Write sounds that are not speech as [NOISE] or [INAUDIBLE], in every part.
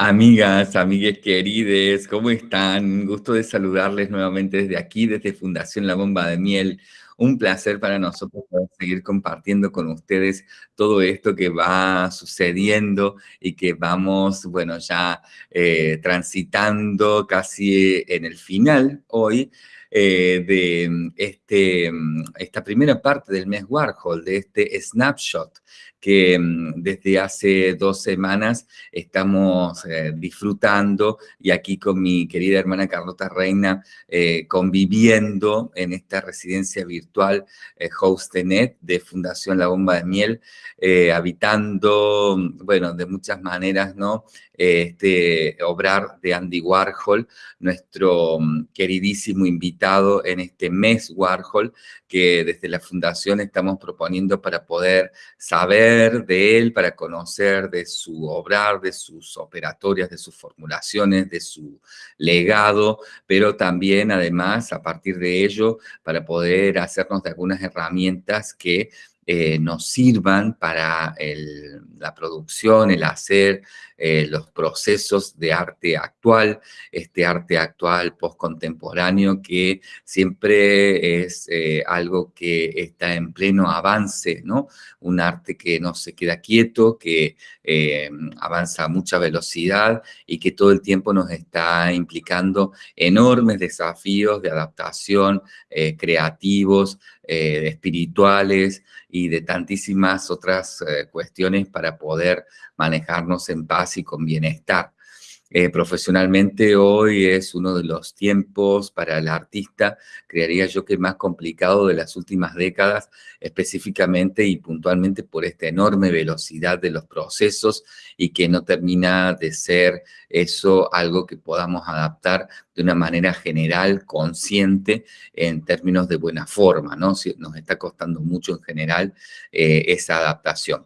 Amigas, amigues querides, ¿cómo están? Gusto de saludarles nuevamente desde aquí, desde Fundación La Bomba de Miel. Un placer para nosotros poder seguir compartiendo con ustedes todo esto que va sucediendo y que vamos, bueno, ya eh, transitando casi en el final hoy eh, de este, esta primera parte del mes Warhol, de este snapshot que mm, desde hace dos semanas estamos eh, disfrutando y aquí con mi querida hermana Carlota Reina eh, conviviendo en esta residencia virtual eh, Hostenet de Fundación La Bomba de Miel, habitando, bueno, de muchas maneras, ¿no? este obrar de Andy Warhol, nuestro mm, queridísimo invitado en este mes Warhol, que desde la Fundación estamos proponiendo para poder saber de él, para conocer de su obrar, de sus operatorias, de sus formulaciones, de su legado, pero también además a partir de ello para poder hacernos de algunas herramientas que eh, nos sirvan para la producción, el hacer, eh, los procesos de arte actual, este arte actual postcontemporáneo que siempre es eh, algo que está en pleno avance, ¿no? Un arte que no se queda quieto, que avanza a mucha velocidad y que todo el tiempo nos está implicando enormes desafíos de adaptación, creativos, espirituales, y de tantísimas otras eh, cuestiones para poder manejarnos en paz y con bienestar. Eh, profesionalmente hoy es uno de los tiempos para el artista, creería yo que más complicado de las últimas décadas, específicamente y puntualmente por esta enorme velocidad de los procesos y que no termina de ser eso algo que podamos adaptar de una manera general, consciente, en términos de buena forma, ¿no? Nos está costando mucho en general eh, esa adaptación.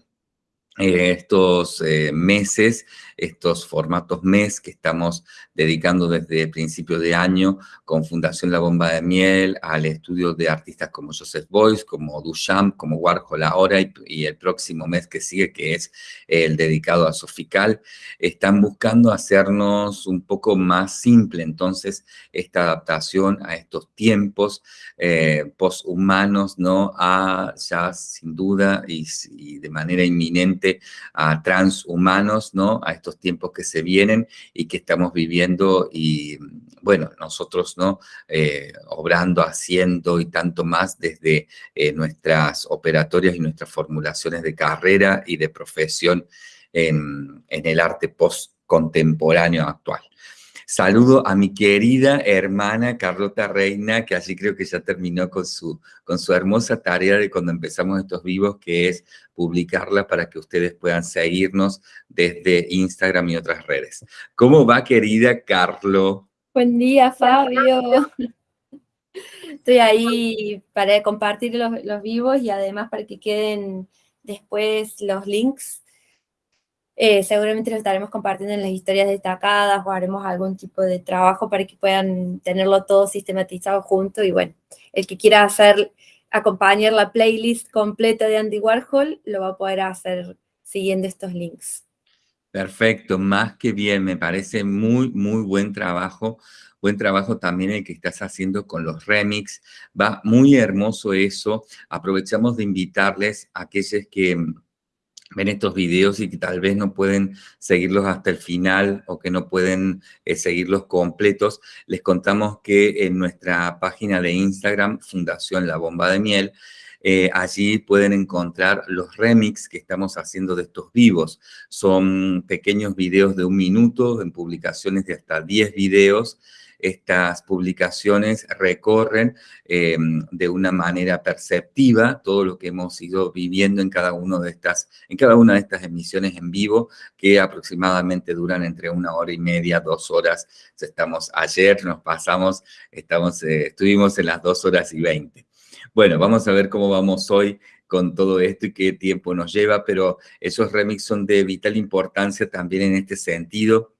Eh, estos meses estos formatos mes que estamos dedicando desde principio de año con Fundación La Bomba de Miel al estudio de artistas como Joseph Boyce, como Duchamp, como Warhol ahora y, el próximo mes que sigue, que es el dedicado a Sofical, están buscando hacernos un poco más simple entonces esta adaptación a estos tiempos eh, poshumanos, ¿no? A ya sin duda y, y de manera inminente a transhumanos, ¿no? A estos tiempos que se vienen y que estamos viviendo y, bueno, nosotros, ¿no? Eh, obrando, haciendo y tanto más desde eh, nuestras operatorias y nuestras formulaciones de carrera y de profesión en, en el arte post-contemporáneo actual. Saludo a mi querida hermana Carlota Reina, que así creo que ya terminó con su, con su hermosa tarea de cuando empezamos estos vivos, que es publicarla para que ustedes puedan seguirnos desde Instagram y otras redes. ¿Cómo va, querida Carlo? Buen día, Fabio. Estoy ahí para compartir los, los vivos y además para que queden después los links eh, seguramente lo estaremos compartiendo en las historias destacadas o haremos algún tipo de trabajo para que puedan tenerlo todo sistematizado junto y bueno, el que quiera hacer, acompañar la playlist completa de Andy Warhol, lo va a poder hacer siguiendo estos links. Perfecto, más que bien, me parece muy, muy buen trabajo. Buen trabajo también el que estás haciendo con los remix. Va muy hermoso eso. Aprovechamos de invitarles a aquellos que ven estos videos y que tal vez no pueden seguirlos hasta el final o que no pueden eh, seguirlos completos, les contamos que en nuestra página de Instagram, Fundación La Bomba de Miel, eh, allí pueden encontrar los remix que estamos haciendo de estos vivos. Son pequeños videos de un minuto en publicaciones de hasta 10 videos estas publicaciones recorren eh, de una manera perceptiva todo lo que hemos ido viviendo en cada, de estas, en cada una de estas emisiones en vivo, que aproximadamente duran entre una hora y media, dos horas. Estamos ayer, nos pasamos, estamos, eh, estuvimos en las dos horas y veinte. Bueno, vamos a ver cómo vamos hoy con todo esto y qué tiempo nos lleva, pero esos remix son de vital importancia también en este sentido,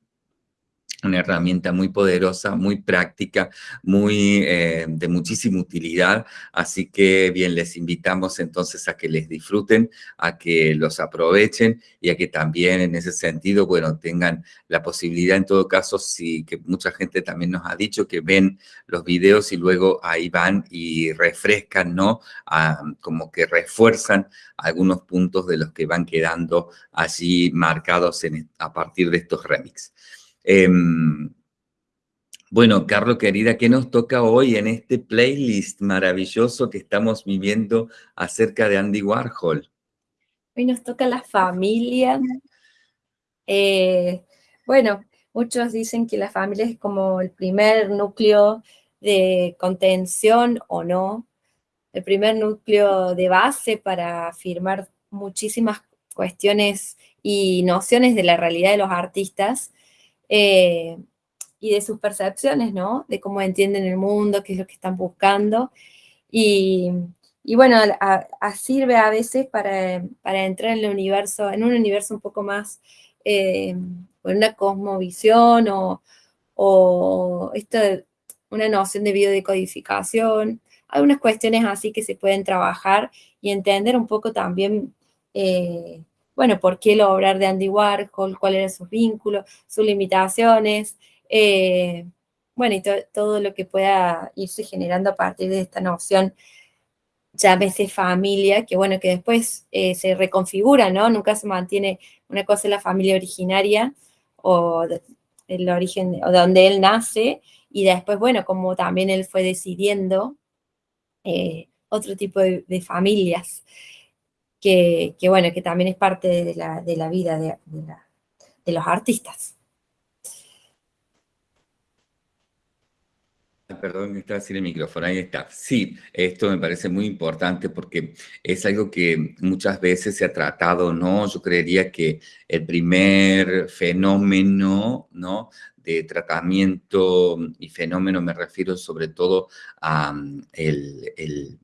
una herramienta muy poderosa, muy práctica, muy eh, de muchísima utilidad, así que bien, les invitamos entonces a que les disfruten, a que los aprovechen y a que también en ese sentido, bueno, tengan la posibilidad en todo caso, sí, que mucha gente también nos ha dicho que ven los videos y luego ahí van y refrescan, ¿no? como que refuerzan algunos puntos de los que van quedando allí marcados a partir de estos remix. Em, bueno, Carlos, querida, ¿qué nos toca hoy en este playlist maravilloso que estamos viviendo acerca de Andy Warhol? Hoy nos toca la familia. Eh, bueno, muchos dicen que la familia es como el primer núcleo de contención o no, el primer núcleo de base para afirmar muchísimas cuestiones y nociones de la realidad de los artistas eh, y de sus percepciones, ¿no? De cómo entienden el mundo, qué es lo que están buscando. Y, bueno, sirve a veces para, entrar en el universo, en un universo un poco más, eh, una cosmovisión o, o esto una noción de biodecodificación, algunas cuestiones así que se pueden trabajar y entender un poco también eh, bueno, por qué lo obrar de Andy Warhol, cuáles eran sus vínculos, sus limitaciones, eh, bueno, y todo lo que pueda irse generando a partir de esta noción, llámese familia, que bueno, que después eh, se reconfigura, ¿no? Nunca se mantiene, una cosa la familia originaria, o el origen, o donde él nace, y después, bueno, como también él fue decidiendo eh, otro tipo de familias que, bueno, que también es parte de la, vida de, los artistas. Perdón, estaba sin el micrófono, ahí está. Sí, esto me parece muy importante porque es algo que muchas veces se ha tratado, ¿no? Yo creería que el primer fenómeno, ¿no? de tratamiento y fenómeno me refiero sobre todo a mm, el,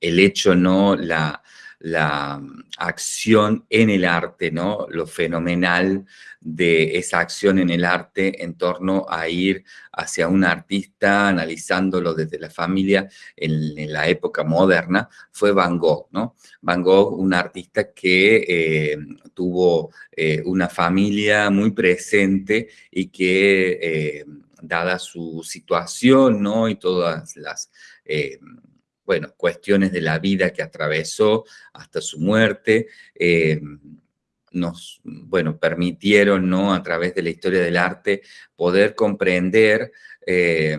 el hecho, ¿no? La, la acción en el arte, ¿no? Lo fenomenal de esa acción en el arte en torno a ir hacia un artista, analizándolo desde la familia en, la época moderna, fue Van Gogh, ¿no? Van Gogh, un artista que eh, tuvo eh, una familia muy presente y que, eh, dada su situación, ¿no? Y todas las bueno, cuestiones de la vida que atravesó hasta su muerte, eh, nos, bueno, permitieron, ¿no? A través de la historia del arte, poder comprender eh,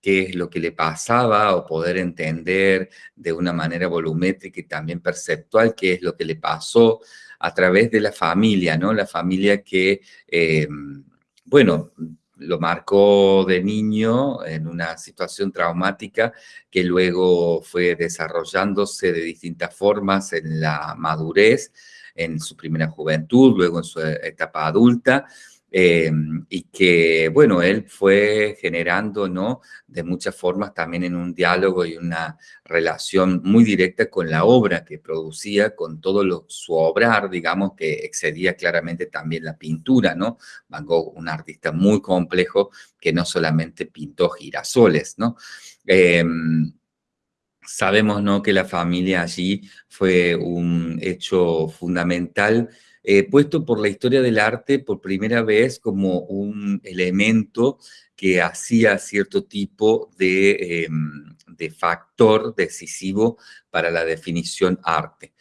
qué es lo que le pasaba o poder entender de una manera volumétrica y también perceptual qué es lo que le pasó a través de la familia, ¿no? La familia que, eh, bueno, lo marcó de niño en una situación traumática que luego fue desarrollándose de distintas formas en la madurez, en su primera juventud, luego en su etapa adulta, Em, y que, bueno, él fue generando, ¿no? De muchas formas también en un diálogo y una relación muy directa con la obra que producía, con todo su obrar, digamos, que excedía claramente también la pintura, ¿no? Van Gogh, un artista muy complejo que no solamente pintó girasoles, ¿no? Em, sabemos, ¿no? Que la familia allí fue un hecho fundamental eh, puesto por la historia del arte por primera vez como un elemento que hacía cierto tipo de, em, de factor decisivo para la definición arte.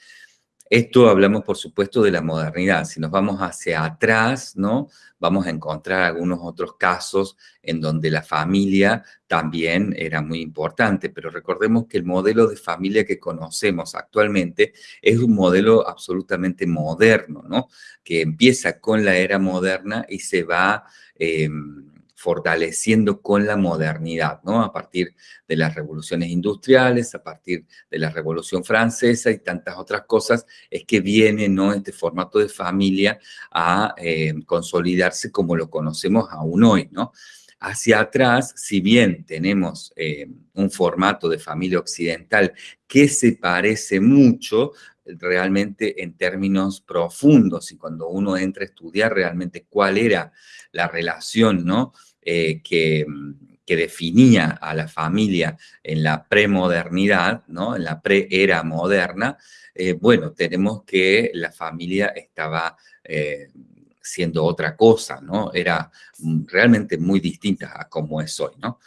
Esto hablamos, por supuesto, de la modernidad. Si nos vamos hacia atrás, ¿no? Vamos a encontrar algunos otros casos en donde la familia también era muy importante, pero recordemos que el modelo de familia que conocemos actualmente es un modelo absolutamente moderno, ¿no? Que empieza con la era moderna y se va... Em, fortaleciendo con la modernidad, ¿no? A partir de las revoluciones industriales, a partir de la Revolución Francesa y tantas otras cosas, es que viene, ¿no? Este formato de familia a eh, consolidarse como lo conocemos aún hoy, ¿no? Hacia atrás, si bien tenemos eh, un formato de familia occidental que se parece mucho, realmente en términos profundos y cuando uno entra a estudiar realmente cuál era la relación ¿no? Eh, que, definía a la familia en la premodernidad, ¿no? en la pre-era moderna, eh, bueno, tenemos que la familia estaba eh, siendo otra cosa, ¿no? Era realmente muy distinta a como es hoy, ¿no?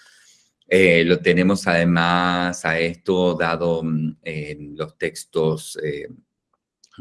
Lo tenemos además a esto dado mm, en los textos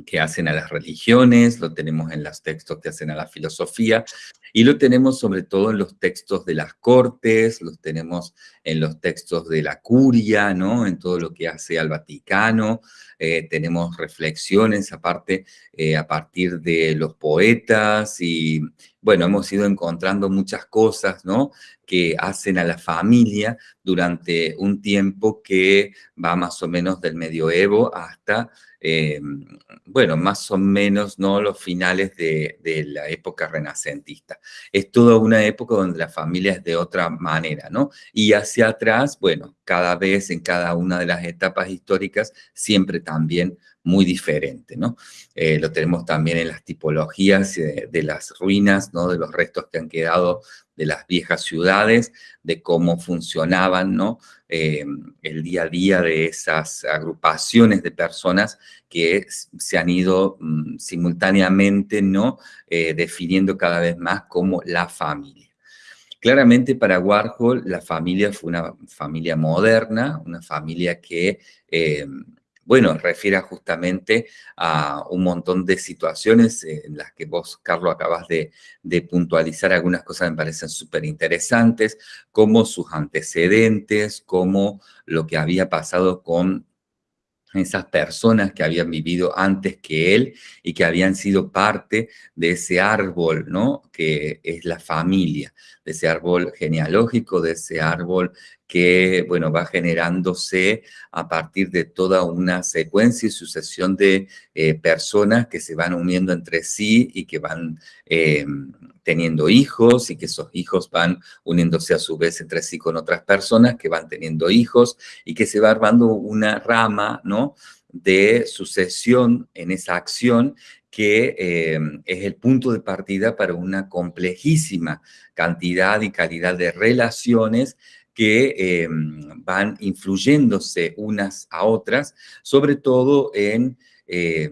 que hacen a las religiones, lo tenemos en los textos que hacen a la filosofía, y lo tenemos sobre todo en los textos de las cortes, los tenemos en los textos de la curia, ¿no? En todo lo que hace al Vaticano, eh, tenemos reflexiones aparte eh, a partir de los poetas y, bueno, hemos ido encontrando muchas cosas, ¿no? Que hacen a la familia durante un tiempo que va más o menos del medioevo hasta eh, bueno, más o menos no los finales de, la época renacentista. Es toda una época donde la familia es de otra manera, ¿no? Y hacia atrás, bueno, cada vez en cada una de las etapas históricas, siempre también muy diferente, ¿no? Eh, lo tenemos también en las tipologías de, las ruinas, ¿no? De los restos que han quedado de las viejas ciudades, de cómo funcionaban, ¿no? Eh, el día a día de esas agrupaciones de personas que se han ido mm, simultáneamente, ¿no? Eh, definiendo cada vez más como la familia. Claramente para Warhol la familia fue una familia moderna, una familia que bueno, refiere justamente a un montón de situaciones en las que vos, Carlos, acabas de, puntualizar algunas cosas que me parecen súper interesantes, como sus antecedentes, como lo que había pasado con esas personas que habían vivido antes que él y que habían sido parte de ese árbol, ¿no? Que es la familia, de ese árbol genealógico, de ese árbol que, bueno, va generándose a partir de toda una secuencia y sucesión de eh, personas que se van uniendo entre sí y que van eh, teniendo hijos y que esos hijos van uniéndose a su vez entre sí con otras personas que van teniendo hijos y que se va armando una rama, ¿no?, de sucesión en esa acción que eh, es el punto de partida para una complejísima cantidad y calidad de relaciones que eh, van influyéndose unas a otras, sobre todo en eh,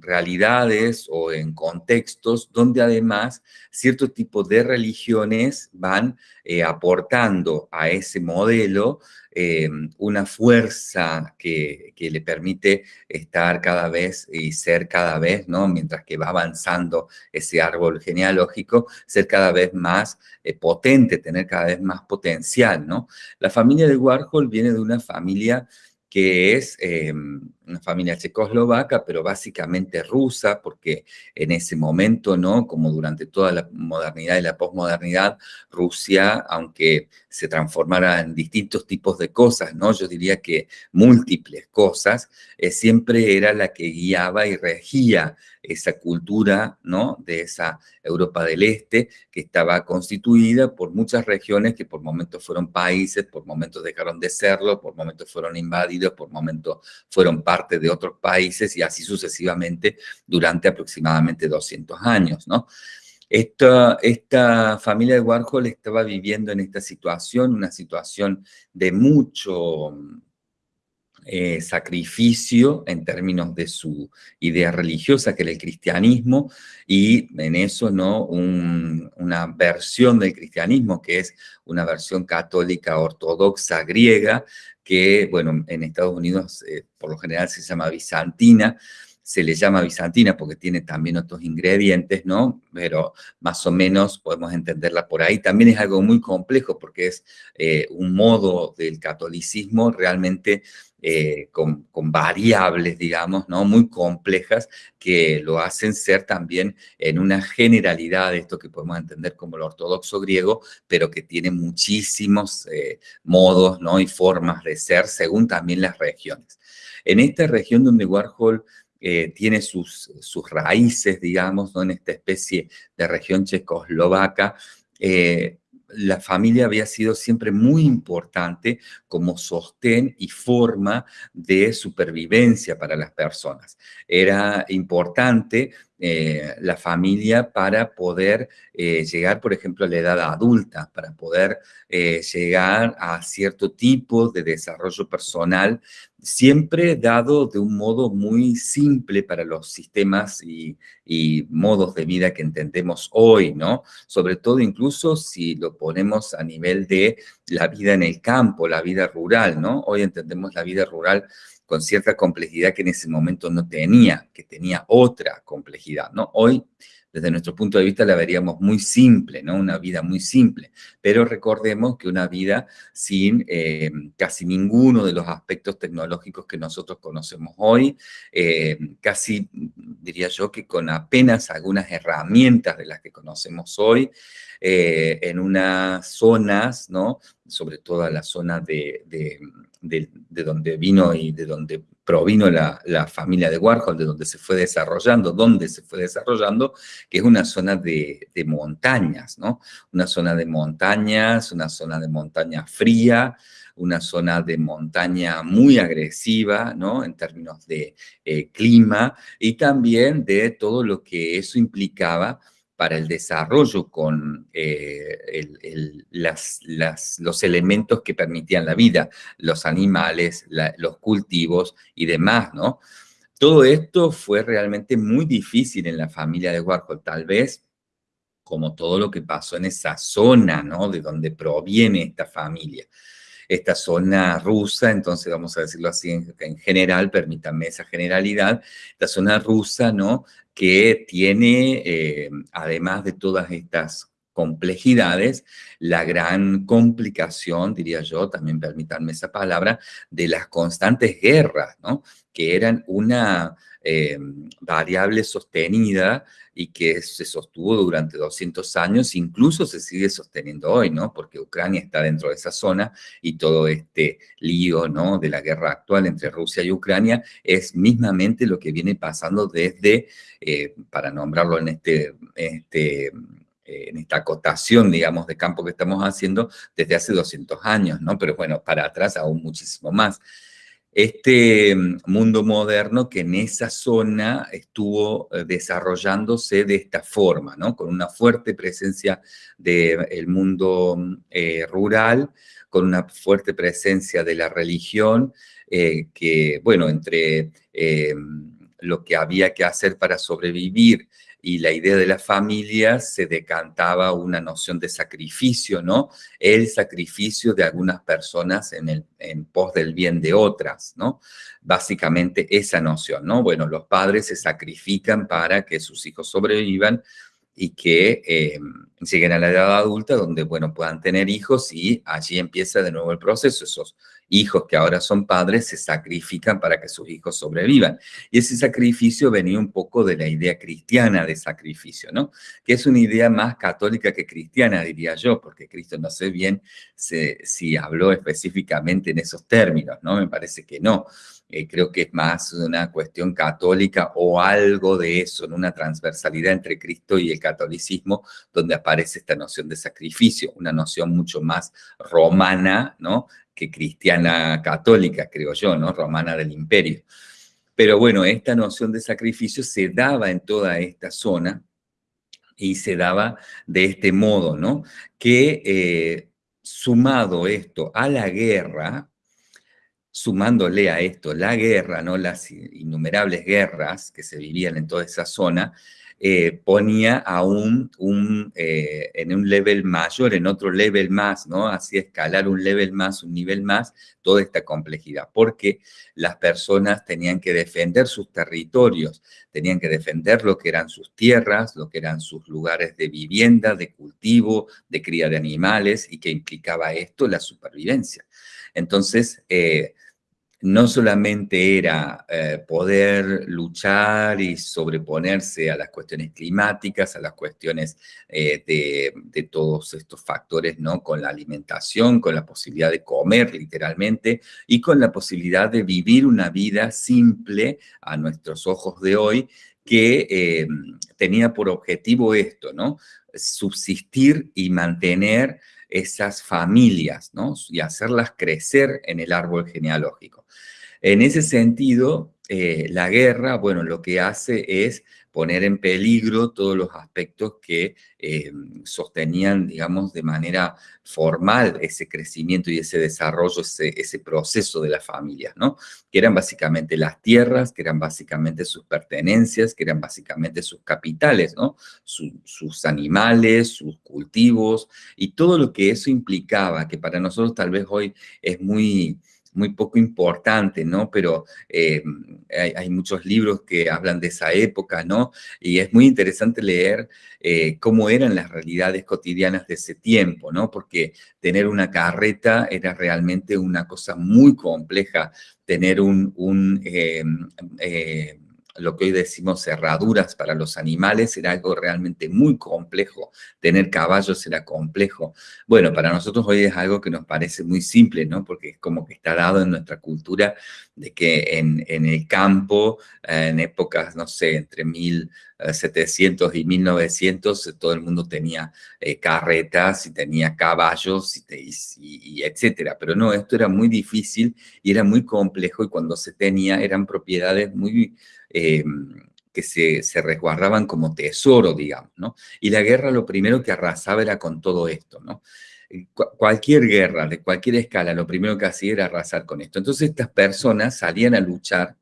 realidades o en contextos donde además cierto tipo de religiones van eh, aportando a ese modelo Em, una fuerza que, le permite estar cada vez y ser cada vez, ¿no? Mientras que va avanzando ese árbol genealógico, ser cada vez más eh, potente, tener cada vez más potencial, ¿no? La familia de Warhol viene de una familia que es em, una familia checoslovaca, pero básicamente rusa, porque en ese momento, ¿no? Como durante toda la modernidad y la posmodernidad, Rusia, aunque se transformara en distintos tipos de cosas, ¿no? Yo diría que múltiples cosas, eh, siempre era la que guiaba y regía esa cultura, ¿no? De esa Europa del Este, que estaba constituida por muchas regiones que por momentos fueron países, por momentos dejaron de serlo, por momentos fueron invadidos, por momentos fueron de otros países y así sucesivamente durante aproximadamente 200 años, ¿no? Esta, esta familia de Warhol estaba viviendo en esta situación, una situación de mucho eh, sacrificio en términos de su idea religiosa, que era el cristianismo, y en eso, ¿no? una versión del cristianismo, que es una versión católica ortodoxa griega, que, bueno, en Estados Unidos eh, por lo general se llama bizantina, se le llama bizantina porque tiene también otros ingredientes, ¿no? Pero más o menos podemos entenderla por ahí. También es algo muy complejo porque es eh, un modo del catolicismo realmente eh, con, variables, digamos, ¿no? Muy complejas que lo hacen ser también en una generalidad de esto que podemos entender como el ortodoxo griego, pero que tiene muchísimos eh, modos, ¿no? Y formas de ser según también las regiones. En esta región donde Warhol eh, tiene sus, sus raíces, digamos, ¿no? en esta especie de región checoslovaca, la familia había sido siempre muy importante como sostén y forma de supervivencia para las personas. Era importante eh, la familia para poder eh, llegar, por ejemplo, a la edad adulta, para poder eh, llegar a cierto tipo de desarrollo personal, siempre dado de un modo muy simple para los sistemas y, y modos de vida que entendemos hoy, ¿no? Sobre todo incluso si lo ponemos a nivel de la vida en el campo, la vida rural, ¿no? Hoy entendemos la vida rural con cierta complejidad que en ese momento no tenía, que tenía otra complejidad, ¿no? Hoy, desde nuestro punto de vista, la veríamos muy simple, ¿no? Una vida muy simple, pero recordemos que una vida sin eh, casi ninguno de los aspectos tecnológicos que nosotros conocemos hoy, eh, casi diría yo que con apenas algunas herramientas de las que conocemos hoy, eh, en unas zonas, ¿no? Sobre todo la zona de de, donde vino y de donde provino la, familia de Warhol, de donde se fue desarrollando, donde se fue desarrollando, que es una zona de, montañas, ¿no? Una zona de montañas, una zona de montaña fría, una zona de montaña muy agresiva, ¿no? En términos de eh, clima y también de todo lo que eso implicaba para el desarrollo con eh, los elementos que permitían la vida, los animales, los cultivos y demás, ¿no? Todo esto fue realmente muy difícil en la familia de Warhol, tal vez como todo lo que pasó en esa zona, ¿no? De donde proviene esta familia esta zona rusa, entonces vamos a decirlo así en, general, permítanme esa generalidad, esta zona rusa, ¿no? Que tiene, eh, además de todas estas complejidades, la gran complicación, diría yo, también permítanme esa palabra, de las constantes guerras, ¿no? Que eran una eh, variable sostenida y que se sostuvo durante 200 años, incluso se sigue sosteniendo hoy, ¿no? Porque Ucrania está dentro de esa zona y todo este lío, ¿no? De la guerra actual entre Rusia y Ucrania es mismamente lo que viene pasando desde, eh, para nombrarlo en este, este eh, en esta acotación, digamos, de campo que estamos haciendo desde hace 200 años, ¿no? Pero bueno, para atrás aún muchísimo más este mm, mundo moderno que en esa zona estuvo eh, desarrollándose de esta forma, ¿no? Con una fuerte presencia del mundo mm, eh, rural, con una fuerte presencia de la religión, eh, que, bueno, entre lo que había que hacer para sobrevivir y la idea de la familia se decantaba una noción de sacrificio, ¿no? El sacrificio de algunas personas en, el, en pos del bien de otras, ¿no? Básicamente esa noción, ¿no? Bueno, los padres se sacrifican para que sus hijos sobrevivan y que eh, lleguen a la edad adulta donde, bueno, puedan tener hijos y allí empieza de nuevo el proceso. Esos hijos que ahora son padres se sacrifican para que sus hijos sobrevivan. Y ese sacrificio venía un poco de la idea cristiana de sacrificio, ¿no? Que es una idea más católica que cristiana, diría yo, porque Cristo no sé bien si habló específicamente en esos términos, ¿no? Me parece que no. Eh, creo que es más una cuestión católica o algo de eso, en una transversalidad entre Cristo y el catolicismo, donde aparece esta noción de sacrificio, una noción mucho más romana, ¿no? Cristiana católica, creo yo, ¿no? Romana del imperio. Pero bueno, esta noción de sacrificio se daba en toda esta zona y se daba de este modo, ¿no? Que eh, sumado esto a la guerra, sumándole a esto la guerra, ¿no? Las innumerables guerras que se vivían en toda esa zona, eh, ponía aún eh, en un level mayor, en otro level más, ¿no? Así escalar un level más, un nivel más, toda esta complejidad, porque las personas tenían que defender sus territorios, tenían que defender lo que eran sus tierras, lo que eran sus lugares de vivienda, de cultivo, de cría de animales, y que implicaba esto la supervivencia. Entonces, eh, no solamente era eh, poder luchar y sobreponerse a las cuestiones climáticas, a las cuestiones eh, de, todos estos factores, ¿no? Con la alimentación, con la posibilidad de comer literalmente y con la posibilidad de vivir una vida simple a nuestros ojos de hoy que eh, tenía por objetivo esto, ¿no? Subsistir y mantener esas familias, ¿no? Y hacerlas crecer en el árbol genealógico. En ese sentido, eh, la guerra, bueno, lo que hace es poner en peligro todos los aspectos que eh, sostenían, digamos, de manera formal ese crecimiento y ese desarrollo, ese, proceso de las familias, ¿no? Que eran básicamente las tierras, que eran básicamente sus pertenencias, que eran básicamente sus capitales, ¿no? sus animales, sus cultivos y todo lo que eso implicaba, que para nosotros tal vez hoy es muy muy poco importante, ¿no? Pero eh, hay, muchos libros que hablan de esa época, ¿no? Y es muy interesante leer eh, cómo eran las realidades cotidianas de ese tiempo, ¿no? Porque tener una carreta era realmente una cosa muy compleja, tener un, eh, lo que hoy decimos cerraduras para los animales era algo realmente muy complejo. Tener caballos era complejo. Bueno, para nosotros hoy es algo que nos parece muy simple, ¿no? Porque es como que está dado en nuestra cultura de que en, el campo, en épocas, no sé, entre 1700 y 1900, todo el mundo tenía eh, carretas y tenía caballos y, etcétera. Pero no, esto era muy difícil y era muy complejo y cuando se tenía eran propiedades muy eh, que se, se, resguardaban como tesoro, digamos, ¿no? Y la guerra lo primero que arrasaba era con todo esto, ¿no? Cualquier guerra, de cualquier escala, lo primero que hacía era arrasar con esto. Entonces estas personas salían a luchar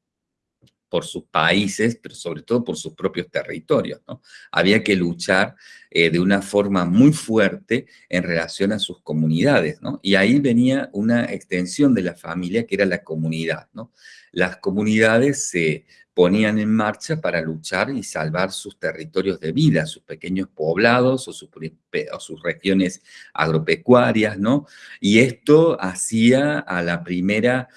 por sus países, pero sobre todo por sus propios territorios. ¿no? Había que luchar eh, de una forma muy fuerte en relación a sus comunidades. ¿no? Y ahí venía una extensión de la familia que era la comunidad. ¿no? Las comunidades se ponían en marcha para luchar y salvar sus territorios de vida, sus pequeños poblados o sus, o sus regiones agropecuarias, ¿no? Y esto hacía a la primera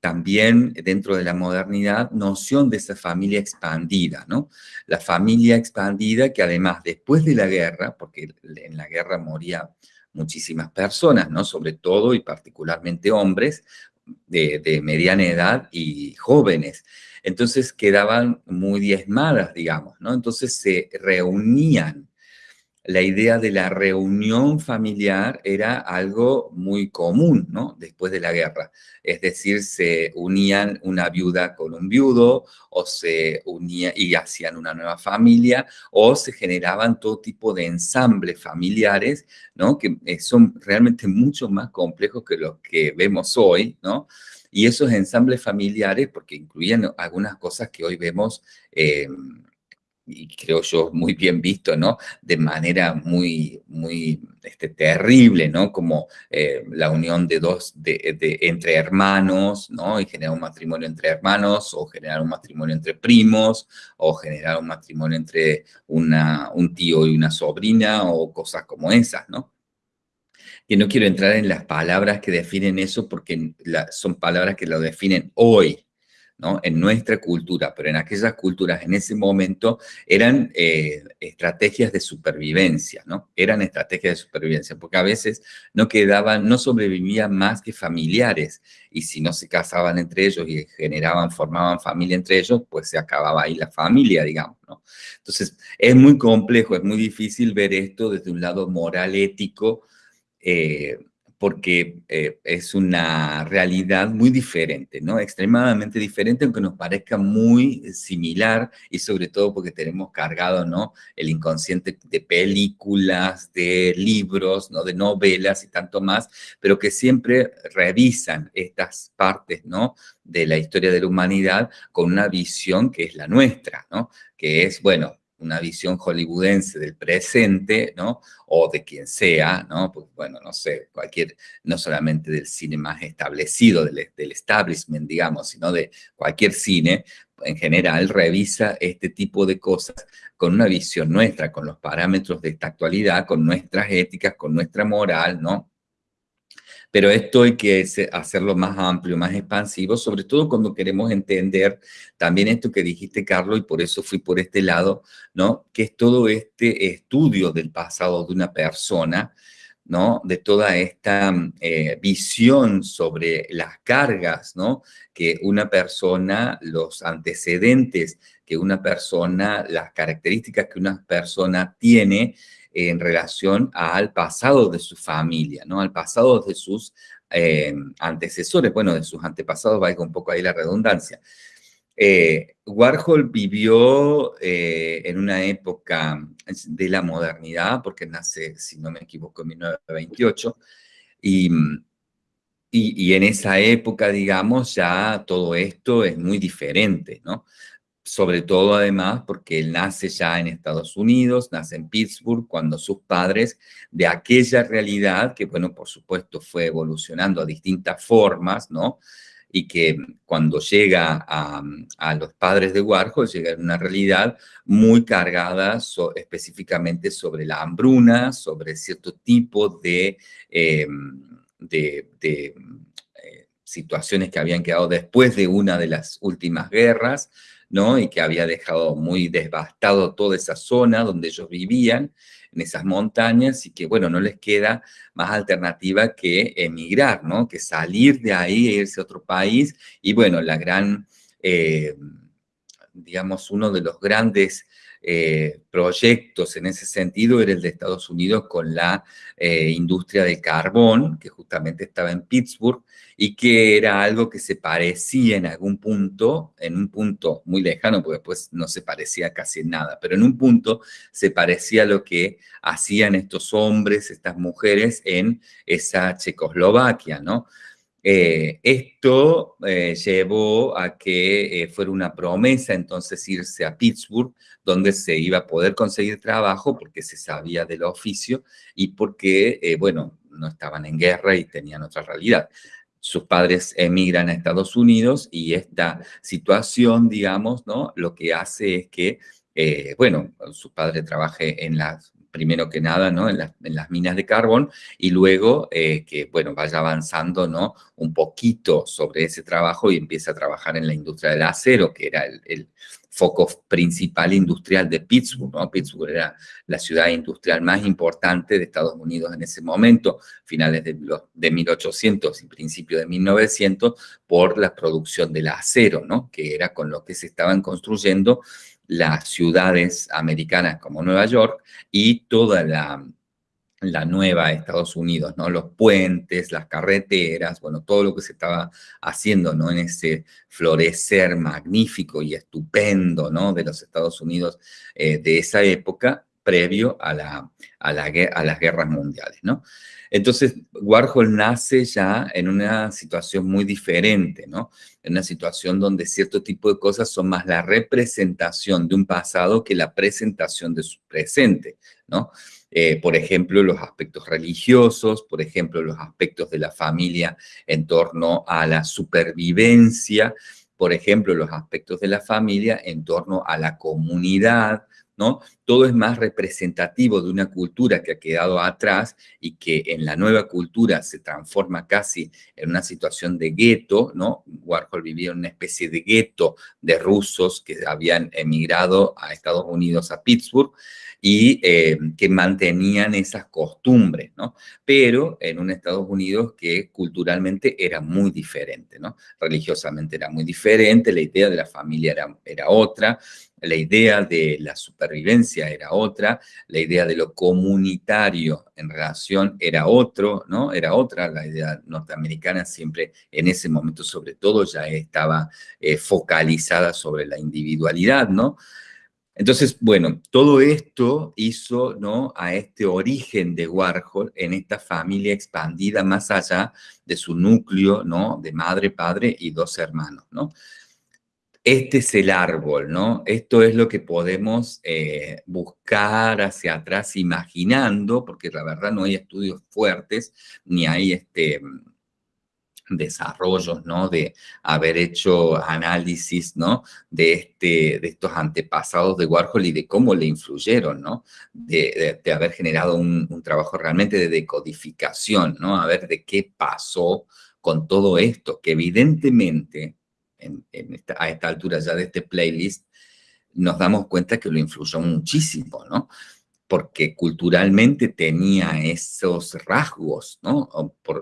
también dentro de la modernidad, noción de esa familia expandida, ¿no? La familia expandida que además después de la guerra, porque en la guerra moría muchísimas personas, ¿no? Sobre todo y particularmente hombres de, de mediana edad y jóvenes. Entonces quedaban muy diezmadas, digamos, ¿no? Entonces se reunían la idea de la reunión familiar era algo muy común, ¿no? Después de la guerra. Es decir, se unían una viuda con un viudo, o se unían y hacían una nueva familia, o se generaban todo tipo de ensambles familiares, ¿no? Que eh, son realmente mucho más complejos que los que vemos hoy, ¿no? Y esos ensambles familiares, porque incluían algunas cosas que hoy vemos... Eh, y creo yo muy bien visto, ¿no? De manera muy, muy este, terrible, ¿no? Como eh, la unión de dos, de, entre hermanos, ¿no? Y generar un matrimonio entre hermanos, o generar un matrimonio entre primos, o generar un matrimonio entre una, un tío y una sobrina, o cosas como esas, ¿no? Que no quiero entrar en las palabras que definen eso, porque son palabras que lo definen hoy, en nuestra cultura, pero en aquellas culturas en ese momento eran eh, estrategias de supervivencia, ¿no? Eran estrategias de supervivencia, porque a veces no quedaban, no sobrevivían más que familiares, y si no se casaban entre ellos y generaban, formaban familia entre ellos, pues se acababa ahí la familia, digamos, ¿no? Entonces, es muy complejo, es muy difícil ver esto desde un lado moral, ético, eh, porque eh, es una realidad muy diferente, ¿no? Extremadamente diferente, aunque nos parezca muy similar y sobre todo porque tenemos cargado, ¿no? El inconsciente de películas, de libros, ¿no? De novelas y tanto más, pero que siempre revisan estas partes, ¿no? De la historia de la humanidad con una visión que es la nuestra, ¿no? Que es, bueno, una visión hollywoodense del presente, ¿no? O de quien sea, ¿no? Pues bueno, no sé, cualquier, no solamente del cine más establecido, del, del establishment, digamos, sino de cualquier cine, en general, revisa este tipo de cosas con una visión nuestra, con los parámetros de esta actualidad, con nuestras éticas, con nuestra moral, ¿no? Pero esto hay que hacerlo más amplio, más expansivo, sobre todo cuando queremos entender también esto que dijiste, Carlos, y por eso fui por este lado, ¿no? Que es todo este estudio del pasado de una persona, ¿no? De toda esta eh, visión sobre las cargas, ¿no? Que una persona, los antecedentes que una persona, las características que una persona tiene, en relación al pasado de su familia, ¿no? Al pasado de sus eh, antecesores, bueno, de sus antepasados, valga un poco ahí la redundancia. Eh, Warhol vivió eh, en una época de la modernidad, porque nace, si no me equivoco, en 1928, y, y, y en esa época, digamos, ya todo esto es muy diferente, ¿no? Sobre todo además porque él nace ya en Estados Unidos, nace en Pittsburgh, cuando sus padres de aquella realidad, que bueno, por supuesto fue evolucionando a distintas formas, ¿no? Y que cuando llega a, los padres de Warhol, llega en una realidad muy cargada específicamente sobre la hambruna, sobre cierto tipo de, em, de eh, situaciones que habían quedado después de una de las últimas guerras, ¿no? Y que había dejado muy devastado toda esa zona donde ellos vivían, en esas montañas, y que, bueno, no les queda más alternativa que emigrar, ¿no? Que salir de ahí e irse a otro país. Y, bueno, la gran, eh, digamos, uno de los grandes eh, proyectos en ese sentido era el de Estados Unidos con la eh, industria del carbón, que justamente estaba en Pittsburgh, y que era algo que se parecía en algún punto, en un punto muy lejano, porque después no se parecía casi en nada, pero en un punto se parecía a lo que hacían estos hombres, estas mujeres en esa Checoslovaquia, ¿no? Eh, esto eh, llevó a que eh, fuera una promesa entonces irse a Pittsburgh, donde se iba a poder conseguir trabajo porque se sabía del oficio y porque, bueno, no estaban en guerra y tenían otra realidad. Sus padres emigran a Estados Unidos y esta situación, digamos, ¿no? Lo que hace es que, bueno, su padre trabaje en las primero que nada, ¿no? En, las minas de carbón y luego eh, que, bueno, vaya avanzando, ¿no? Un poquito sobre ese trabajo y empieza a trabajar en la industria del acero, que era el, foco principal industrial de Pittsburgh, ¿no? Pittsburgh era la ciudad industrial más importante de Estados Unidos en ese momento, finales de, los, de 1800 y principios de 1900, por la producción del acero, ¿no? Que era con lo que se estaban construyendo las ciudades americanas como Nueva York y toda la, la nueva Estados Unidos, ¿no? Los puentes, las carreteras, bueno, todo lo que se estaba haciendo, ¿no? En ese florecer magnífico y estupendo, ¿no? De los Estados Unidos eh, de esa época, previo a, la, a, la, a las guerras mundiales. Entonces, Warhol nace ya en una situación muy diferente, ¿no? En una situación donde cierto tipo de cosas son más la representación de un pasado que la presentación de su presente. Eh, por ejemplo, los aspectos religiosos, por ejemplo, los aspectos de la familia en torno a la supervivencia, por ejemplo, los aspectos de la familia en torno a la comunidad, ¿no? Todo es más representativo de una cultura que ha quedado atrás y que en la nueva cultura se transforma casi en una situación de gueto, ¿no? Warhol vivía en una especie de gueto de rusos que habían emigrado a Estados Unidos, a Pittsburgh, y eh, que mantenían esas costumbres, ¿no? Pero en un Estados Unidos que culturalmente era muy diferente, ¿no? Religiosamente era muy diferente, la idea de la familia era, era otra, la idea de la supervivencia era otra, la idea de lo comunitario en relación era otro, ¿no? Era otra, la idea norteamericana siempre en ese momento sobre todo ya estaba eh, focalizada sobre la individualidad, ¿no? Entonces, bueno, todo esto hizo ¿no? a este origen de Warhol en esta familia expandida más allá de su núcleo ¿no? de madre, padre y dos hermanos. ¿no? Este es el árbol, ¿no? Esto es lo que podemos eh, buscar hacia atrás imaginando, porque la verdad no hay estudios fuertes, ni hay este, desarrollos, ¿no? De haber hecho análisis, ¿no? De, este, de estos antepasados de Warhol y de cómo le influyeron, ¿no? De, haber generado un, un, trabajo realmente de decodificación, ¿no? A ver de qué pasó con todo esto, que evidentemente a esta altura ya de este playlist, nos damos cuenta que lo influyó muchísimo, ¿no? Porque culturalmente tenía esos rasgos, ¿no?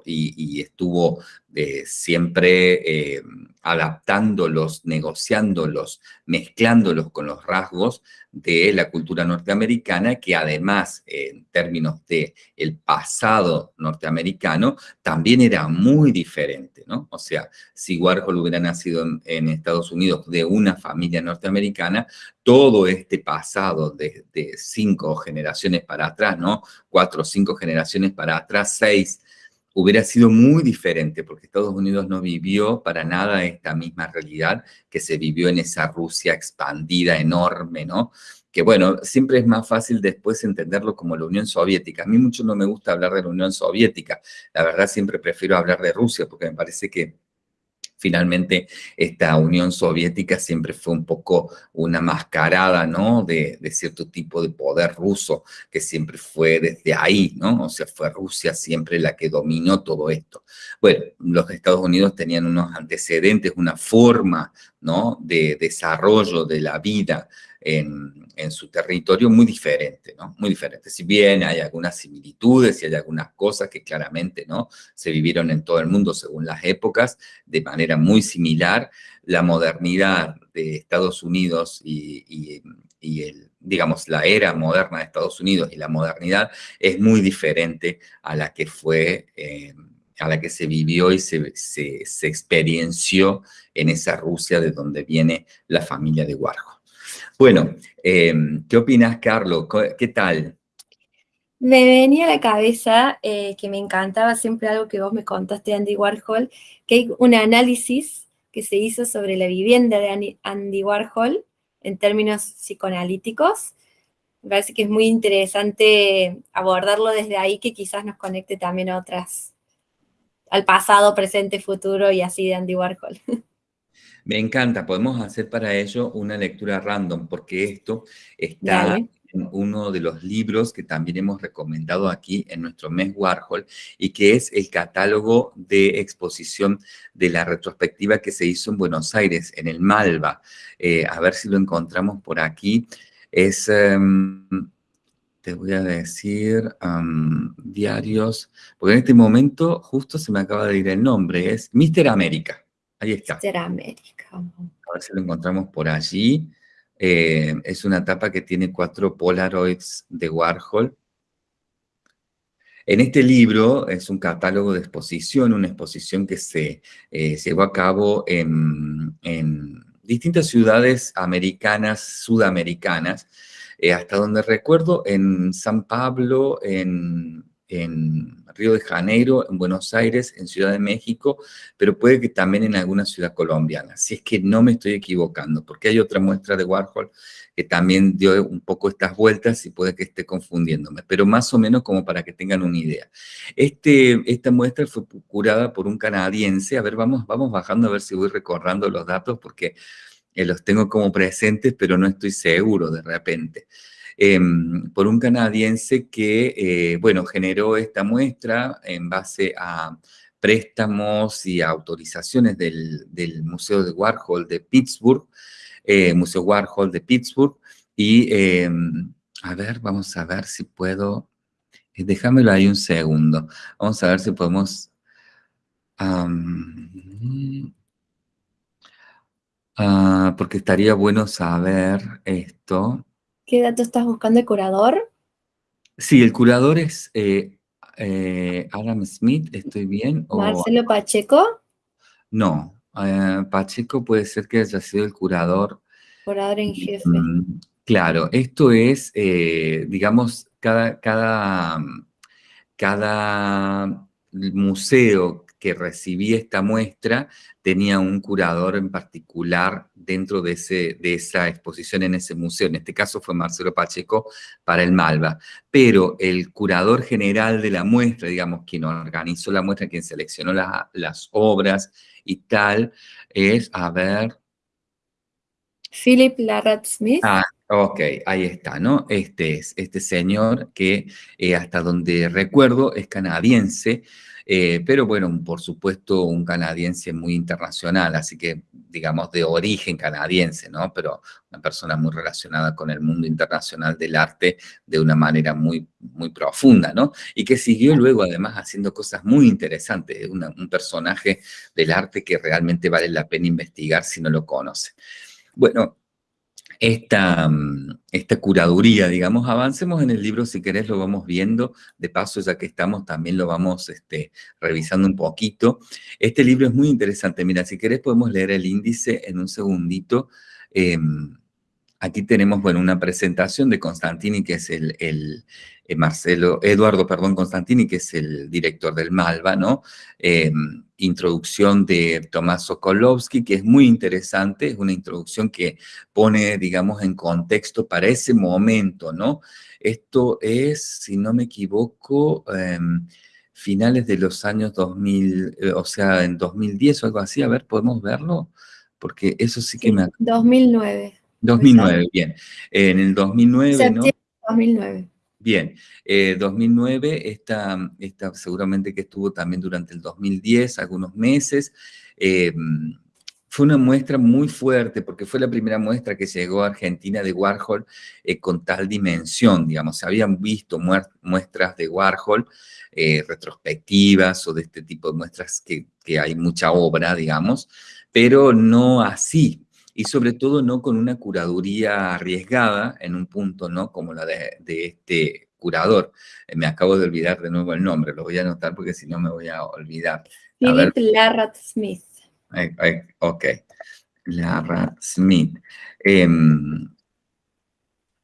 y, estuvo eh, siempre eh, adaptándolos, negociándolos, mezclándolos con los rasgos de la cultura norteamericana, que además, en términos de pasado norteamericano, también era muy diferente, ¿no? O sea, si Warhol hubiera nacido en, Estados Unidos de una familia norteamericana, todo este pasado de, de cinco generaciones para atrás, ¿no? Cuatro o cinco generaciones para atrás, seis hubiera sido muy diferente, porque Estados Unidos no vivió para nada esta misma realidad que se vivió en esa Rusia expandida, enorme, ¿no? Que bueno, siempre es más fácil después entenderlo como la Unión Soviética. A mí mucho no me gusta hablar de la Unión Soviética. La verdad siempre prefiero hablar de Rusia, porque me parece que finalmente esta Unión Soviética siempre fue un poco una mascarada, ¿no? De, cierto tipo de poder ruso, que siempre fue desde ahí, ¿no? O sea, fue Rusia siempre la que dominó todo esto. Bueno, los Estados Unidos tenían unos antecedentes, una forma, ¿no? De desarrollo de la vida en, su territorio muy diferente, ¿no? Muy diferente. Si bien hay algunas similitudes y hay algunas cosas que claramente, ¿no? Se vivieron en todo el mundo según las épocas, de manera muy similar, la modernidad de Estados Unidos y, digamos, la era moderna de Estados Unidos y la modernidad es muy diferente a la que fue... Eh, a la que se vivió y se, experiencia en esa Rusia de donde viene la familia de Warhol. Bueno, em, ¿qué opinas, Carlos? ¿Qué tal? Me venía a la cabeza eh, que me encantaba siempre algo que vos me contaste Andy Warhol, que hay un análisis que se hizo sobre la vivienda de Andy Warhol en términos psicoanalíticos. Me parece que es muy interesante abordarlo desde ahí, que quizás nos conecte también a otras, al pasado, presente, futuro y así de Andy Warhol. [LAUGHS] Me encanta, podemos hacer para ello una lectura random, porque esto está en uno de los libros que también hemos recomendado aquí en nuestro mes Warhol, y que es el catálogo de exposición de la retrospectiva que se hizo en Buenos Aires, en el Malva. Eh, a ver si lo encontramos por aquí. Es... Em, te voy a decir, diarios, porque en este momento justo se me acaba de ir el nombre, es Mister América. Ahí está. América. A ver si lo encontramos por allí. Eh, es una tapa que tiene cuatro Polaroids de Warhol. En este libro es un catálogo de exposición, una exposición que se eh, llevó a cabo en, distintas ciudades americanas, sudamericanas, eh, hasta donde recuerdo, en San Pablo, en en Río de Janeiro, en Buenos Aires, en Ciudad de México, pero puede que también en alguna ciudad colombiana, si es que no me estoy equivocando, porque hay otra muestra de Warhol que también dio un poco estas vueltas y puede que esté confundiéndome, pero más o menos como para que tengan una idea. Este, esta muestra fue curada por un canadiense, a ver, vamos, vamos bajando a ver si voy recordando los datos, porque eh, los tengo como presentes, pero no estoy seguro de repente. Em, por un canadiense que, eh, bueno, generó esta muestra en base a préstamos y autorizaciones del, Museo de Warhol de Pittsburgh, eh, Museo Warhol de Pittsburgh, y em, a ver, vamos a ver si puedo, eh, déjamelo ahí un segundo, vamos a ver si podemos... Ah, porque estaría bueno saber esto. ¿Qué dato estás buscando el curador? Sí, el curador es eh, eh, Adam Smith, ¿estoy bien? ¿Marcelo Pacheco? No, eh, Pacheco puede ser que haya sido el curador. Curador en jefe. Mm, claro, esto es, digamos, cada, cada, cada museo que recibía esta muestra tenía un curador en particular dentro de, ese, de esa exposición en ese museo. En este caso fue Marcelo Pacheco para el Malva. Pero el curador general de la muestra, digamos, quien organizó la muestra, quien seleccionó las obras y tal, es, a ver, Philip Larrat Smith. Ah, ok, ahí está, ¿no? Este es este señor que eh, hasta donde recuerdo es canadiense, eh, pero bueno, por supuesto un canadiense muy internacional, así que digamos de origen canadiense, ¿no? Pero una persona muy relacionada con el mundo internacional del arte de una manera muy, muy profunda, ¿no? Y que siguió luego además haciendo cosas muy interesantes, un personaje del arte que realmente vale la pena investigar si no lo conoce. Bueno, esta, mm, esta curaduría, digamos, avancemos en el libro, si querés lo vamos viendo, de paso ya que estamos también lo vamos este, revisando un poquito. Este libro es muy interesante, mira, si querés podemos leer el índice en un segundito. Em, aquí tenemos, bueno, una presentación de Constantini, que es el, el eh, Marcelo, Eduardo, perdón, Constantini, que es el director del Malva, ¿no? Em, introducción de Tomás Sokolovsky, que es muy interesante, es una introducción que pone, digamos, en contexto para ese momento, ¿no? Esto es, si no me equivoco, em, finales de los años 2000, eh, o sea, en 2010 o algo así, a ver, ¿podemos verlo? Porque eso sí que me... 2009. 2009, bien. En el 2009, ¿no? 2009. Bien, 2009, eh, esta, esta, seguramente que estuvo también durante el 2010, algunos meses. Eh, fue una muestra muy fuerte porque fue la primera muestra que llegó a Argentina de Warhol eh, con tal dimensión, digamos. Se habían visto muestras de Warhol, retrospectivas o de este tipo de muestras que, que hay mucha obra, digamos, pero no así, y sobre todo no con una curaduría arriesgada en un punto, ¿no? Como la de, este curador. Eh, me acabo de olvidar de nuevo el nombre, lo voy a anotar porque si no me voy a olvidar. Philip Larrat Smith. ok, Larrat Smith. Em,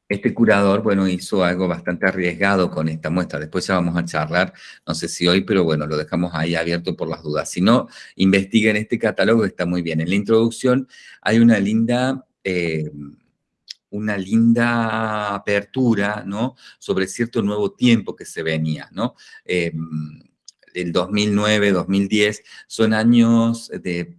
este curador, bueno, hizo algo bastante arriesgado con esta muestra. Después ya vamos a charlar, no sé si hoy, pero bueno, lo dejamos ahí abierto por las dudas. Si no, investiguen este catálogo, está muy bien. En la introducción hay una linda... Eh, una linda apertura, ¿no? Sobre cierto nuevo tiempo que se venía, ¿no? Eh, el 2009, 2010, son años de,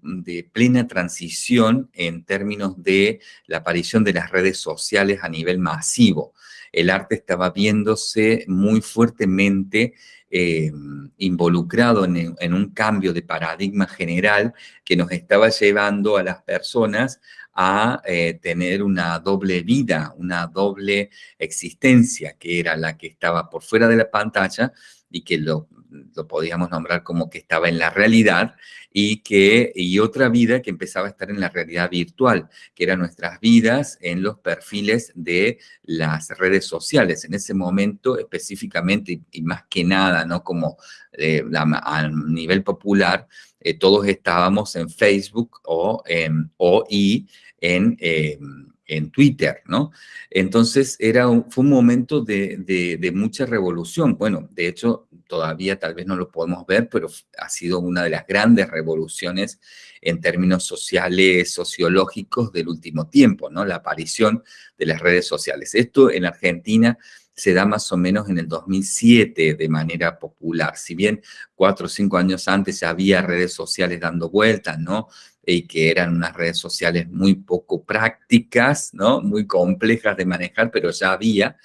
plena transición en términos de la aparición de las redes sociales a nivel masivo. El arte estaba viéndose muy fuertemente eh, involucrado en, un cambio de paradigma general que nos estaba llevando a las personas a eh, tener una doble vida, una doble existencia, que era la que estaba por fuera de la pantalla y que lo lo podíamos nombrar como que estaba en la realidad y, que, y otra vida que empezaba a estar en la realidad virtual, que eran nuestras vidas en los perfiles de las redes sociales. En ese momento específicamente y, más que nada, ¿no? Como eh, a nivel popular, eh, todos estábamos en Facebook o, en, o y en... Eh, en Twitter, ¿no? Entonces era fue un momento de, de, mucha revolución. Bueno, de hecho, todavía tal vez no lo podemos ver, pero ha sido una de las grandes revoluciones en términos sociales, sociológicos del último tiempo, ¿no? La aparición de las redes sociales. Esto en Argentina se da más o menos en el 2007 de manera popular. Si bien cuatro o cinco años antes había redes sociales dando vueltas, ¿no? Y que eran unas redes sociales muy poco prácticas, ¿no? Muy complejas de manejar, pero ya había.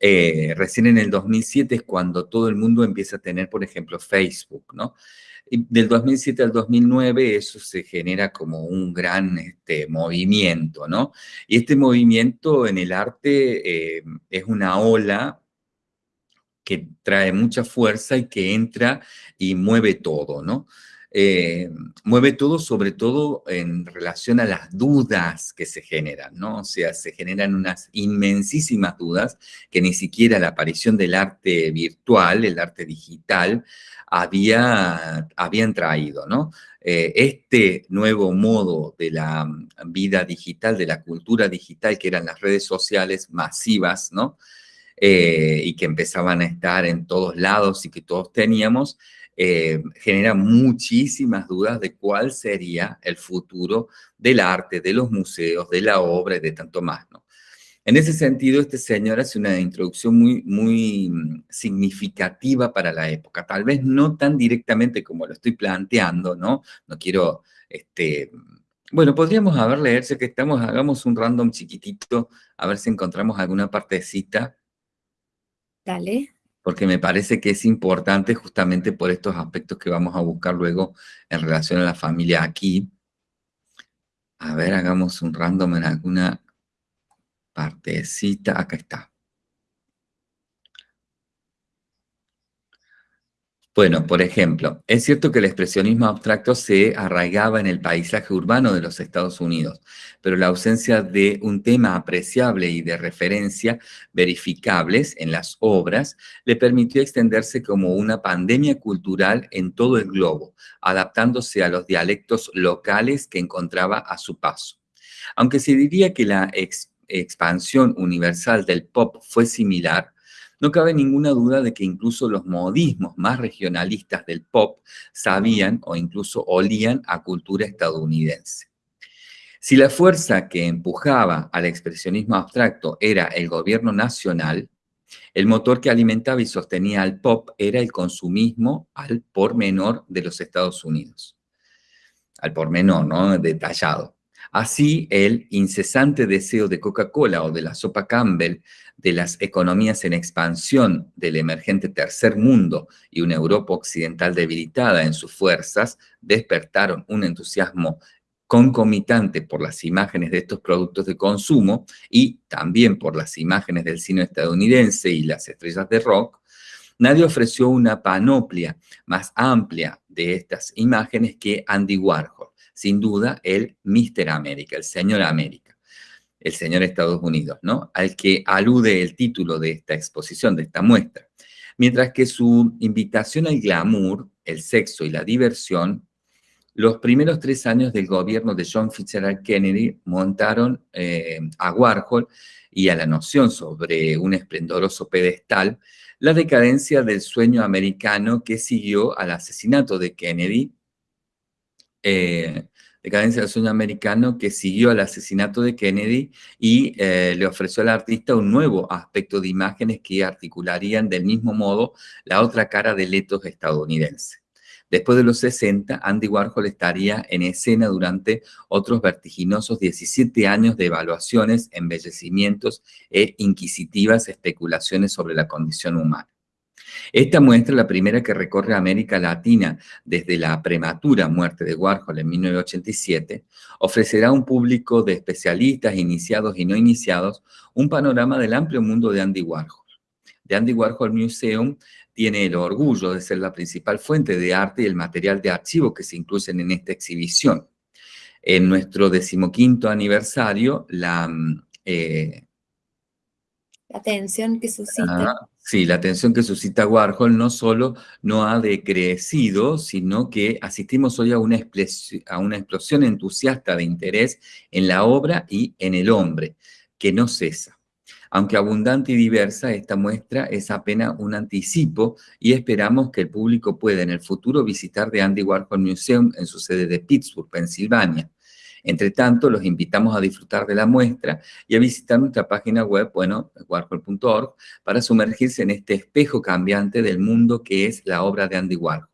Eh, recién en el 2007 es cuando todo el mundo empieza a tener, por ejemplo, Facebook, ¿no? Y del 2007 al 2009 eso se genera como un gran este, movimiento, ¿no? Y este movimiento en el arte eh, es una ola que trae mucha fuerza y que entra y mueve todo, ¿no? Eh, mueve todo, sobre todo en relación a las dudas que se generan, ¿no? O sea, se generan unas inmensísimas dudas que ni siquiera la aparición del arte virtual, el arte digital, había, habían traído, ¿no? Eh, este nuevo modo de la vida digital, de la cultura digital, que eran las redes sociales masivas, ¿no? Eh, y que empezaban a estar en todos lados y que todos teníamos, eh, genera muchísimas dudas de cuál sería el futuro del arte, de los museos, de la obra y de tanto más, ¿no? En ese sentido, este señor hace una introducción muy, muy mm, significativa para la época, tal vez no tan directamente como lo estoy planteando, ¿no? No quiero este, Bueno, podríamos haber leerse que estamos, hagamos un random chiquitito, a ver si encontramos alguna partecita. Dale. Porque me parece que es importante justamente por estos aspectos que vamos a buscar luego en relación a la familia aquí. A ver, hagamos un random en alguna partecita. Acá está. Bueno, por ejemplo, es cierto que el expresionismo abstracto se arraigaba en el paisaje urbano de los Estados Unidos, pero la ausencia de un tema apreciable y de referencia verificables en las obras le permitió extenderse como una pandemia cultural en todo el globo, adaptándose a los dialectos locales que encontraba a su paso. Aunque se diría que la expansión universal del pop fue similar, no cabe ninguna duda de que incluso los modismos más regionalistas del pop sabían o incluso olían a cultura estadounidense. Si la fuerza que empujaba al expresionismo abstracto era el gobierno nacional, el motor que alimentaba y sostenía al pop era el consumismo al por menor de los Estados Unidos. Al por menor, ¿no? Detallado. Así, el incesante deseo de Coca-Cola o de la sopa Campbell, de las economías en expansión del emergente tercer mundo y una Europa occidental debilitada en sus fuerzas, despertaron un entusiasmo concomitante por las imágenes de estos productos de consumo y también por las imágenes del cine estadounidense y las estrellas de rock, nadie ofreció una panoplia más amplia de estas imágenes que Andy Warhol sin duda, el Mr. América, el señor América, el señor Estados Unidos, ¿no? Al que alude el título de esta exposición, de esta muestra. Mientras que su invitación al glamour, el sexo y la diversión, los primeros tres años del gobierno de John Fitzgerald Kennedy montaron eh, a Warhol y a la noción sobre un esplendoroso pedestal la decadencia del sueño americano que siguió al asesinato de Kennedy eh, Decadencia del sueño americano que siguió al asesinato de Kennedy y eh, le ofreció al artista un nuevo aspecto de imágenes que articularían del mismo modo la otra cara del etos estadounidense. Después de los 60, Andy Warhol estaría en escena durante otros vertiginosos 17 años de evaluaciones, embellecimientos e inquisitivas especulaciones sobre la condición humana. Esta muestra, la primera que recorre América Latina desde la prematura muerte de Warhol en 1987, ofrecerá a un público de especialistas, iniciados y no iniciados, un panorama del amplio mundo de Andy Warhol. The Andy Warhol Museum tiene el orgullo de ser la principal fuente de arte y el material de archivo que se incluyen en esta exhibición. En nuestro decimoquinto aniversario, la... Mm, eh, la atención que suscita. Sí, la atención que suscita Warhol no solo no ha decrecido, sino que asistimos hoy a una, a una explosión entusiasta de interés en la obra y en el hombre, que no cesa. Aunque abundante y diversa, esta muestra es apenas un anticipo y esperamos que el público pueda en el futuro visitar The Andy Warhol Museum en su sede de Pittsburgh, Pensilvania. Entre tanto, los invitamos a disfrutar de la muestra y a visitar nuestra página web, bueno, warhol.org, para sumergirse en este espejo cambiante del mundo que es la obra de Andy Warhol.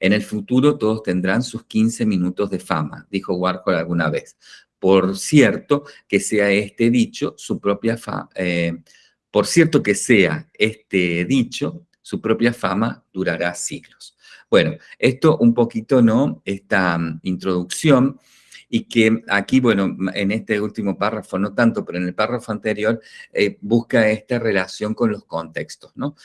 En el futuro todos tendrán sus 15 minutos de fama, dijo Warhol alguna vez. Por cierto, que sea este dicho su propia fama, eh, por cierto que sea este dicho, su propia fama durará siglos. Bueno, esto un poquito, ¿no? Esta mm, introducción y que aquí, bueno, en este último párrafo no tanto, pero en el párrafo anterior eh, busca esta relación con los contextos, ¿no?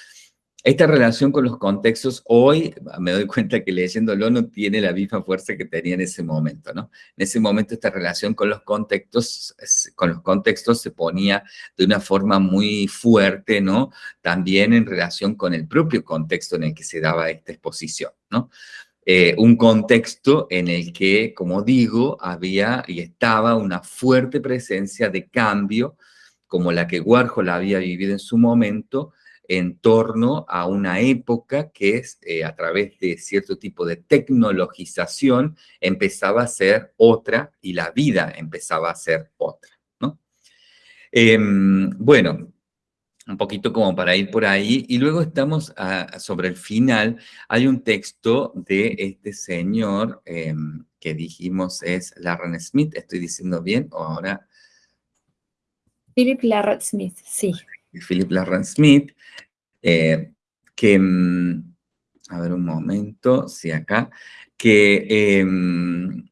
Esta relación con los contextos, hoy me doy cuenta que leyéndolo no tiene la misma fuerza que tenía en ese momento, ¿no? En ese momento esta relación con los contextos, con los contextos se ponía de una forma muy fuerte, ¿no? También en relación con el propio contexto en el que se daba esta exposición, ¿no? Eh, un contexto en el que, como digo, había y estaba una fuerte presencia de cambio, como la que Warhol había vivido en su momento, en torno a una época que es, eh, a través de cierto tipo de tecnologización, empezaba a ser otra y la vida empezaba a ser otra. ¿no? Em, bueno, un poquito como para ir por ahí, y luego estamos sobre el final, hay un texto de este señor em, que dijimos es Larran Smith, ¿estoy diciendo bien o ahora? Philip Larran Smith, sí. Philip Larran Smith, eh, que, em, a ver un momento, sí, acá, que em,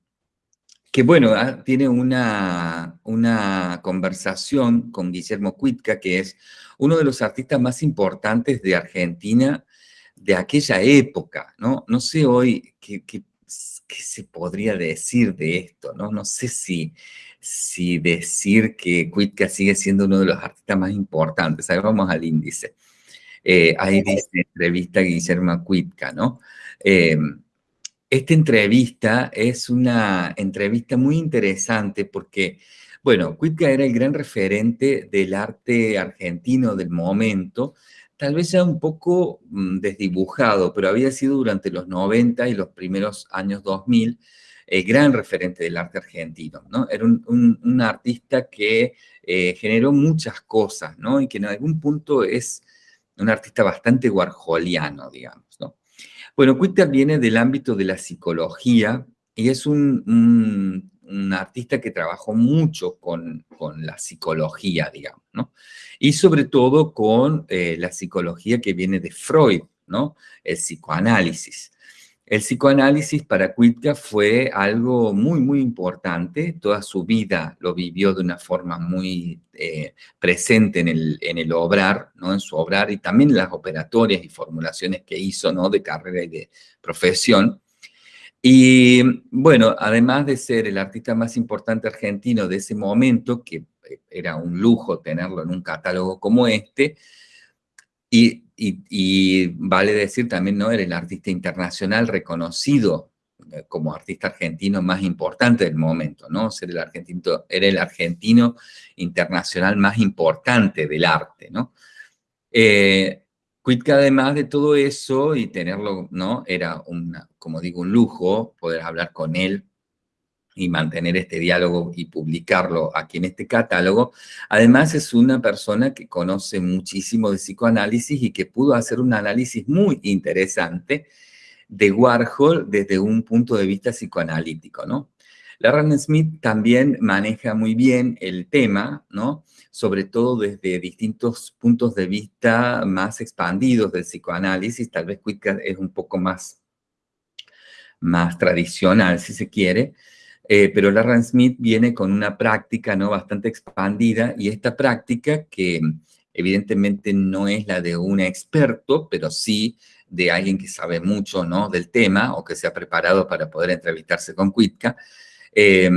que bueno, ah, tiene una, una conversación con Guillermo Cuitca, que es uno de los artistas más importantes de Argentina de aquella época, ¿no? No sé hoy qué, qué, se podría decir de esto, ¿no? No sé si, si decir que Cuitca sigue siendo uno de los artistas más importantes. Ahí vamos al índice. Eh, ahí dice entrevista a Guillermo Cuitca, ¿no? Eh, esta entrevista es una entrevista muy interesante porque, bueno, Cuitca era el gran referente del arte argentino del momento, tal vez ya un poco mm, desdibujado, pero había sido durante los 90 y los primeros años 2000 el gran referente del arte argentino, ¿no? Era un, artista que eh, generó muchas cosas, ¿no? Y que en algún punto es un artista bastante warholiano, digamos. Bueno, Cuitca viene del ámbito de la psicología y es un, artista que trabajó mucho con, la psicología, digamos, ¿no? Y sobre todo con eh, la psicología que viene de Freud, ¿no? El psicoanálisis. El psicoanálisis para Cuitca fue algo muy, muy importante. Toda su vida lo vivió de una forma muy eh, presente en el, en el obrar, ¿no? en su obrar, y también las operatorias y formulaciones que hizo ¿no? de carrera y de profesión. Y bueno, además de ser el artista más importante argentino de ese momento, que eh, era un lujo tenerlo en un catálogo como este, y y, vale decir también, ¿no? Era el artista internacional reconocido eh, como artista argentino más importante del momento, ¿no? El argentino, era el argentino internacional más importante del arte, ¿no? Eh, además de todo eso y tenerlo, ¿no? Era, una, como digo, un lujo poder hablar con él y mantener este diálogo y publicarlo aquí en este catálogo. Además es una persona que conoce muchísimo de psicoanálisis y que pudo hacer un análisis muy interesante de Warhol desde un punto de vista psicoanalítico, ¿no? Smith también maneja muy bien el tema, ¿no? Sobre todo desde distintos puntos de vista más expandidos del psicoanálisis, tal vez Quick es un poco más, más tradicional, si se quiere, eh, pero Larran Smith viene con una práctica ¿no? bastante expandida y esta práctica que evidentemente no es la de un experto, pero sí de alguien que sabe mucho ¿no? del tema o que se ha preparado para poder entrevistarse con Cuitca, eh,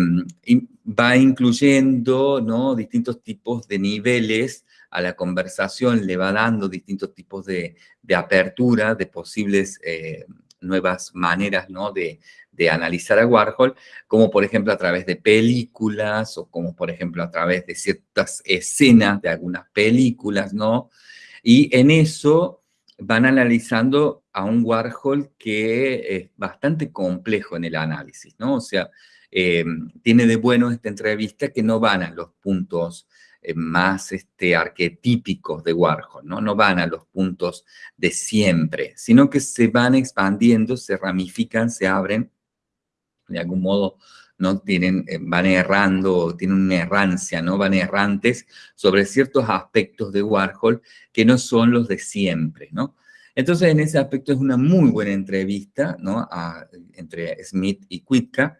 va incluyendo ¿no? distintos tipos de niveles a la conversación, le va dando distintos tipos de, apertura, de posibles eh, nuevas maneras ¿no? de, de analizar a Warhol, como por ejemplo a través de películas o como por ejemplo a través de ciertas escenas de algunas películas, ¿no? Y en eso van analizando a un Warhol que es bastante complejo en el análisis, ¿no? O sea, eh, tiene de bueno esta entrevista que no van a los puntos eh, más este, arquetípicos de Warhol, ¿no? No van a los puntos de siempre, sino que se van expandiendo, se ramifican, se abren de algún modo ¿no? Tienen, eh, van errando, tienen una errancia, ¿no? Van errantes sobre ciertos aspectos de Warhol que no son los de siempre, ¿no? Entonces, en ese aspecto es una muy buena entrevista, ¿no? entre Smith y Quitka,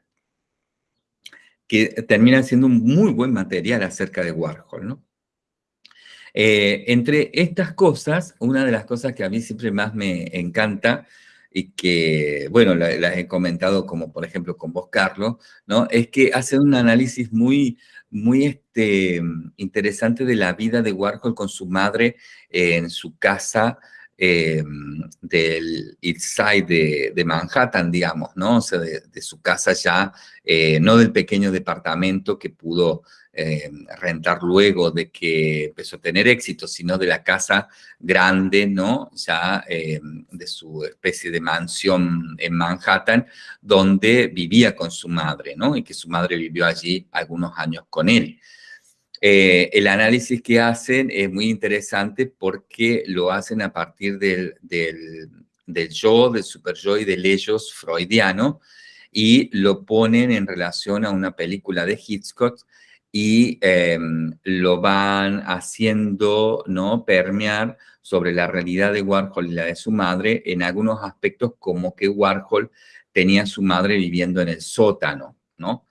que termina siendo un muy buen material acerca de Warhol, ¿no? Eh, entre estas cosas, una de las cosas que a mí siempre más me encanta y que, bueno, las he comentado como por ejemplo con vos, Carlos, ¿no? Es que hace un análisis muy, muy este, interesante de la vida de Warhol con su madre en su casa eh, del East Side de, Manhattan, digamos, ¿no? O sea, de, su casa ya, eh, no del pequeño departamento que pudo eh, rentar luego de que empezó a tener éxito, sino de la casa grande, ¿no? Ya de su especie de mansión en Manhattan, donde vivía con su madre, ¿no? Y que su madre vivió allí algunos años con él. Eh, el análisis que hacen es muy interesante porque lo hacen a partir del, del, yo, del super yo y del ellos freudiano y lo ponen en relación a una película de Hitchcock y em, lo van haciendo ¿no? permear sobre la realidad de Warhol y la de su madre en algunos aspectos como que Warhol tenía a su madre viviendo en el sótano, ¿no?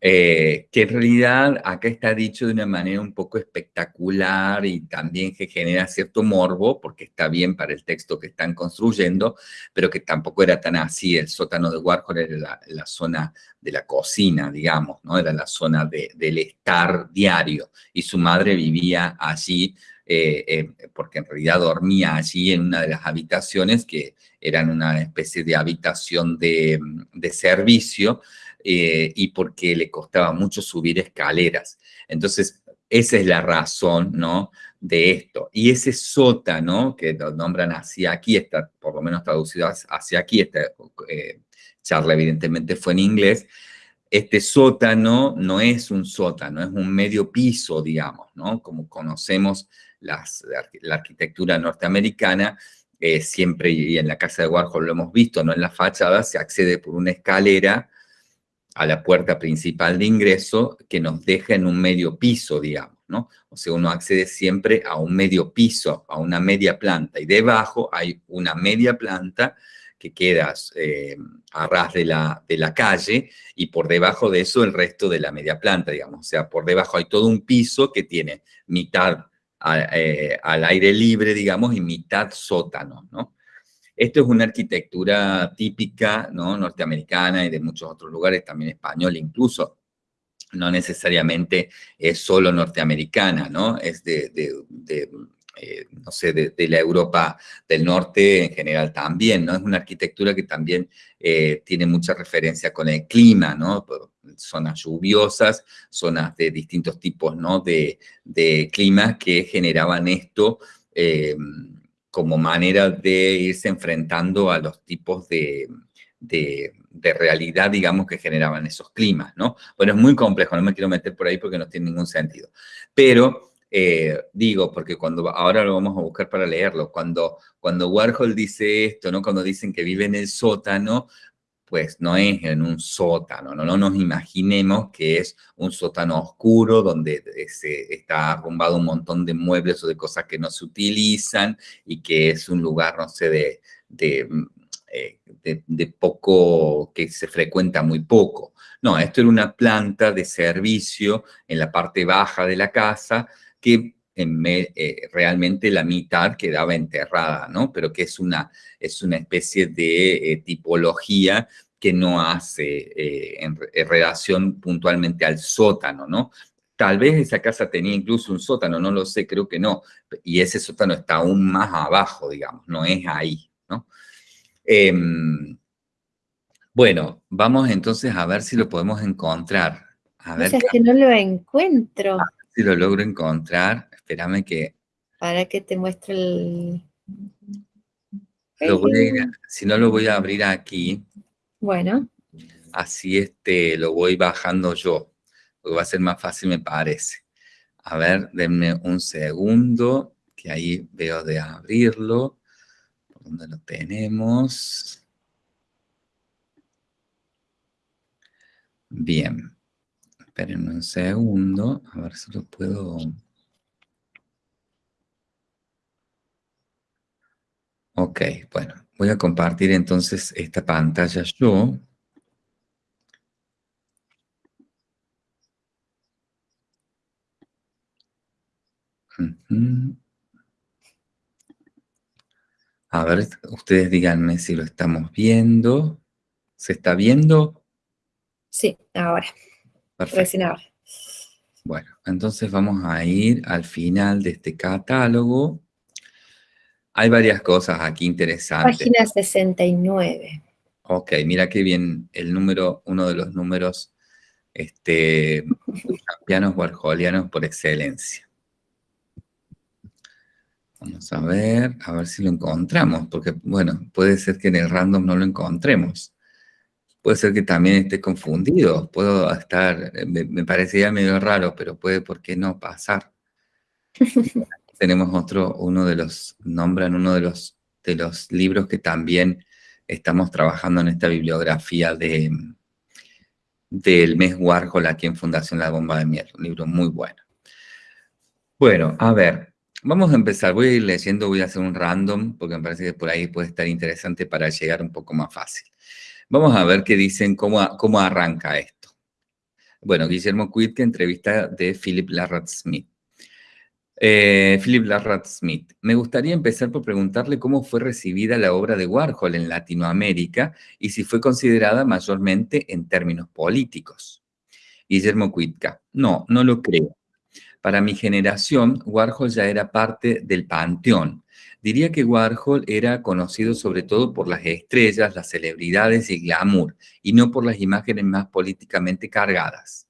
Eh, que en realidad acá está dicho de una manera un poco espectacular y también que genera cierto morbo, porque está bien para el texto que están construyendo, pero que tampoco era tan así. El sótano de Warhol era la, zona de la cocina, digamos, ¿no? Era la zona del estar diario, y su madre vivía allí eh, eh, porque en realidad dormía allí en una de las habitaciones que eran una especie de habitación de, de servicio, eh, y porque le costaba mucho subir escaleras. Entonces, esa es la razón, ¿no? De esto. Y ese sótano, que lo nombran hacia aquí, está por lo menos traducido hacia aquí, esta charla evidentemente fue en inglés, este sótano no es un sótano, es un medio piso, digamos, ¿no? Como conocemos la arquitectura norteamericana, eh, siempre, y en la casa de Warhol lo hemos visto, ¿no? En la fachada se accede por una escalera a la puerta principal de ingreso que nos deja en un medio piso, digamos, ¿no? O sea, uno accede siempre a un medio piso, a una media planta, y debajo hay una media planta que queda eh, a ras de la, de la calle, y por debajo de eso el resto de la media planta, digamos. O sea, por debajo hay todo un piso que tiene mitad eh, al aire libre, digamos, y mitad sótano, ¿no? Esto es una arquitectura típica ¿no? norteamericana y de muchos otros lugares, también español incluso. No necesariamente es solo norteamericana, ¿no? Es de, eh, no sé, de, la Europa del Norte en general también, ¿no? Es una arquitectura que también eh, tiene mucha referencia con el clima, ¿no? Zonas lluviosas, zonas de distintos tipos, ¿no? De, de climas que generaban esto, eh, como manera de irse enfrentando a los tipos de, realidad, digamos, que generaban esos climas, ¿no? Bueno, es muy complejo, no me quiero meter por ahí porque no tiene ningún sentido. Pero, eh, digo, porque cuando, ahora lo vamos a buscar para leerlo, cuando, cuando Warhol dice esto, ¿no? Cuando dicen que vive en el sótano, pues no es en un sótano, no, no nos imaginemos que es un sótano oscuro donde se está arrumbado un montón de muebles o de cosas que no se utilizan y que es un lugar, no sé, de, de, mm, eh, de, poco, que se frecuenta muy poco. No, esto era una planta de servicio en la parte baja de la casa que en eh, realmente la mitad quedaba enterrada, ¿no? Pero que es una, es una especie de eh, tipología que no hace eh, en, relación puntualmente al sótano, ¿no? Tal vez esa casa tenía incluso un sótano, no lo sé, creo que no. Y ese sótano está aún más abajo, digamos, no es ahí, ¿no? Em, bueno, vamos entonces a ver si lo podemos encontrar. A ver, es que no lo encuentro. si lo logro encontrar. Espérame que... Para que te muestre el... si no lo voy a abrir aquí. Bueno. Así este, lo voy bajando yo, porque va a ser más fácil me parece. A ver, denme un segundo, que ahí veo de abrirlo. ¿Por dónde lo tenemos? Bien. Esperen un segundo, a ver si lo puedo... Ok, bueno, voy a compartir entonces esta pantalla yo. A ver, ustedes díganme si lo estamos viendo. ¿Se está viendo? Sí, ahora. Perfecto. Bueno, entonces vamos a ir al final de este catálogo. Hay varias cosas aquí interesantes. Página 69. Ok, mira qué bien el número, uno de los números este, pianos warholianos por excelencia. Vamos a ver, a ver si lo encontramos, porque, bueno, puede ser que en el random no lo encontremos. puede ser que también esté confundido, puedo estar, me, me parecería medio raro, pero puede, ¿por qué no pasar? [LAUGHS] Tenemos otro, uno de los, nombran uno de los, de los libros que también estamos trabajando en esta bibliografía de, del mes Warhol aquí en Fundación La Bomba de Miel, un libro muy bueno. Bueno, a ver, vamos a empezar. Voy a ir leyendo, voy a hacer un random, porque me parece que por ahí puede estar interesante para llegar un poco más fácil. Vamos a ver qué dicen, cómo, cómo arranca esto. Bueno, Guillermo Quidke, entrevista de Philip Larrat Smith. Eh, Philip Larrat Smith. Me gustaría empezar por preguntarle cómo fue recibida la obra de Warhol en Latinoamérica y si fue considerada mayormente en términos políticos. Guillermo Cuitca. No, no lo creo. Para mi generación, Warhol ya era parte del panteón. Diría que Warhol era conocido sobre todo por las estrellas, las celebridades y el glamour, y no por las imágenes más políticamente cargadas.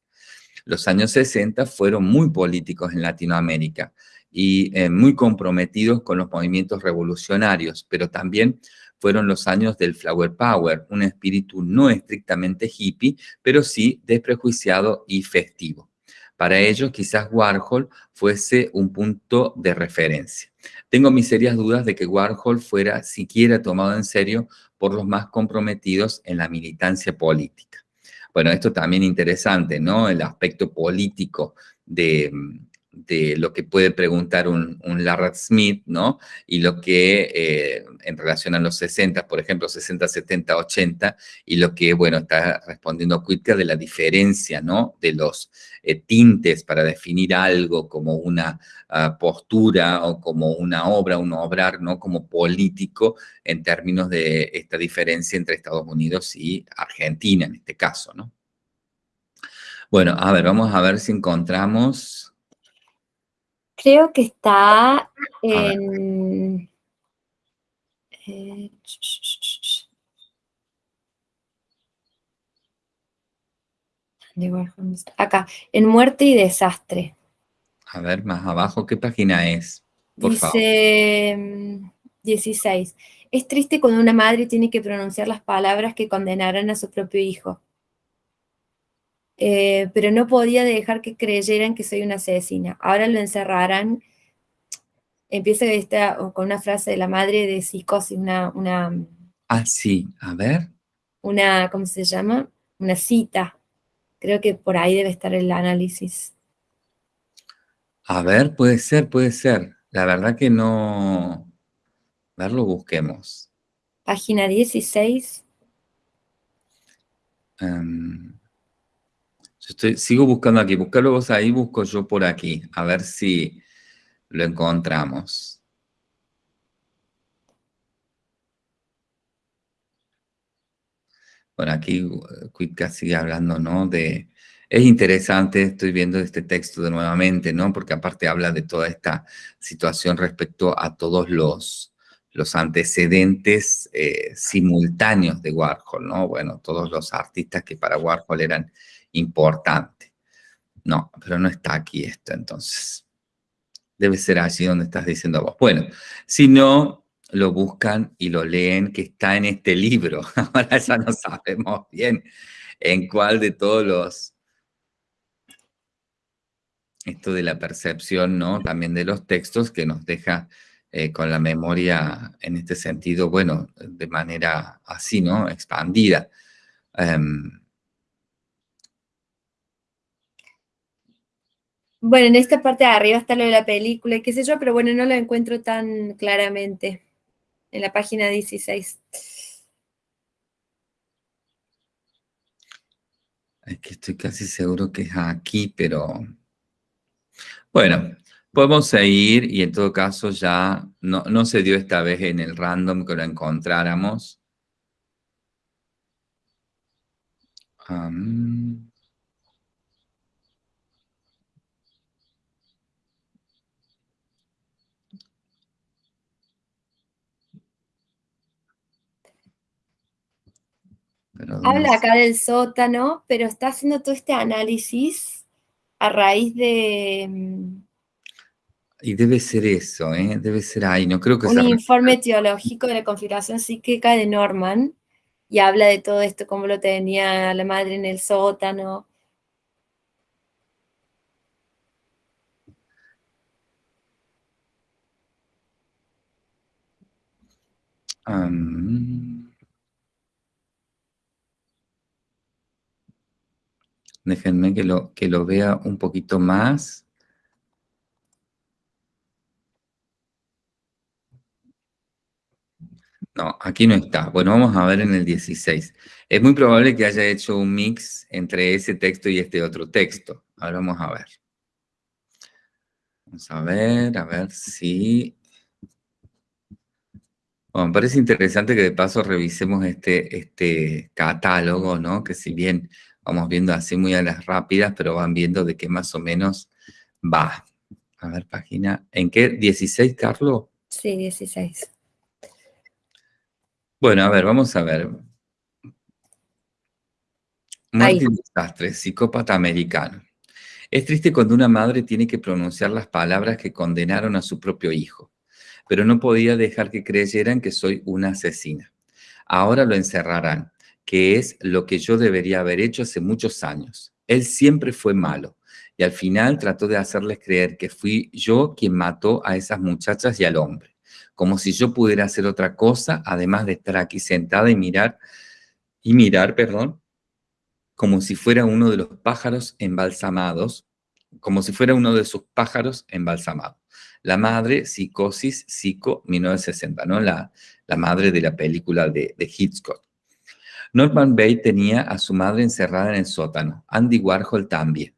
Los años 60 fueron muy políticos en Latinoamérica y eh, muy comprometidos con los movimientos revolucionarios, pero también fueron los años del Flower Power, un espíritu no estrictamente hippie, pero sí desprejuiciado y festivo. Para ellos, quizás Warhol fuese un punto de referencia. Tengo mis serias dudas de que Warhol fuera siquiera tomado en serio por los más comprometidos en la militancia política. Bueno, esto también interesante, ¿no? El aspecto político de, lo que puede preguntar un, un Smith, ¿no? Y lo que eh, en relación a los 60, por ejemplo, 60, 70, 80, y lo que, bueno, está respondiendo Quitka de la diferencia, ¿no? De los eh, tintes para definir algo como una ah, postura o como una obra, un obrar, ¿no? Como político en términos de esta diferencia entre Estados Unidos y Argentina, en este caso, ¿no? Bueno, a ver, vamos a ver si encontramos... Creo que está en... Eh, Acá, en Muerte y Desastre. A ver, más abajo, ¿qué página es? Por Dice 16. Mm, es triste cuando una madre tiene que pronunciar las palabras que condenarán a su propio hijo. Eh, pero no podía dejar que creyeran que soy una asesina. Ahora lo encerrarán. Empieza esta, con una frase de la madre de psicosis, una, una... Ah, sí, a ver. Una, ¿cómo se llama? Una cita Creo que por ahí debe estar el análisis. A ver, puede ser, puede ser. La verdad que no... A ver, lo busquemos. Página 16. Em, yo sigo buscando aquí. Buscalo vos ahí, busco yo por aquí. A ver si lo encontramos. Bueno, aquí Quitka sigue hablando, ¿no? De, es interesante, estoy viendo este texto de nuevamente, ¿no? Porque aparte habla de toda esta situación respecto a todos los, los antecedentes eh, simultáneos de Warhol, ¿no? Bueno, todos los artistas que para Warhol eran importantes. No, pero no está aquí esto, entonces. Debe ser allí donde estás diciendo vos. Bueno, si no, lo buscan y lo leen, que está en este libro. [LAUGHS] Ahora ya no sabemos bien en cuál de todos los... Esto de la percepción, ¿no? También de los textos que nos deja eh, con la memoria en este sentido, bueno, de manera así, ¿no? Expandida. Em, bueno, en esta parte de arriba está lo de la película, qué sé yo, pero bueno, no lo encuentro tan claramente en la página 16. Es que estoy casi seguro que es aquí, pero... Bueno, podemos seguir y en todo caso ya no, se dio esta vez en el random que lo encontráramos. Habla acá del sótano, pero está haciendo todo este análisis a raíz de... Y debe ser eso, ¿eh? debe ser ahí, no creo que Un informe teológico de la configuración psíquica de Norman, y habla de todo esto, cómo lo tenía la madre en el sótano. Déjenme que lo, que lo vea un poquito más. No, aquí no está. Bueno, vamos a ver en el 16. Es muy probable que haya hecho un mix entre ese texto y este otro texto. Ahora vamos a ver. Vamos a ver, a ver si... Bueno, me parece interesante que de paso revisemos este, este catálogo, ¿no? Que si bien vamos viendo así muy a las rápidas, pero van viendo de qué más o menos va. A ver, página... ¿En qué? ¿16, Carlos? Sí, 16. Bueno, a ver, vamos a ver. Martín Desastre, psicópata americano. Es triste cuando una madre tiene que pronunciar las palabras que condenaron a su propio hijo, pero no podía dejar que creyeran que soy una asesina. Ahora lo encerrarán, que es lo que yo debería haber hecho hace muchos años. Él siempre fue malo y al final trató de hacerles creer que fui yo quien mató a esas muchachas y al hombre como si yo pudiera hacer otra cosa, además de estar aquí sentada y mirar, y mirar, perdón, como si fuera uno de los pájaros embalsamados, como si fuera uno de sus pájaros embalsamados. La madre, Psicosis, Psico, 1960, ¿no? La, la madre de la película de, de Hitchcock. Norman Bates tenía a su madre encerrada en el sótano, Andy Warhol también.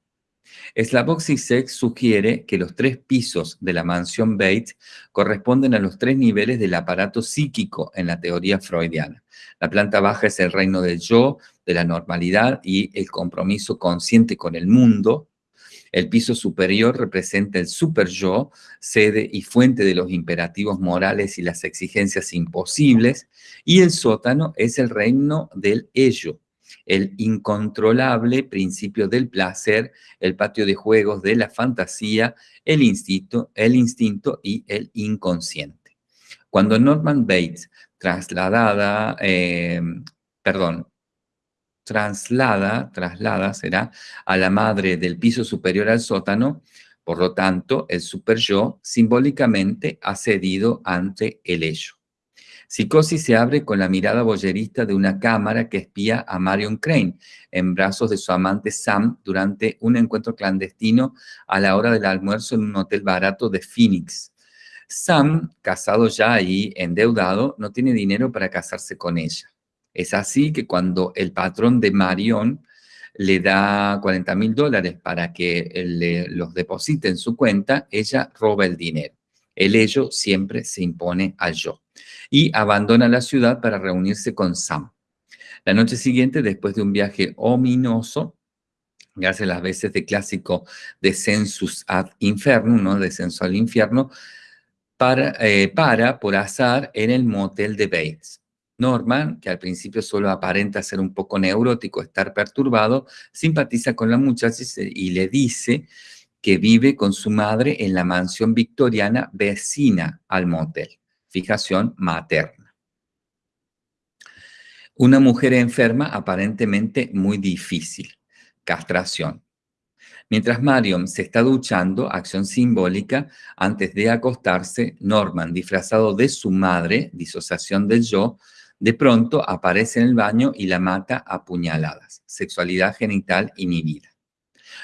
Slavoj sugiere que los tres pisos de la mansión Bates corresponden a los tres niveles del aparato psíquico en la teoría freudiana. La planta baja es el reino del yo, de la normalidad y el compromiso consciente con el mundo. El piso superior representa el super yo, sede y fuente de los imperativos morales y las exigencias imposibles. Y el sótano es el reino del ello, el incontrolable principio del placer, el patio de juegos de la fantasía, el instinto, el instinto y el inconsciente. Cuando Norman Bates trasladada, eh, perdón, traslada, traslada será a la madre del piso superior al sótano, por lo tanto, el super yo simbólicamente ha cedido ante el ello. Psicosis se abre con la mirada boyerista de una cámara que espía a Marion Crane en brazos de su amante Sam durante un encuentro clandestino a la hora del almuerzo en un hotel barato de Phoenix. Sam, casado ya y endeudado, no tiene dinero para casarse con ella. Es así que cuando el patrón de Marion le da 40 mil dólares para que le, los deposite en su cuenta, ella roba el dinero. El ello siempre se impone al yo y abandona la ciudad para reunirse con Sam. La noche siguiente, después de un viaje ominoso, gracias a las veces de clásico descensus ad infernum, ¿no? descenso al infierno, para, eh, para, por azar, en el motel de Bates. Norman, que al principio solo aparenta ser un poco neurótico, estar perturbado, simpatiza con la muchacha y le dice que vive con su madre en la mansión victoriana vecina al motel fijación materna. Una mujer enferma aparentemente muy difícil, castración. Mientras Marion se está duchando, acción simbólica, antes de acostarse, Norman, disfrazado de su madre, disociación del yo, de pronto aparece en el baño y la mata a puñaladas, sexualidad genital inhibida.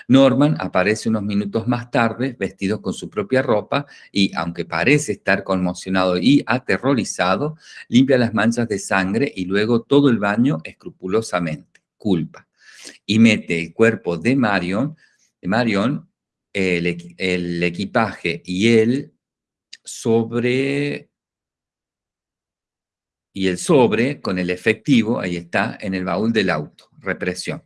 Norman aparece unos minutos más tarde vestido con su propia ropa y, aunque parece estar conmocionado y aterrorizado, limpia las manchas de sangre y luego todo el baño escrupulosamente, culpa, y mete el cuerpo de Marion, de Marion el, el equipaje y él sobre y el sobre con el efectivo, ahí está, en el baúl del auto, represión.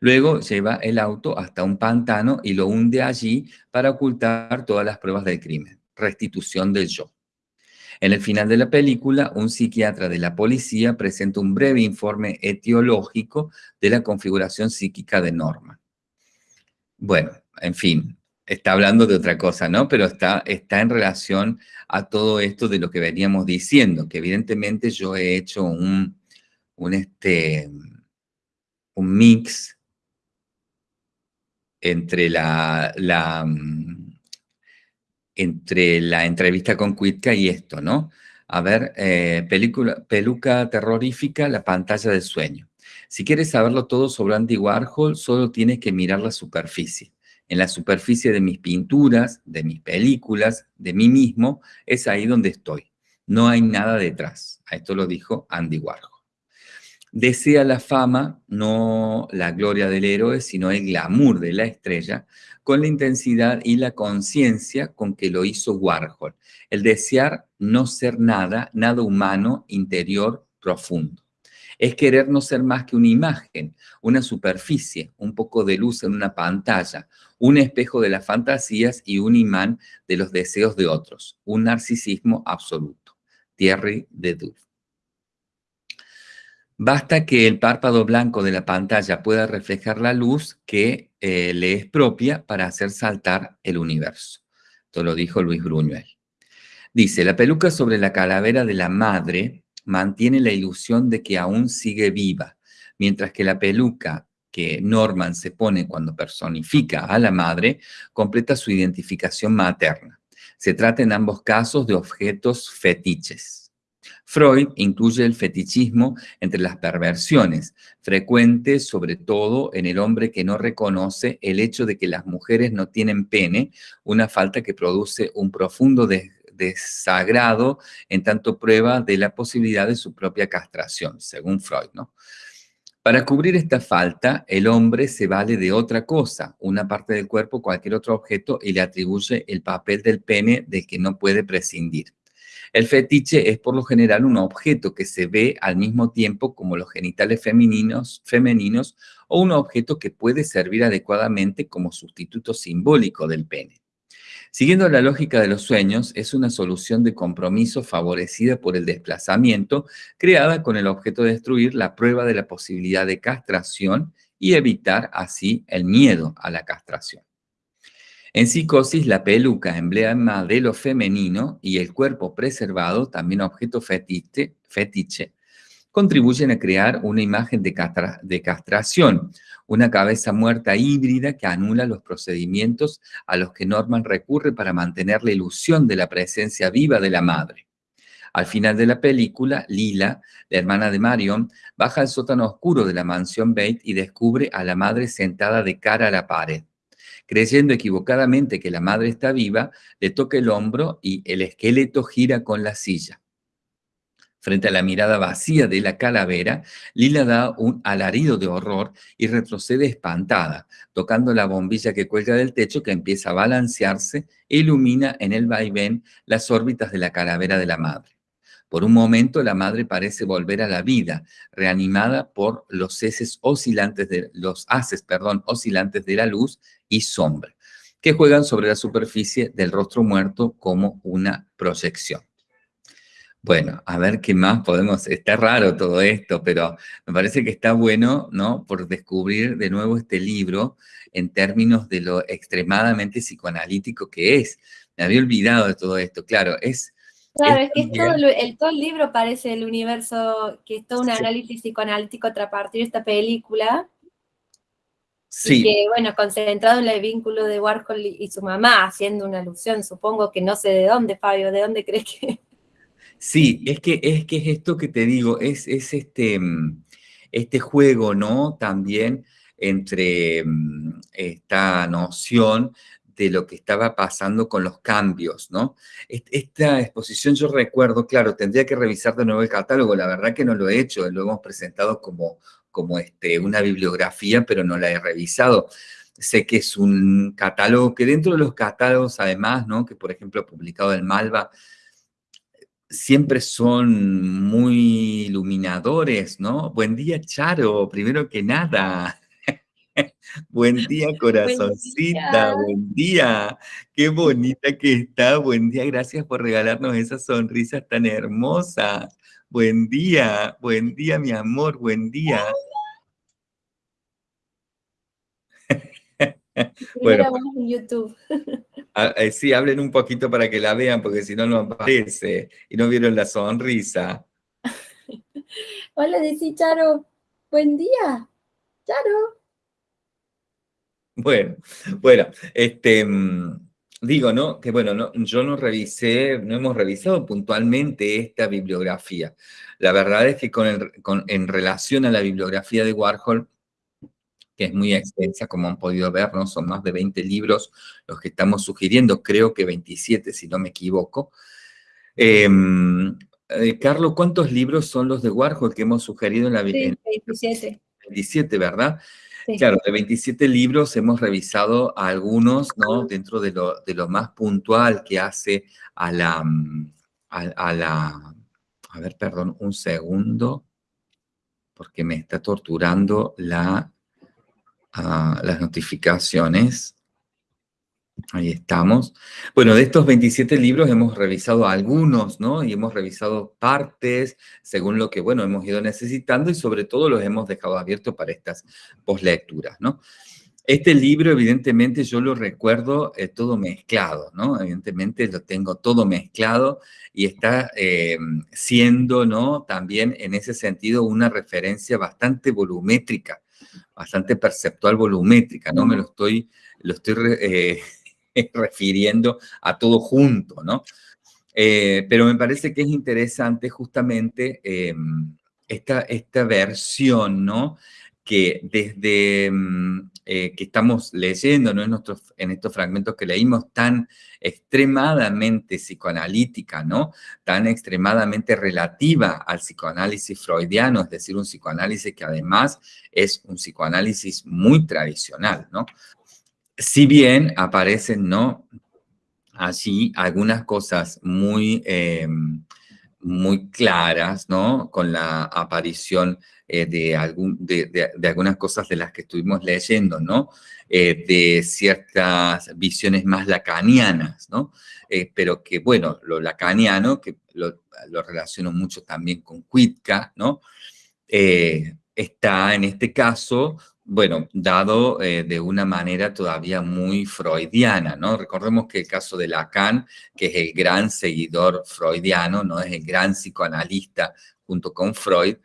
Luego lleva el auto hasta un pantano y lo hunde allí para ocultar todas las pruebas del crimen. Restitución del yo. En el final de la película, un psiquiatra de la policía presenta un breve informe etiológico de la configuración psíquica de Norma. Bueno, en fin, está hablando de otra cosa, ¿no? Pero está, está en relación a todo esto de lo que veníamos diciendo, que evidentemente yo he hecho un, un, este, un mix entre la, la, entre la entrevista con Cuitca y esto, ¿no? A ver, eh, película, peluca terrorífica, la pantalla del sueño. Si quieres saberlo todo sobre Andy Warhol, solo tienes que mirar la superficie. En la superficie de mis pinturas, de mis películas, de mí mismo, es ahí donde estoy. No hay nada detrás. Esto lo dijo Andy Warhol. Desea la fama, no la gloria del héroe, sino el glamour de la estrella, con la intensidad y la conciencia con que lo hizo Warhol. El desear no ser nada, nada humano, interior, profundo. Es querer no ser más que una imagen, una superficie, un poco de luz en una pantalla, un espejo de las fantasías y un imán de los deseos de otros, un narcisismo absoluto. Thierry de Duve. Basta que el párpado blanco de la pantalla pueda reflejar la luz que eh, le es propia para hacer saltar el universo. Esto lo dijo Luis Bruñuel. Dice, la peluca sobre la calavera de la madre mantiene la ilusión de que aún sigue viva, mientras que la peluca que Norman se pone cuando personifica a la madre completa su identificación materna. Se trata en ambos casos de objetos fetiches. Freud incluye el fetichismo entre las perversiones, frecuentes sobre todo en el hombre que no reconoce el hecho de que las mujeres no tienen pene, una falta que produce un profundo desagrado en tanto prueba de la posibilidad de su propia castración, según Freud, ¿no? Para cubrir esta falta, el hombre se vale de otra cosa, una parte del cuerpo, cualquier otro objeto, y le atribuye el papel del pene del que no puede prescindir. El fetiche es por lo general un objeto que se ve al mismo tiempo como los genitales femeninos, femeninos o un objeto que puede servir adecuadamente como sustituto simbólico del pene. Siguiendo la lógica de los sueños, es una solución de compromiso favorecida por el desplazamiento, creada con el objeto de destruir la prueba de la posibilidad de castración y evitar así el miedo a la castración. En psicosis, la peluca, emblema de lo femenino, y el cuerpo preservado, también objeto fetiche, fetiche contribuyen a crear una imagen de, castración, una cabeza muerta híbrida que anula los procedimientos a los que Norman recurre para mantener la ilusión de la presencia viva de la madre. Al final de la película, Lila, la hermana de Marion, baja al sótano oscuro de la mansión Bate y descubre a la madre sentada de cara a la pared creyendo equivocadamente que la madre está viva, le toca el hombro y el esqueleto gira con la silla. Frente a la mirada vacía de la calavera, Lila da un alarido de horror y retrocede espantada, tocando la bombilla que cuelga del techo que empieza a balancearse e ilumina en el vaivén las órbitas de la calavera de la madre. Por un momento la madre parece volver a la vida, reanimada por los heces oscilantes de, los haces, perdón, oscilantes de la luz y sombra, que juegan sobre la superficie del rostro muerto como una proyección. Bueno, a ver qué más podemos... Está raro todo esto, pero me parece que está bueno, ¿no? Por descubrir de nuevo este libro en términos de lo extremadamente psicoanalítico que es. Me había olvidado de todo esto. Claro, es... Claro, es, que todo, el, todo el libro parece el universo, que es todo un análisis psicoanalítico a partir de esta película. Sí. que, bueno, concentrado en el vínculo de Warhol y su mamá, haciendo una alusión, supongo que no sé de dónde, Fabio, ¿de dónde crees que...? Sí, es que es, que es esto que te digo, es, es este, mm, este juego, ¿no? También entre mm, esta noción de lo que estaba pasando con los cambios, ¿no? Esta exposición yo recuerdo, claro, tendría que revisar de nuevo el catálogo, la verdad que no lo he hecho, lo hemos presentado como como este, una bibliografía, pero no la he revisado. Sé que es un catálogo que dentro de los catálogos, además, ¿no? que por ejemplo ha publicado el Malva, siempre son muy iluminadores, ¿no? Buen día, Charo, primero que nada. [LAUGHS] Buen día, corazoncita, buen día. Qué bonita que está, buen día, gracias por regalarnos esas sonrisas tan hermosas. Buen día, buen día, mi amor, buen día. [LAUGHS] bueno, en YouTube. [LAUGHS] Ah, eh, sí, hablen un poquito para que la vean, porque si no, no aparece. Y no vieron la sonrisa. [LAUGHS] Hola, decí Charo. Buen día. Charo. Bueno, bueno, este, mm, digo, ¿no? Que bueno, no, yo no revisé, no hemos revisado puntualmente esta bibliografía. La verdad es que con con, en relación a la bibliografía de Warhol, que es muy extensa, como han podido ver, ¿no? Son más de 20 libros los que estamos sugiriendo, creo que 27, si no me equivoco. Em, eh, Carlos, ¿cuántos libros son los de Warhol que hemos sugerido en la... Sí, 27. 27, ¿verdad? Claro, de 27 libros hemos revisado algunos, ¿no? Dentro de lo, más puntual que hace a la, mm, a, la... A ver, perdón, un segundo, porque me está torturando la, ah, las notificaciones. Ahí estamos. Bueno, de estos 27 libros hemos revisado algunos, ¿no? Y hemos revisado partes según lo que, bueno, hemos ido necesitando y sobre todo los hemos dejado abiertos para estas postlecturas, ¿no? Este libro, evidentemente, yo lo recuerdo eh, todo mezclado, ¿no? Evidentemente lo tengo todo mezclado y está eh, siendo, ¿no? También en ese sentido una referencia bastante volumétrica, bastante perceptual volumétrica, ¿no? Me lo estoy, lo estoy eh, [LAUGHS] refiriendo a todo junto, ¿no? Eh, pero me parece que es interesante justamente em, esta, esta versión, ¿no? Que desde mm, eh, que estamos leyendo ¿no? en, en estos fragmentos que leímos tan extremadamente psicoanalítica, ¿no? Tan extremadamente relativa al psicoanálisis freudiano, es decir, un psicoanálisis que además es un psicoanálisis muy tradicional, ¿no? Si bien aparecen, ¿no? Allí algunas cosas muy, eh, muy claras, ¿no? Con la aparición eh, de, algún, de, algunas cosas de las que estuvimos leyendo, ¿no? Eh, de ciertas visiones más lacanianas, ¿no? pero que, bueno, lo lacaniano, que lo, relaciono mucho también con Kuitka, ¿no? está en este caso bueno, dado eh, de una manera todavía muy freudiana, ¿no? Recordemos que el caso de Lacan, que es el gran seguidor freudiano, ¿no? Es el gran psicoanalista junto con Freud,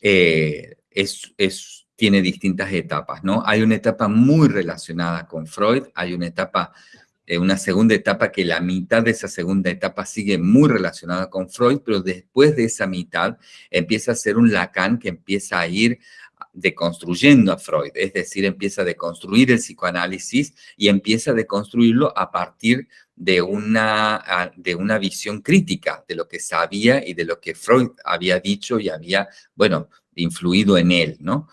eh, es, tiene distintas etapas, ¿no? Hay una etapa muy relacionada con Freud, hay una etapa, eh, una segunda etapa que la mitad de esa segunda etapa sigue muy relacionada con Freud, pero después de esa mitad empieza a ser un Lacan que empieza a ir deconstruyendo a Freud, es decir, empieza a deconstruir el psicoanálisis y empieza a deconstruirlo a partir de una, de una visión crítica de lo que sabía y de lo que Freud había dicho y había, bueno, influido en él, ¿no?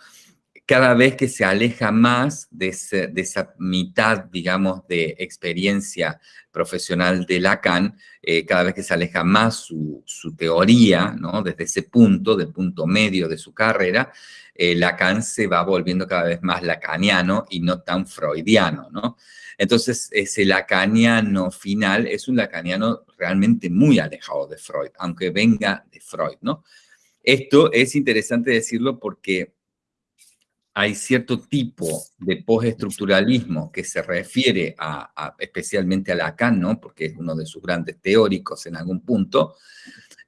Cada vez que se aleja más de, esa mitad, digamos, de experiencia profesional de Lacan, eh, cada vez que se aleja más su, teoría, ¿no? Desde ese punto, del punto medio de su carrera, eh, Lacan se va volviendo cada vez más lacaniano y no tan freudiano, ¿no? Entonces, ese lacaniano final es un lacaniano realmente muy alejado de Freud, aunque venga de Freud, ¿no? Esto es interesante decirlo porque hay cierto tipo de postestructuralismo que se refiere a, especialmente a Lacan, ¿no? Porque es uno de sus grandes teóricos en algún punto,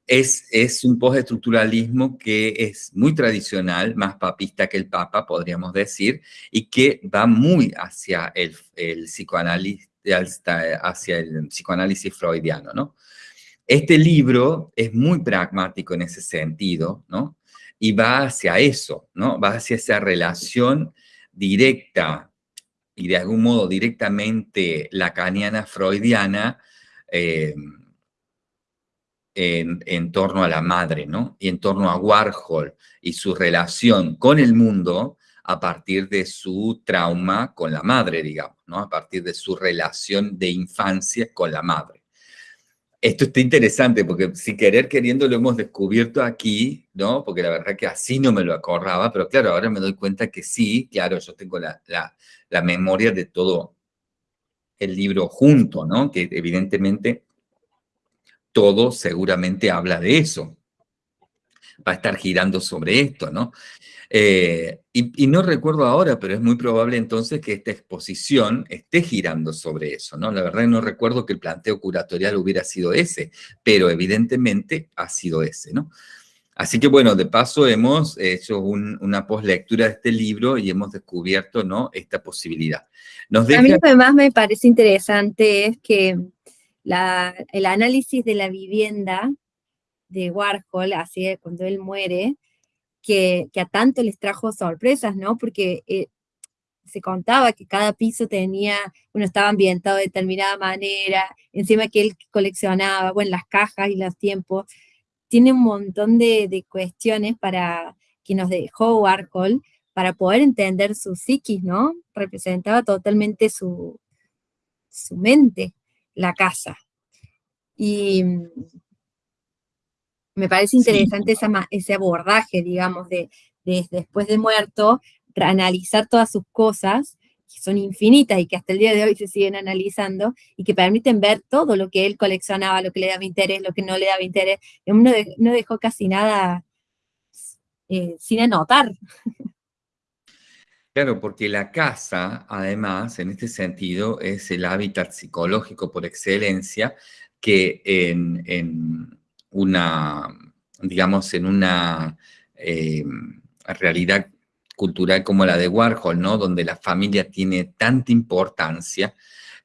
es, un postestructuralismo que es muy tradicional, más papista que el Papa, podríamos decir, y que va muy hacia el, psicoanálisis, hacia el psicoanálisis freudiano, ¿no? Este libro es muy pragmático en ese sentido, ¿no? Y va hacia eso, ¿no? Va hacia esa relación directa y de algún modo directamente lacaniana, freudiana, eh, en, torno a la madre, ¿no? Y en torno a Warhol y su relación con el mundo a partir de su trauma con la madre, digamos, ¿no? A partir de su relación de infancia con la madre. Esto está interesante porque si querer queriendo lo hemos descubierto aquí, ¿no? Porque la verdad que así no me lo acordaba, pero claro, ahora me doy cuenta que sí, claro, yo tengo la, la, la memoria de todo el libro junto, ¿no? Que evidentemente todo seguramente habla de eso. Va a estar girando sobre esto, ¿no? Eh, y, no recuerdo ahora, pero es muy probable entonces que esta exposición esté girando sobre eso, ¿no? La verdad no recuerdo que el planteo curatorial hubiera sido ese, pero evidentemente ha sido ese, ¿no? Así que bueno, de paso hemos hecho una postlectura de este libro y hemos descubierto ¿no? esta posibilidad. A mí lo que más me parece interesante es que el análisis de la vivienda de Warhol, así cuando él muere, que, a tanto les trajo sorpresas, ¿no? Porque eh, se contaba que cada piso tenía, uno estaba ambientado de determinada manera, encima que él coleccionaba, bueno, las cajas y los tiempos, tiene un montón de, cuestiones para que nos dejó Warhol para poder entender su psiquis, ¿no? Representaba totalmente su, su mente, la casa. Y me parece interesante ese abordaje, digamos, de, de, después de muerto, analizar todas sus cosas que son infinitas y que hasta el día de hoy se siguen analizando y que permiten ver todo lo que él coleccionaba, lo que le daba interés, lo que no le daba interés. No, no dejó casi nada eh, sin anotar. Claro, porque la casa, además, en este sentido, es el hábitat psicológico por excelencia que en, una, digamos, en una eh, realidad cultural como la de Warhol, ¿no? Donde la familia tiene tanta importancia,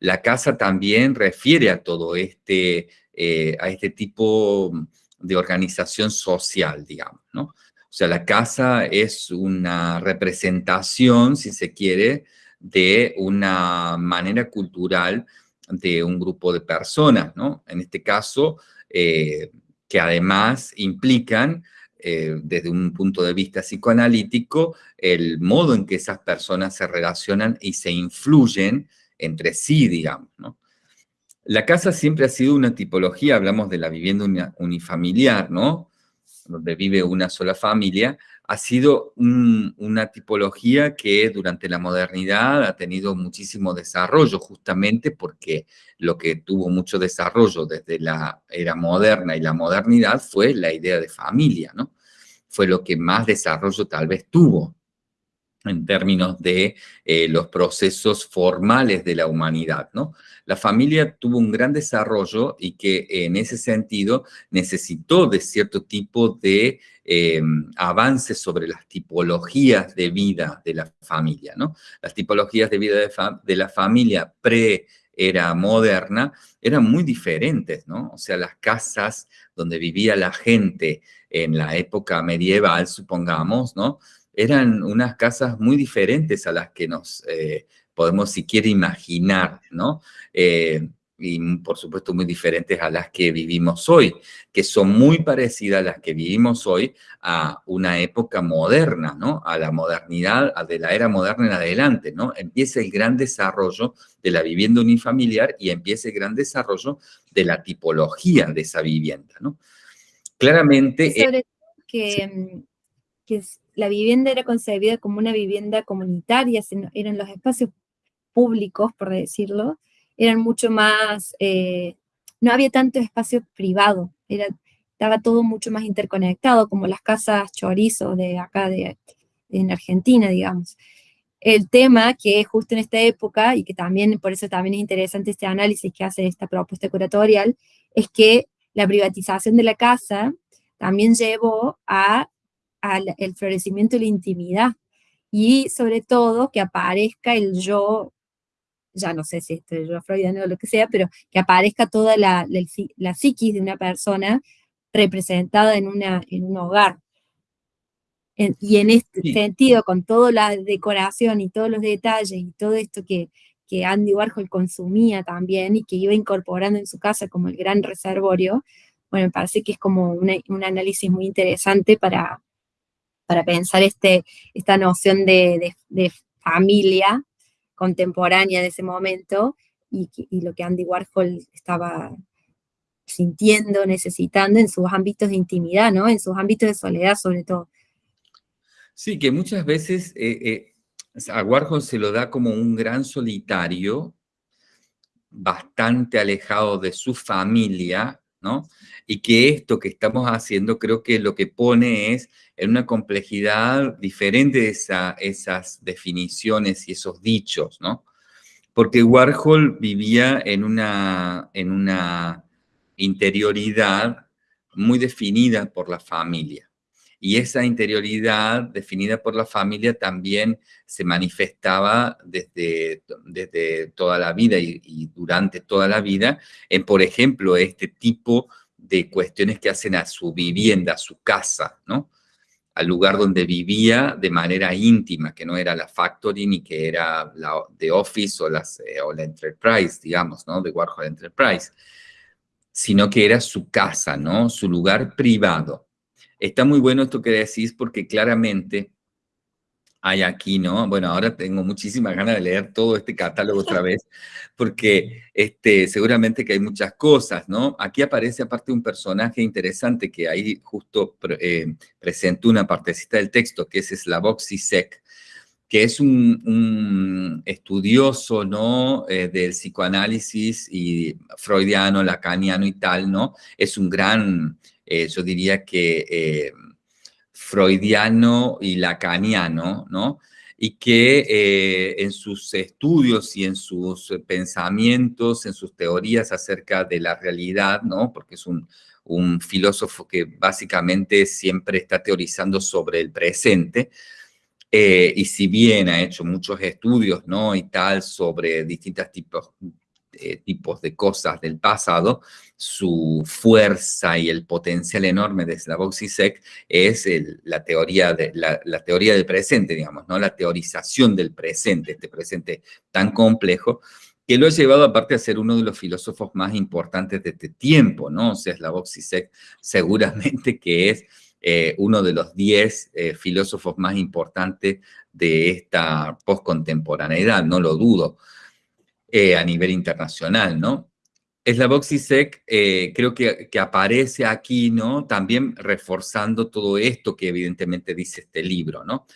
la casa también refiere a todo este, eh, a este tipo de organización social, digamos, ¿no? O sea, la casa es una representación, si se quiere, de una manera cultural de un grupo de personas, ¿no? En este caso, eh, que además implican eh, desde un punto de vista psicoanalítico, el modo en que esas personas se relacionan y se influyen entre sí, digamos. La casa siempre ha sido una tipología, hablamos de la vivienda unifamiliar, ¿no? Donde vive una sola familia, ha sido una tipología que durante la modernidad ha tenido muchísimo desarrollo, justamente porque lo que tuvo mucho desarrollo desde la era moderna y la modernidad fue la idea de familia, ¿no? Fue lo que más desarrollo tal vez tuvo en términos de eh, los procesos formales de la humanidad, ¿no? La familia tuvo un gran desarrollo y que en ese sentido necesitó de cierto tipo de eh, avances sobre las tipologías de vida de la familia, ¿no? Las tipologías de vida de, la familia pre era moderna, eran muy diferentes, ¿no? O sea, las casas donde vivía la gente en la época medieval, supongamos, ¿no? Eran unas casas muy diferentes a las que nos eh, podemos siquiera imaginar, ¿no? Eh, y por supuesto muy diferentes a las que vivimos hoy, que son muy parecidas a las que vivimos hoy a una época moderna, ¿no? A la modernidad, de la era moderna en adelante, ¿no? Empieza el gran desarrollo de la vivienda unifamiliar y empieza el gran desarrollo de la tipología de esa vivienda, ¿no? Claramente... Sobre que, mm, que la vivienda era concebida como una vivienda comunitaria, eran los espacios públicos, por decirlo, eran mucho más, eh, no había tanto espacio privado, era, estaba todo mucho más interconectado, como las casas chorizo de acá de, en Argentina, digamos. El tema que justo en esta época, y que también, por eso también es interesante este análisis que hace esta propuesta curatorial, es que la privatización de la casa también llevó a al el florecimiento de la intimidad y sobre todo que aparezca el yo, ya no sé si esto es yo freudiano o lo que sea, pero que aparezca toda la, la, psiquis de una persona representada en, una, en un hogar. y en este sentido, con toda la decoración y todos los detalles y todo esto que, que Andy Warhol consumía también y que iba incorporando en su casa como el gran reservorio, bueno, me parece que es como un análisis muy interesante para, para pensar este, esta noción de, familia contemporánea de ese momento y, lo que Andy Warhol estaba sintiendo, necesitando en sus ámbitos de intimidad, ¿no? En sus ámbitos de soledad sobre todo. Sí, que muchas veces eh, eh, a Warhol se lo da como un gran solitario, bastante alejado de su familia, Y que esto que estamos haciendo creo que lo que pone es en una complejidad diferente de esas definiciones y esos dichos, ¿no? Porque Warhol vivía en una, en una interioridad muy definida por la familia. Y esa interioridad definida por la familia también se manifestaba desde, desde toda la vida y, durante toda la vida en, por ejemplo, este tipo de cuestiones que hacen a su vivienda, a su casa, ¿no? al lugar donde vivía de manera íntima, que no era la factory ni que era la The Office o, las, eh, o la Enterprise, digamos, ¿no? De Warhol Enterprise, sino que era su casa, ¿no? Su lugar privado. Está muy bueno esto que decís porque claramente hay aquí, ¿no? Bueno, ahora tengo muchísimas ganas de leer todo este catálogo otra vez, [LAUGHS] porque este, seguramente que hay muchas cosas, ¿no? Aquí aparece aparte un personaje interesante que ahí justo eh, presentó una partecita del texto, que es Slavoj Zizek, que es un, estudioso, ¿no? Eh, del psicoanálisis y freudiano, lacaniano y tal, ¿no? Es un gran, eh, yo diría que freudiano y lacaniano, ¿no? Y que eh, en sus estudios y en sus pensamientos, en sus teorías acerca de la realidad, ¿no? Porque es un, filósofo que básicamente siempre está teorizando sobre el presente, eh, y si bien ha hecho muchos estudios, ¿no? Y tal, sobre distintos tipos, eh, tipos de cosas del pasado, su fuerza y el potencial enorme de Slavoj Zizek es la, teoría de, la, teoría del presente, digamos, ¿no? La teorización del presente, este presente tan complejo, que lo ha llevado aparte a ser uno de los filósofos más importantes de este tiempo, ¿no? O sea, Slavoj Zizek seguramente que es eh, uno de los diez eh, filósofos más importantes de esta postcontemporaneidad, no lo dudo. Eh, a nivel internacional, ¿no? Slavoj Zizek creo que, que, aparece aquí, ¿no? También reforzando todo esto que evidentemente dice este libro, ¿no?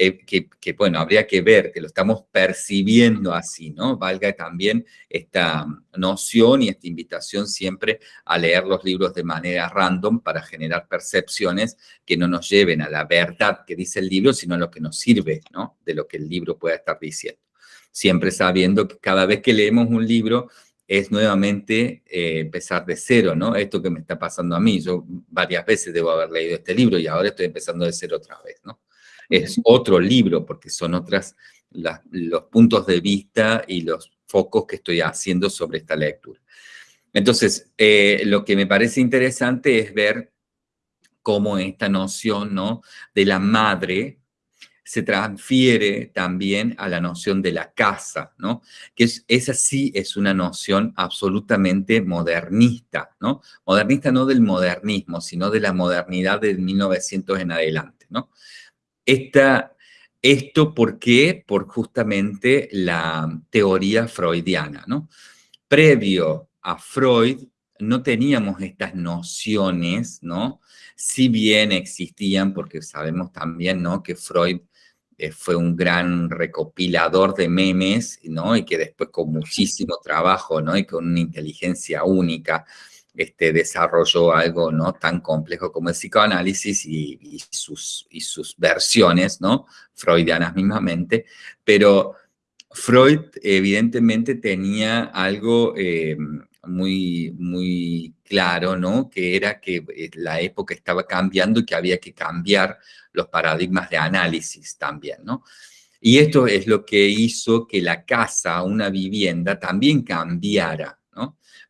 Eh, que, bueno, habría que ver, que lo estamos percibiendo así, ¿no? Valga también esta noción y esta invitación siempre a leer los libros de manera random para generar percepciones que no nos lleven a la verdad que dice el libro, sino a lo que nos sirve, ¿no? De lo que el libro pueda estar diciendo siempre sabiendo que cada vez que leemos un libro es nuevamente eh, empezar de cero, ¿no? Esto que me está pasando a mí, yo varias veces debo haber leído este libro y ahora estoy empezando de cero otra vez, ¿no? Es otro libro porque son otras los puntos de vista y los focos que estoy haciendo sobre esta lectura. Entonces, eh, lo que me parece interesante es ver cómo esta noción, ¿no? De la madre, se transfiere también a la noción de la casa, ¿no? Que es, esa sí es una noción absolutamente modernista, ¿no? Modernista no del modernismo, sino de la modernidad del 1900 en adelante, ¿no? Esta, esto, ¿por qué? Por justamente la teoría freudiana, ¿no? Previo a Freud, no teníamos estas nociones, ¿no? Si bien existían, porque sabemos también, ¿no? Que Freud eh, fue un gran recopilador de memes, ¿no? Y que después con muchísimo trabajo, ¿no? Y con una inteligencia única, este, desarrolló algo, ¿no? Tan complejo como el psicoanálisis y, sus, y sus versiones, ¿no? Freudianas mismamente, pero Freud evidentemente tenía algo eh, muy, muy claro, ¿no? Que era que eh, la época estaba cambiando y que había que cambiar los paradigmas de análisis también, ¿no? Y esto es lo que hizo que la casa, una vivienda, también cambiara.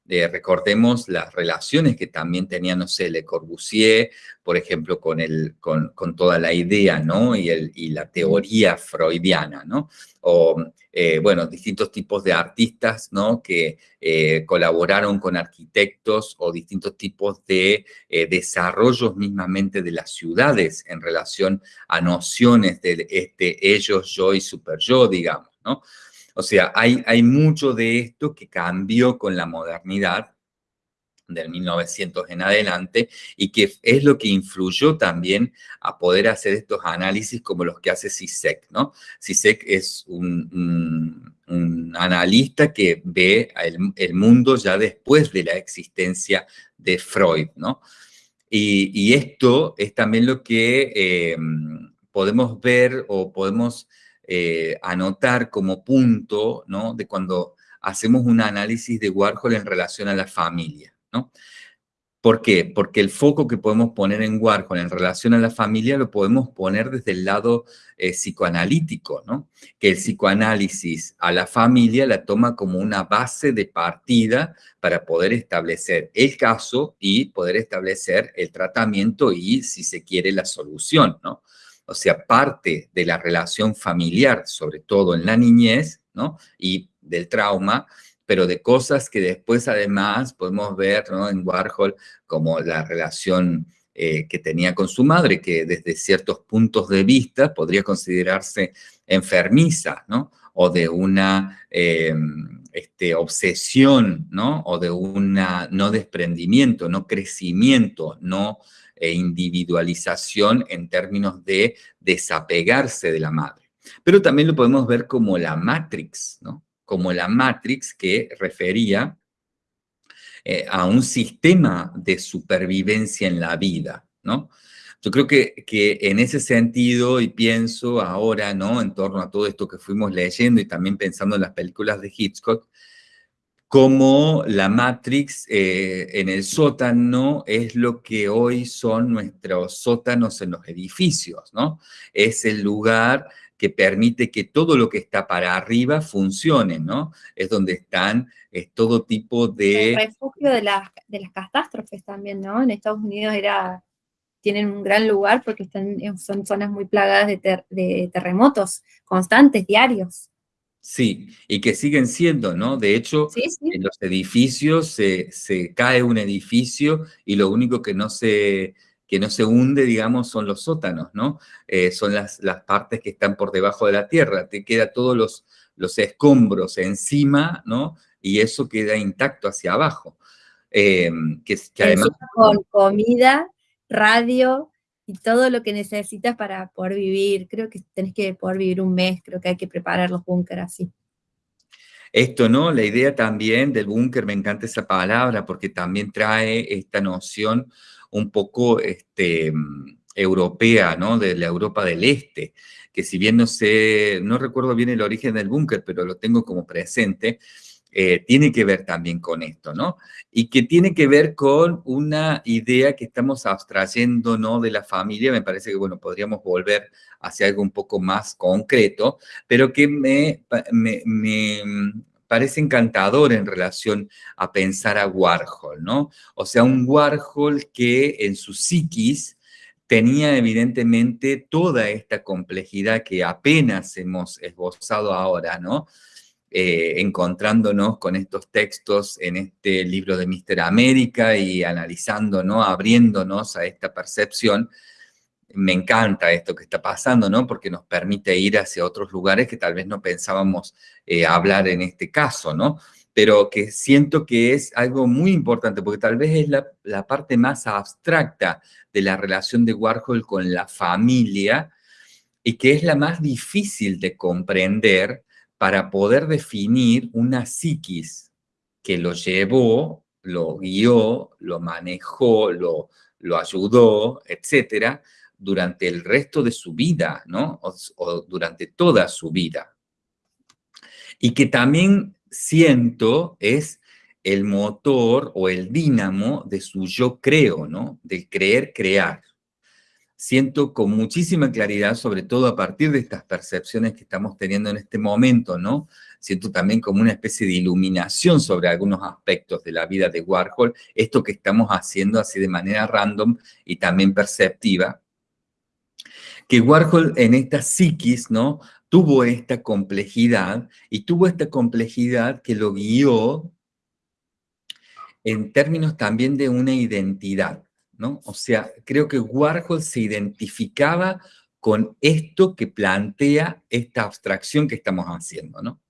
Eh, recordemos las relaciones que también tenía, no sé, Le Corbusier, por ejemplo, con, el, con, con toda la idea, ¿no? Y, el, y la teoría freudiana, ¿no? O eh, bueno, distintos tipos de artistas, ¿no? Que eh, colaboraron con arquitectos o distintos tipos de desarrollos mismamente de las ciudades en relación a nociones de este ellos, yo y super yo, digamos, ¿no? O sea, hay, hay mucho de esto que cambió con la modernidad del 1900 en adelante y que es lo que influyó también a poder hacer estos análisis como los que hace CISEC, ¿no? CISEC es un, analista que ve el, mundo ya después de la existencia de Freud, ¿no? Y, esto es también lo que eh, podemos ver o podemos eh, anotar como punto, ¿no? De cuando hacemos un análisis de Warhol en relación a la familia. ¿no? ¿Por qué? Porque el foco que podemos poner en Warhol en relación a la familia lo podemos poner desde el lado eh, psicoanalítico, ¿no? Que el psicoanálisis a la familia la toma como una base de partida para poder establecer el caso y poder establecer el tratamiento y, si se quiere, la solución, ¿no? O sea, parte de la relación familiar, sobre todo en la niñez, ¿no? Y del trauma, pero de cosas que después además podemos ver en Warhol como la relación eh, que tenía con su madre, que desde ciertos puntos de vista podría considerarse enfermiza, ¿no? O de una em, este, obsesión, ¿no? O de una no desprendimiento, no crecimiento, no eh, individualización en términos de desapegarse de la madre. Pero también lo podemos ver como la Matrix, ¿no? como la Matrix que refería eh, a un sistema de supervivencia en la vida, ¿no? Yo creo que, que, en ese sentido, y pienso ahora, ¿no? En torno a todo esto que fuimos leyendo y también pensando en las películas de Hitchcock, como la Matrix eh, en el sótano es lo que hoy son nuestros sótanos en los edificios, ¿no? Es el lugar que permite que todo lo que está para arriba funcione, ¿no? Es donde están es todo tipo de... El refugio de las, de las catástrofes también, ¿no? En Estados Unidos era, tienen un gran lugar porque están, son zonas muy plagadas de, de terremotos constantes, diarios. Sí, y que siguen siendo, ¿no? De hecho, en los edificios se, se, cae un edificio y lo único que no se, que no se hunde, digamos, son los sótanos, ¿no? Eh, son las, las partes que están por debajo de la tierra, te queda todos los, los escombros encima, ¿no? Y eso queda intacto hacia abajo. Eh, que, además... Con comida, radio y todo lo que necesitas para poder vivir. Creo que tenés que poder vivir un mes, creo que hay que preparar los búnker así. Esto, ¿no? La idea también del búnker, me encanta esa palabra, porque también trae esta noción un poco este, europea, ¿no? De la Europa del Este, que si bien no sé, no recuerdo bien el origen del búnker, pero lo tengo como presente, eh, tiene que ver también con esto, ¿no? Y que tiene que ver con una idea que estamos abstrayendo, ¿no? De la familia, me parece que, bueno, podríamos volver hacia algo un poco más concreto, pero que me, me, me parece encantador en relación a pensar a Warhol, ¿no? O sea, un Warhol que en su psiquis tenía evidentemente toda esta complejidad que apenas hemos esbozado ahora, ¿no? Eh, encontrándonos con estos textos en este libro de Mister América y analizando, ¿no? Abriéndonos a esta percepción, me encanta esto que está pasando, ¿no? Porque nos permite ir hacia otros lugares que tal vez no pensábamos eh, hablar en este caso, ¿no? Pero que siento que es algo muy importante, porque tal vez es la, la parte más abstracta de la relación de Warhol con la familia y que es la más difícil de comprender para poder definir una psiquis que lo llevó, lo guió, lo manejó, lo, ayudó, etcétera, durante el resto de su vida, ¿no? O, durante toda su vida. Y que también siento es el motor o el dínamo de su yo creo, ¿no? Del creer crear. Siento con muchísima claridad, sobre todo a partir de estas percepciones que estamos teniendo en este momento, ¿no? Siento también como una especie de iluminación sobre algunos aspectos de la vida de Warhol, esto que estamos haciendo así de manera random y también perceptiva, que Warhol en esta psiquis, ¿no? Tuvo esta complejidad y tuvo esta complejidad que lo guió en términos también de una identidad, O sea, creo que Warhol se identificaba con esto que plantea esta abstracción que estamos haciendo, ¿no?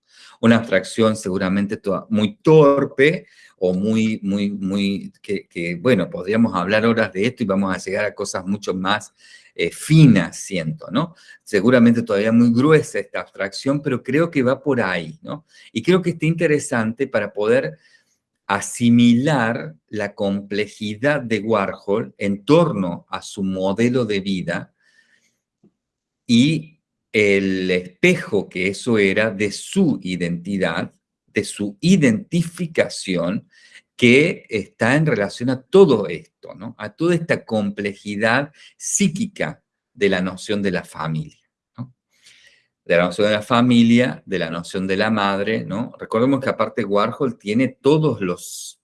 Una abstracción seguramente muy torpe o muy, muy, muy, que, bueno, podríamos hablar horas de esto y vamos a llegar a cosas mucho más eh, fina, siento, ¿no? Seguramente todavía muy gruesa esta abstracción, pero creo que va por ahí, ¿no? Y creo que está interesante para poder asimilar la complejidad de Warhol en torno a su modelo de vida y el espejo que eso era de su identidad, de su identificación que está en relación a todo esto, ¿no? A toda esta complejidad psíquica de la noción de la familia. De la noción de la familia, de la noción de la madre, ¿no? Recordemos que aparte Warhol tiene todos los,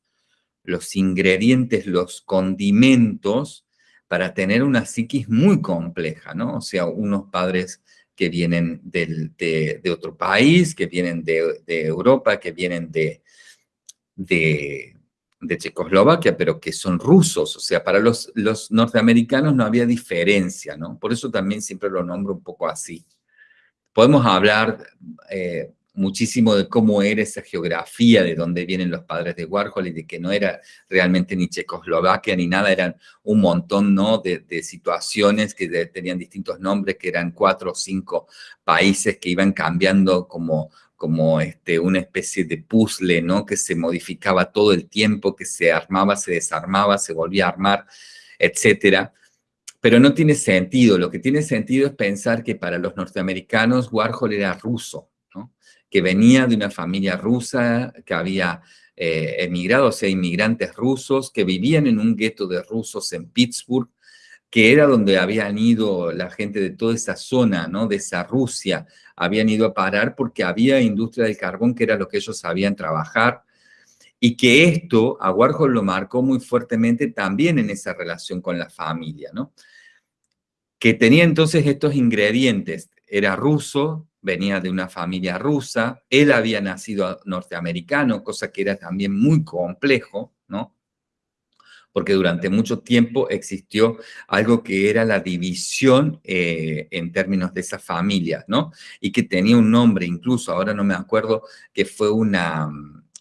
los ingredientes, los condimentos para tener una psiquis muy compleja, ¿no? O sea, unos padres que vienen de, otro país, que vienen de, Europa, que vienen de, de, Checoslovaquia, pero que son rusos. O sea, para los, los norteamericanos no había diferencia, ¿no? Por eso también siempre lo nombro un poco así. Podemos hablar eh, muchísimo de cómo era esa geografía, de dónde vienen los padres de Warhol y de que no era realmente ni Checoslovaquia ni nada, eran un montón ¿no? de, situaciones que tenían distintos nombres, que eran cuatro o cinco países que iban cambiando como, como este, una especie de puzzle, ¿no? que se modificaba todo el tiempo, que se armaba, se desarmaba, se volvía a armar, etcétera. Pero no tiene sentido, lo que tiene sentido es pensar que para los norteamericanos Warhol era ruso, que venía de una familia rusa, que había eh, emigrado, o sea, inmigrantes rusos, que vivían en un gueto de rusos en Pittsburgh, que era donde habían ido la gente de toda esa zona, ¿no? De esa Rusia, habían ido a parar porque había industria del carbón, que era lo que ellos sabían trabajar, y que esto a Warhol lo marcó muy fuertemente también en esa relación con la familia, ¿no? Que tenía entonces estos ingredientes, era ruso, venía de una familia rusa, él había nacido norteamericano, cosa que era también muy complejo, ¿no? Porque durante mucho tiempo existió algo que era la división eh, en términos de esa familia, ¿no? Y que tenía un nombre, incluso, ahora no me acuerdo, que fue una,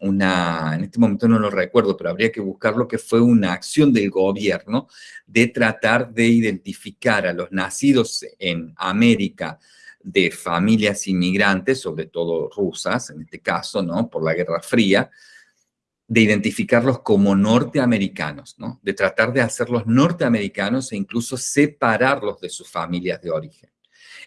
una, en este momento no lo recuerdo, pero habría que buscarlo, que fue una acción del gobierno de tratar de identificar a los nacidos en América de familias inmigrantes, sobre todo rusas, en este caso, ¿no? Por la Guerra Fría, de identificarlos como norteamericanos, ¿no? De tratar de hacerlos norteamericanos e incluso separarlos de sus familias de origen.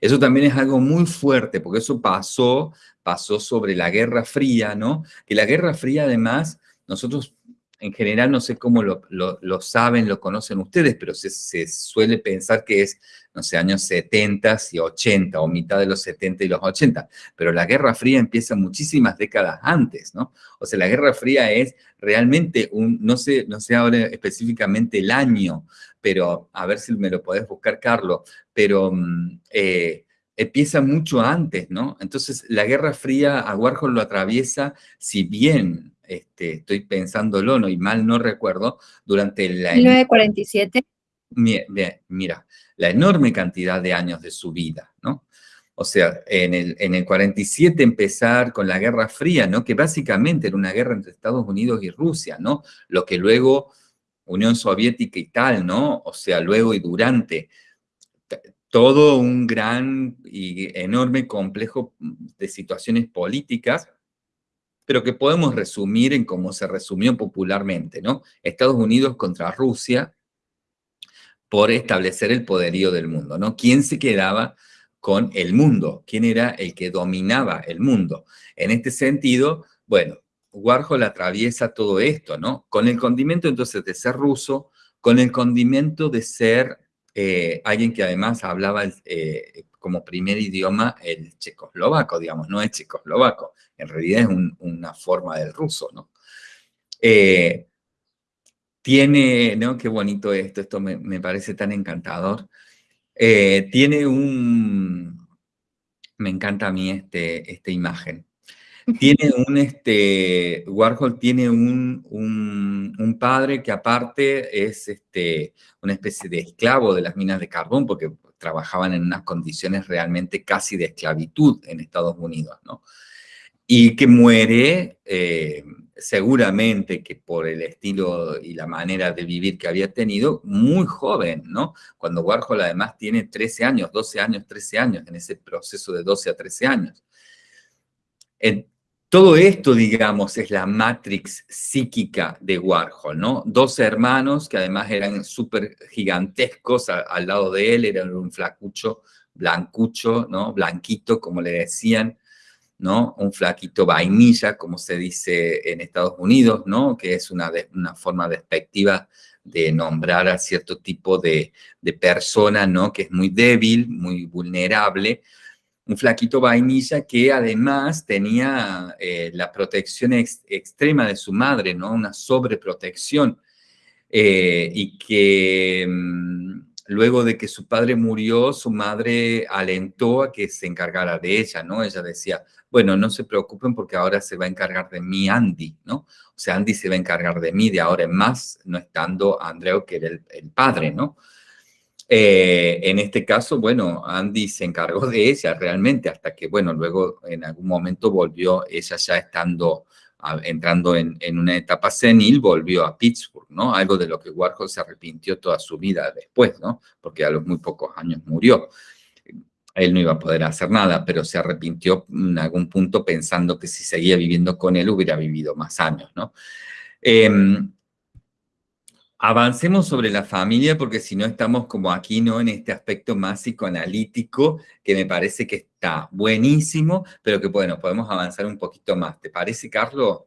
Eso también es algo muy fuerte, porque eso pasó, pasó sobre la Guerra Fría, ¿no? Que la Guerra Fría, además, nosotros en general no sé cómo lo, saben, lo conocen ustedes, pero se, suele pensar que es, no sé, años 70 y 80, o mitad de los 70 y los 80, pero la Guerra Fría empieza muchísimas décadas antes, ¿no? O sea, la Guerra Fría es realmente un, no sé, no sé ahora específicamente el año, pero a ver si me lo podés buscar, Carlos, pero mm, eh, empieza mucho antes, ¿no? Entonces, la Guerra Fría a Warhol lo atraviesa, si bien este, estoy pensándolo, no, y mal no recuerdo, durante la... 1947. Mira, la enorme cantidad de años de su vida, ¿no? O sea, en el, en el 47 empezar con la Guerra Fría, ¿no? Que básicamente era una guerra entre Estados Unidos y Rusia, ¿no? Lo que luego Unión Soviética y tal, ¿no? O sea, luego y durante todo un gran y enorme complejo de situaciones políticas pero que podemos resumir en cómo se resumió popularmente, ¿no? Estados Unidos contra Rusia por establecer el poderío del mundo, ¿no? ¿Quién se quedaba con el mundo? ¿Quién era el que dominaba el mundo? En este sentido, bueno, Warhol atraviesa todo esto, ¿no? Con el condimento entonces de ser ruso, con el condimento de ser eh, alguien que además hablaba eh, como primer idioma el checoslovaco, digamos, no es checoslovaco, en realidad es una forma del ruso, ¿no? Eh, tiene, ¿no? Qué bonito esto, esto me, parece tan encantador. tiene un, me encanta a mí este, esta imagen. Tiene un, este, Warhol tiene un, un, padre que aparte es este, una especie de esclavo de las minas de carbón, porque trabajaban en unas condiciones realmente casi de esclavitud en Estados Unidos, ¿no? Y que muere, eh, seguramente que por el estilo y la manera de vivir que había tenido, muy joven, ¿no? Cuando Warhol además tiene 13 años, 12 años, 13 años, en ese proceso de 12 a 13 años. Todo esto, digamos, es la matrix psíquica de Warhol, ¿no? Dos hermanos que además eran súper gigantescos al lado de él, eran un flacucho, blancucho, ¿no? Blanquito, como le decían, ¿no? Un flaquito vainilla, como se dice en Estados Unidos, ¿no? Que es una, una forma despectiva de nombrar a cierto tipo de, persona, ¿no? Que es muy débil, muy vulnerable. Un flaquito vainilla que además tenía eh, la protección extrema de su madre, ¿no? Una sobreprotección. Eh, y que mm, luego de que su padre murió, su madre alentó a que se encargara de ella, ¿no? Ella decía, bueno, no se preocupen porque ahora se va a encargar de mí Andy, ¿no? O sea, Andy se va a encargar de mí de ahora en más, no estando Andreu, que era el, padre, ¿no? Eh, en este caso, bueno, Andy se encargó de ella realmente hasta que, bueno, luego en algún momento volvió, ella ya estando, entrando en, una etapa senil, volvió a Pittsburgh, ¿no? Algo de lo que Warhol se arrepintió toda su vida después, ¿no? Porque a los muy pocos años murió él no iba a poder hacer nada, pero se arrepintió en algún punto pensando que si seguía viviendo con él hubiera vivido más años, ¿no? Em, avancemos sobre la familia porque si no estamos como aquí, ¿no? En este aspecto más psicoanalítico que me parece que está buenísimo, pero que bueno, podemos avanzar un poquito más. ¿Te parece, Carlos?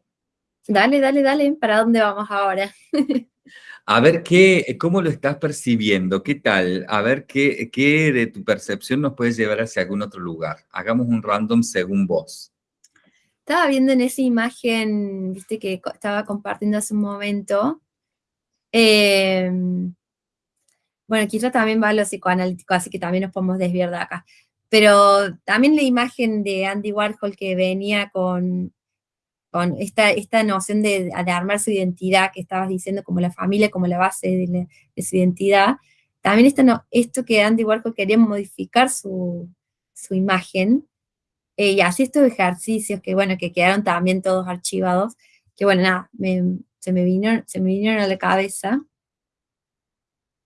Dale, dale, dale. ¿Para dónde vamos ahora? [LAUGHS] A ver qué, cómo lo estás percibiendo, qué tal, a ver qué, qué de tu percepción nos puede llevar hacia algún otro lugar. Hagamos un random según vos. Estaba viendo en esa imagen, viste, que estaba compartiendo hace un momento. Em, bueno, quizá también va a lo psicoanalítico, así que también nos podemos desviar de acá. Pero también la imagen de Andy Warhol que venía con con esta, esta noción de, armar su identidad que estabas diciendo, como la familia, como la base de, su identidad, también esto, no, esto que Andy Warhol quería modificar su, imagen, eh, y así estos ejercicios que, bueno, que quedaron también todos archivados, que bueno, nada, se, me vinieron, se me vinieron a la cabeza.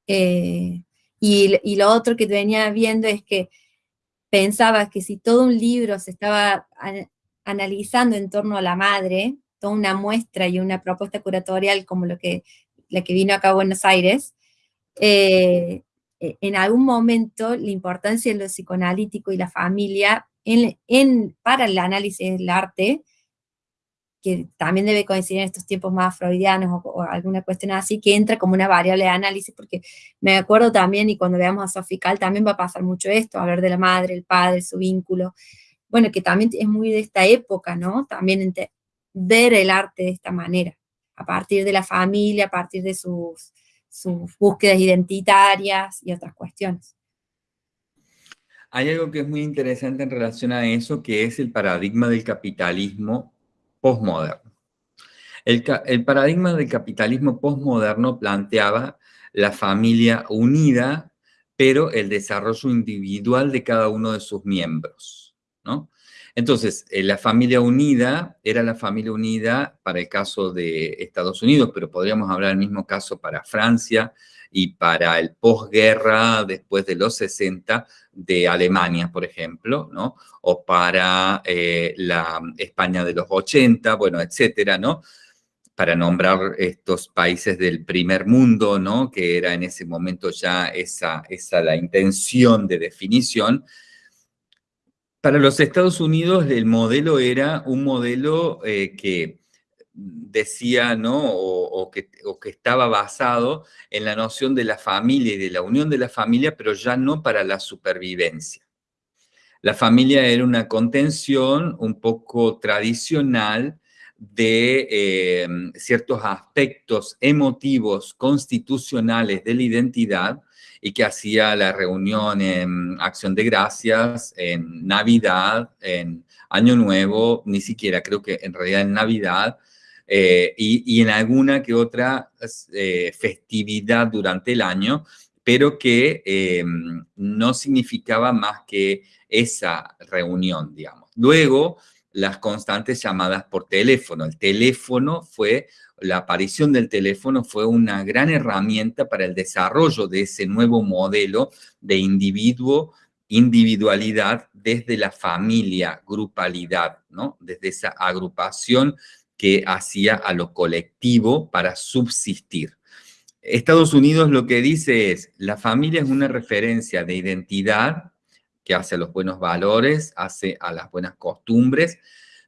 Eh, y, y, lo otro que venía viendo es que pensaba que si todo un libro se estaba analizando en torno a la madre, toda una muestra y una propuesta curatorial como lo que, la que vino acá a Buenos Aires, eh, e, en algún momento la importancia de lo psicoanalítico y la familia en, para el análisis del arte, que también debe coincidir en estos tiempos más freudianos o, alguna cuestión así, que entra como una variable de análisis, porque me acuerdo también, y cuando veamos a Sofical también va a pasar mucho esto, hablar de la madre, el padre, su vínculo, bueno, que también es muy de esta época, ¿no? También ver el arte de esta manera, a partir de la familia, a partir de sus, sus búsquedas identitarias y otras cuestiones. Hay algo que es muy interesante en relación a eso, que es el paradigma del capitalismo postmoderno. El, paradigma del capitalismo postmoderno planteaba la familia unida, pero el desarrollo individual de cada uno de sus miembros. Entonces, eh, la familia unida era la familia unida para el caso de Estados Unidos, pero podríamos hablar del mismo caso para Francia y para el posguerra después de los 60 de Alemania, por ejemplo, ¿no? O para eh, la España de los 80, bueno, etcétera, ¿no? Para nombrar estos países del primer mundo, ¿no? Que era en ese momento ya esa, esa la intención de definición, para los Estados Unidos el modelo era un modelo eh, que decía, ¿no? O, que, estaba basado en la noción de la familia y de la unión de la familia, pero ya no para la supervivencia. La familia era una contención un poco tradicional de eh, ciertos aspectos emotivos constitucionales de la identidad y que hacía la reunión en Acción de Gracias, en Navidad, en Año Nuevo, ni siquiera creo que en realidad en Navidad, eh, y, en alguna que otra eh, festividad durante el año, pero que em, no significaba más que esa reunión, digamos. Luego, las constantes llamadas por teléfono. El teléfono fue la aparición del teléfono fue una gran herramienta para el desarrollo de ese nuevo modelo de individuo, individualidad desde la familia, grupalidad, ¿no? Desde esa agrupación que hacía a lo colectivo para subsistir. Estados Unidos lo que dice es, la familia es una referencia de identidad que hace a los buenos valores, hace a las buenas costumbres,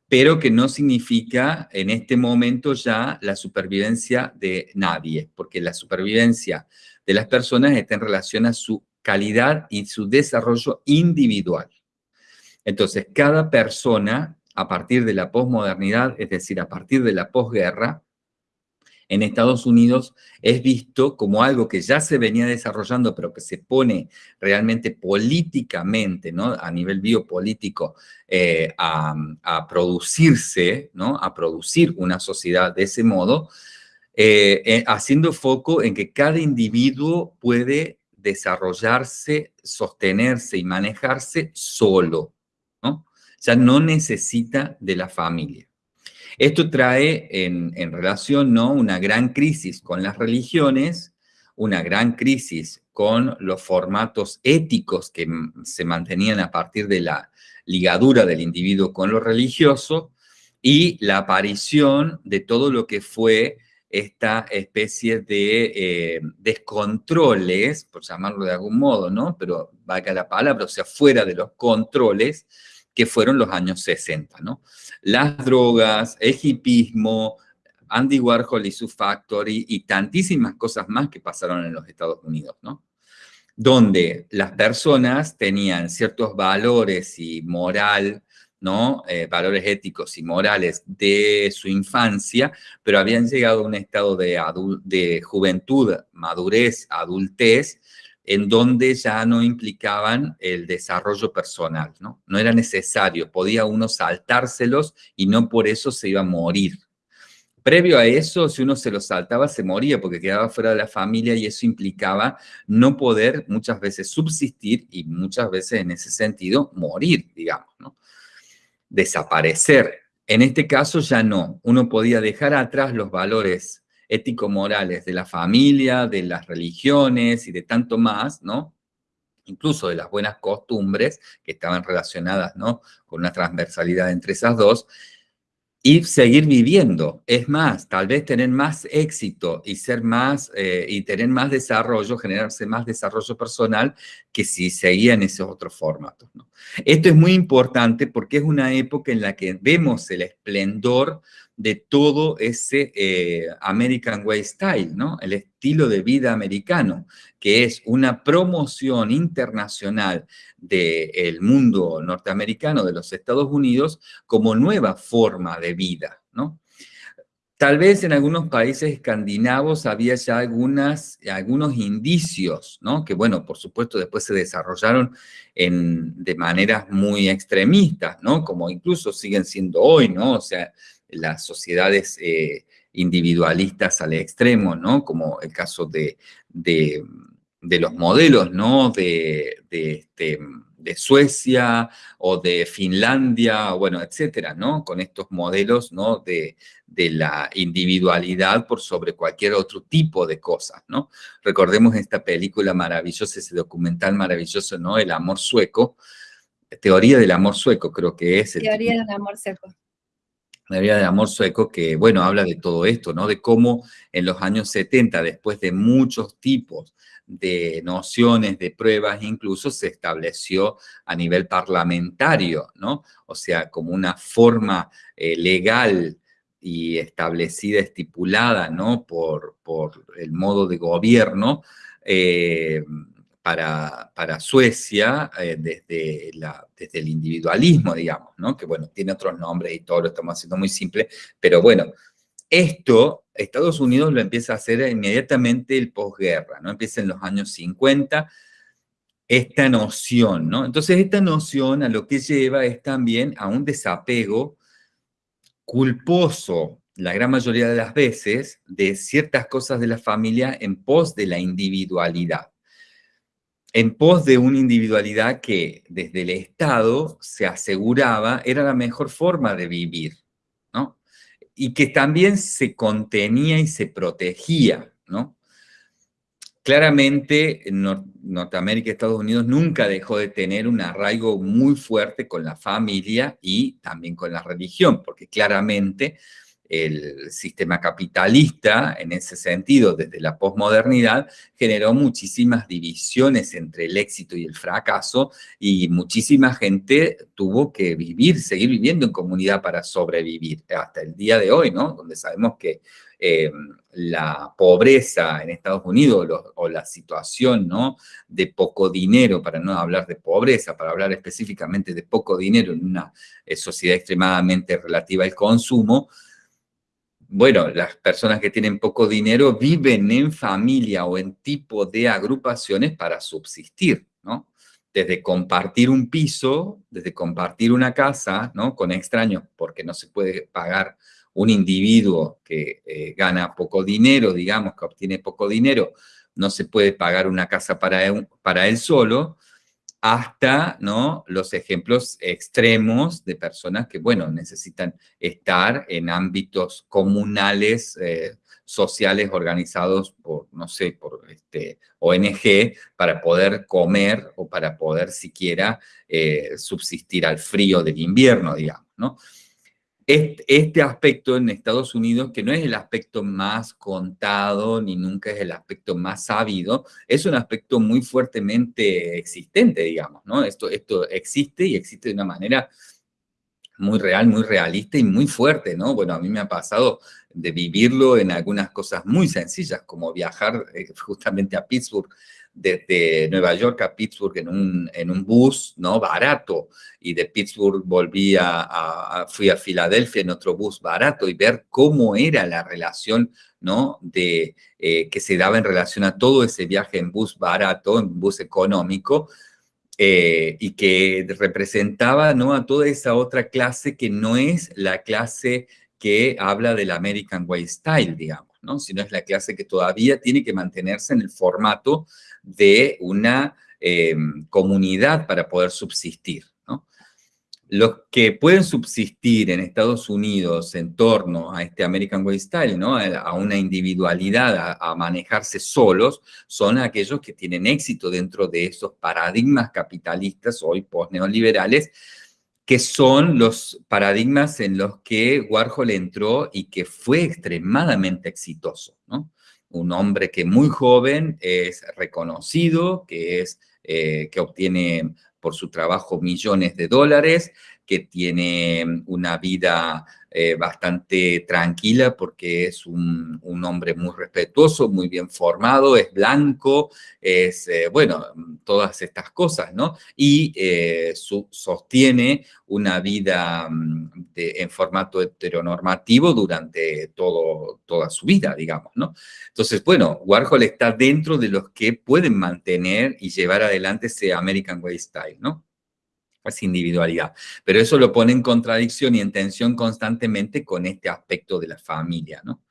pero que no significa en este momento ya la supervivencia de nadie, porque la supervivencia de las personas está en relación a su calidad y su desarrollo individual. Entonces, cada persona, a partir de la posmodernidad, es decir, a partir de la posguerra, en Estados Unidos es visto como algo que ya se venía desarrollando, pero que se pone realmente políticamente, ¿no? a nivel biopolítico, eh, a, producirse, ¿no? a producir una sociedad de ese modo, eh, eh, haciendo foco en que cada individuo puede desarrollarse, sostenerse y manejarse solo. Ya no necesita de la familia. Esto trae en, relación ¿no? una gran crisis con las religiones, una gran crisis con los formatos éticos que se mantenían a partir de la ligadura del individuo con lo religioso y la aparición de todo lo que fue esta especie de eh, descontroles, por llamarlo de algún modo, ¿no? Pero valga la palabra, o sea, fuera de los controles que fueron los años 60, ¿no? Las drogas, el hipismo, Andy Warhol y su Factory y tantísimas cosas más que pasaron en los Estados Unidos, ¿no? Donde las personas tenían ciertos valores y moral, ¿no? Eh, valores éticos y morales de su infancia, pero habían llegado a un estado de, de juventud, madurez, adultez, en donde ya no implicaban el desarrollo personal, ¿no? No era necesario, podía uno saltárselos y no por eso se iba a morir. Previo a eso, si uno se lo saltaba, se moría porque quedaba fuera de la familia y eso implicaba no poder muchas veces subsistir y muchas veces en ese sentido morir, digamos, ¿no? Desaparecer. En este caso ya no, uno podía dejar atrás los valores ético-morales de la familia, de las religiones y de tanto más, ¿no? Incluso de las buenas costumbres que estaban relacionadas, ¿no? Con una transversalidad entre esas dos, y seguir viviendo. Es más, tal vez tener más éxito y ser más, eh, y tener más desarrollo, generarse más desarrollo personal que si seguía en esos otros formatos. ¿no? Esto es muy importante porque es una época en la que vemos el esplendor de todo ese eh, American Way Style, ¿no? El estilo de vida americano, que es una promoción internacional del mundo norteamericano, de los Estados Unidos, como nueva forma de vida, ¿no? Tal vez en algunos países escandinavos había ya algunas, algunos indicios, ¿no? Que bueno, por supuesto después se desarrollaron en, de maneras muy extremistas, ¿no? Como incluso siguen siendo hoy, ¿no? O sea, las sociedades eh, individualistas al extremo, ¿no? Como el caso de, de, los modelos, ¿no? De, este, de, Suecia o de Finlandia, bueno, etcétera, ¿no? Con estos modelos, ¿no? De, la individualidad por sobre cualquier otro tipo de cosas, ¿no? Recordemos esta película maravillosa, ese documental maravilloso, ¿no? El amor sueco, Teoría del amor sueco, creo que es. El Teoría del amor sueco la vida de amor sueco, que, bueno, habla de todo esto, ¿no? De cómo en los años 70, después de muchos tipos de nociones, de pruebas, incluso se estableció a nivel parlamentario, ¿no? O sea, como una forma eh, legal y establecida, estipulada, ¿no? Por, por el modo de gobierno, eh, para, Suecia eh, desde, desde el individualismo, digamos, ¿no? Que bueno, tiene otros nombres y todo lo estamos haciendo muy simple, pero bueno, esto Estados Unidos lo empieza a hacer inmediatamente el posguerra, ¿no? Empieza en los años 50, esta noción, ¿no? Entonces esta noción a lo que lleva es también a un desapego culposo, la gran mayoría de las veces, de ciertas cosas de la familia en pos de la individualidad en pos de una individualidad que desde el Estado se aseguraba era la mejor forma de vivir, ¿no? Y que también se contenía y se protegía, ¿no? Claramente, Norteamérica y Estados Unidos nunca dejó de tener un arraigo muy fuerte con la familia y también con la religión, porque claramente el sistema capitalista, en ese sentido, desde la posmodernidad, generó muchísimas divisiones entre el éxito y el fracaso y muchísima gente tuvo que vivir, seguir viviendo en comunidad para sobrevivir hasta el día de hoy, ¿no? Donde sabemos que eh, la pobreza en Estados Unidos o la situación ¿no? de poco dinero, para no hablar de pobreza, para hablar específicamente de poco dinero en una eh, sociedad extremadamente relativa al consumo, bueno, las personas que tienen poco dinero viven en familia o en tipo de agrupaciones para subsistir, ¿no? Desde compartir un piso, desde compartir una casa, ¿no? Con extraños, porque no se puede pagar un individuo que eh, gana poco dinero, digamos, que obtiene poco dinero, no se puede pagar una casa para para él solo, hasta ¿no? los ejemplos extremos de personas que, bueno, necesitan estar en ámbitos comunales, eh, sociales organizados por, no sé, por este, ONG para poder comer o para poder siquiera eh, subsistir al frío del invierno, digamos, ¿no? Este, aspecto en Estados Unidos, que no es el aspecto más contado ni nunca es el aspecto más sabido, es un aspecto muy fuertemente existente, digamos, ¿no? Esto, esto existe y existe de una manera muy real, muy realista y muy fuerte, ¿no? Bueno, a mí me ha pasado de vivirlo en algunas cosas muy sencillas, como viajar eh, justamente a Pittsburgh desde Nueva York a Pittsburgh en un, en un bus, ¿no? Barato, y de Pittsburgh volví a, fui a Filadelfia en otro bus barato y ver cómo era la relación, ¿no? De, eh, que se daba en relación a todo ese viaje en bus barato, en bus económico, eh, y que representaba, ¿no? A toda esa otra clase que no es la clase que habla del American Way Style, digamos, ¿no? Sino es la clase que todavía tiene que mantenerse en el formato de una em, comunidad para poder subsistir. Los que pueden subsistir en Estados Unidos en torno a este American Way Style, ¿no? a una individualidad, a, manejarse solos, son aquellos que tienen éxito dentro de esos paradigmas capitalistas hoy post-neoliberales, que son los paradigmas en los que Warhol entró y que fue extremadamente exitoso. ¿no? Un hombre que muy joven es reconocido, que, es, eh, que obtiene por su trabajo millones de dólares, que tiene una vida eh, bastante tranquila porque es un, hombre muy respetuoso, muy bien formado, es blanco, es, eh, bueno, todas estas cosas, ¿no? Y eh, sostiene una vida mm, en formato heteronormativo durante todo, toda su vida, digamos, ¿no? Entonces, bueno, Warhol está dentro de los que pueden mantener y llevar adelante ese American Way Style, ¿no? Es individualidad. Pero eso lo pone en contradicción y en tensión constantemente con este aspecto de la familia, ¿no?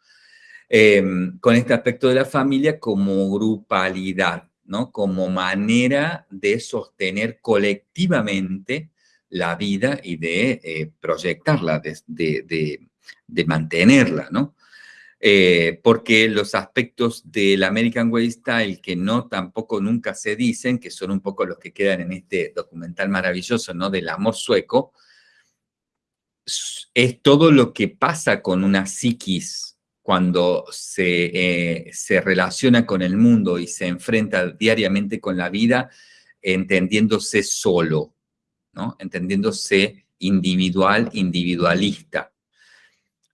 Em, con este aspecto de la familia como grupalidad, ¿no? Como manera de sostener colectivamente la vida y de eh, proyectarla, de mantenerla, ¿no? Eh, porque los aspectos del American Way Style que no tampoco nunca se dicen, que son un poco los que quedan en este documental maravilloso, ¿no? Del amor sueco, es todo lo que pasa con una psiquis cuando se, eh, se relaciona con el mundo y se enfrenta diariamente con la vida, entendiéndose solo, ¿no? Entendiéndose individual, individualista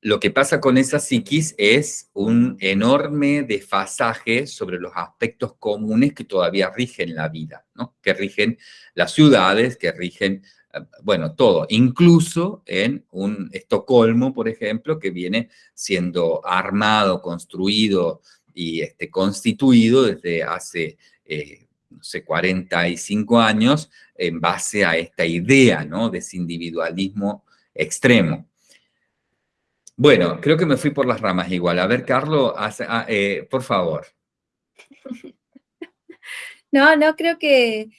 lo que pasa con esa psiquis es un enorme desfasaje sobre los aspectos comunes que todavía rigen la vida, ¿no? que rigen las ciudades, que rigen, eh, bueno, todo, incluso en un Estocolmo, por ejemplo, que viene siendo armado, construido y este, constituido desde hace, eh, no sé, 45 años en base a esta idea ¿no? de ese individualismo extremo. Bueno, creo que me fui por las ramas igual. A ver, Carlos, ah, eh, por favor. [LAUGHS] No, no, creo que,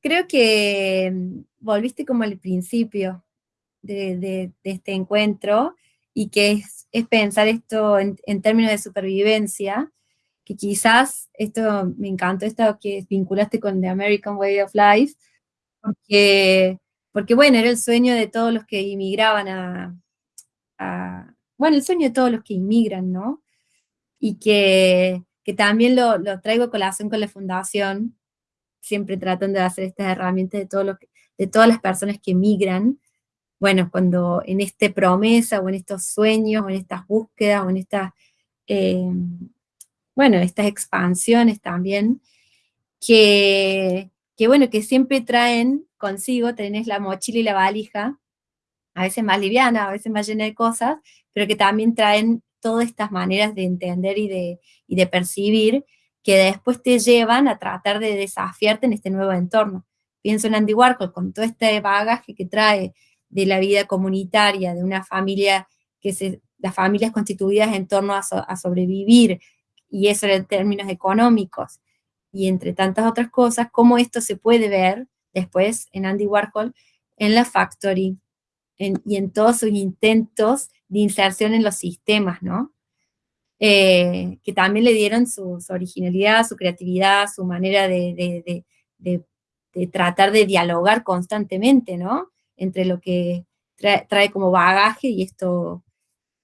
creo que mm, volviste como al principio de, este encuentro y que es, pensar esto en, términos de supervivencia, que quizás, esto me encantó, esto que vinculaste con The American Way of Life, porque, porque bueno, era el sueño de todos los que inmigraban a bueno, el sueño de todos los que inmigran, ¿no? Y que, también lo, traigo a colación con la fundación, siempre tratan de hacer estas herramientas de, todo lo de todas las personas que emigran, bueno, cuando en esta promesa o en estos sueños o en estas búsquedas o en estas, eh, bueno, estas expansiones también, que, que bueno, que siempre traen consigo, tenés la mochila y la valija, a veces más liviana, a veces más llena de cosas, pero que también traen todas estas maneras de entender y de, y de percibir que después te llevan a tratar de desafiarte en este nuevo entorno. Pienso en Andy Warhol, con todo este bagaje que trae de la vida comunitaria, de una familia que se, las familias constituidas en torno a, a sobrevivir, y eso en términos económicos, y entre tantas otras cosas, cómo esto se puede ver después en Andy Warhol en la Factory y en todos sus intentos de inserción en los sistemas, ¿no? Eh, que también le dieron su, originalidad, su creatividad, su manera de, tratar de dialogar constantemente, ¿no? Entre lo que trae, como bagaje y esto,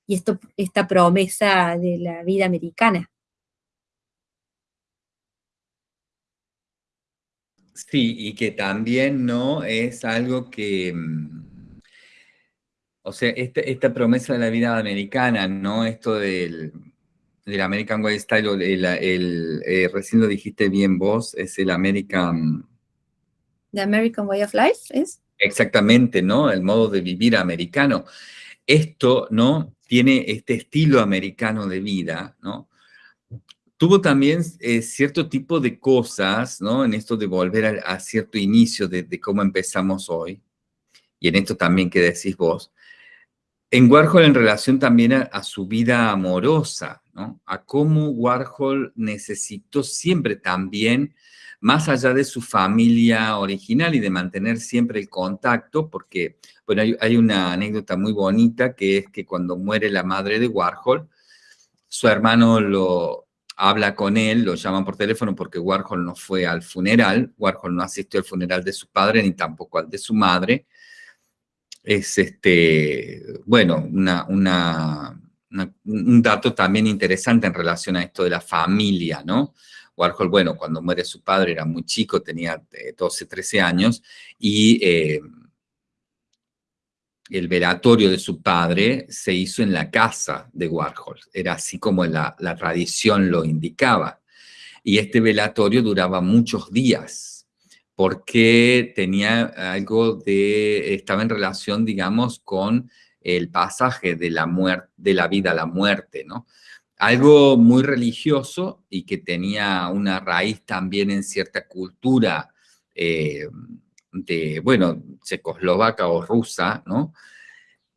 y esto, esta promesa de la vida americana. Sí, y que también no es algo que, mm, o sea, este, esta, promesa de la vida americana, ¿no? Esto del, del American Way Style, el, el, eh, recién lo dijiste bien vos, es el American... The American Way of Life, ¿es? Exactamente, ¿no? El modo de vivir americano. Esto, ¿no? Tiene este estilo americano de vida, ¿no? tuvo también eh, cierto tipo de cosas, ¿no? En esto de volver a, cierto inicio de, cómo empezamos hoy, y en esto también que decís vos, en Warhol en relación también a, su vida amorosa, ¿no? A cómo Warhol necesitó siempre también, más allá de su familia original y de mantener siempre el contacto, porque, bueno, hay, hay una anécdota muy bonita que es que cuando muere la madre de Warhol, su hermano lo, habla con él, lo llaman por teléfono porque Warhol no fue al funeral, Warhol no asistió al funeral de su padre ni tampoco al de su madre. Es este, bueno, una, un dato también interesante en relación a esto de la familia, ¿no? Warhol, bueno, cuando muere su padre era muy chico, tenía 12, eh, 13 años, y eh, el velatorio de su padre se hizo en la casa de Warhol. Era así como la, tradición lo indicaba. Y este velatorio duraba muchos días porque tenía algo de, estaba en relación, digamos, con el pasaje de la, muerte, de la vida a la muerte, ¿no? Algo muy religioso y que tenía una raíz también en cierta cultura eh, de, bueno, checoslovaca o rusa, ¿no?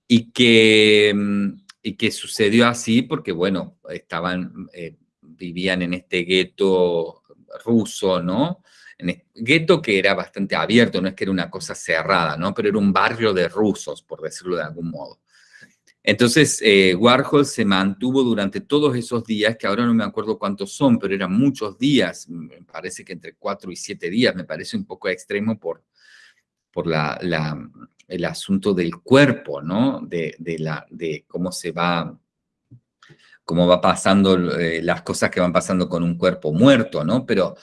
Y que, mm, y que sucedió así porque, bueno, estaban, eh, vivían en este gueto ruso, ¿no? Este gueto que era bastante abierto, no es que era una cosa cerrada, ¿no? Pero era un barrio de rusos, por decirlo de algún modo. Entonces, eh, Warhol se mantuvo durante todos esos días, que ahora no me acuerdo cuántos son, pero eran muchos días, me parece que entre cuatro y siete días, me parece un poco extremo por, por la, el asunto del cuerpo, ¿no? De, la, de cómo se va, cómo va pasando eh, las cosas que van pasando con un cuerpo muerto, ¿no? Pero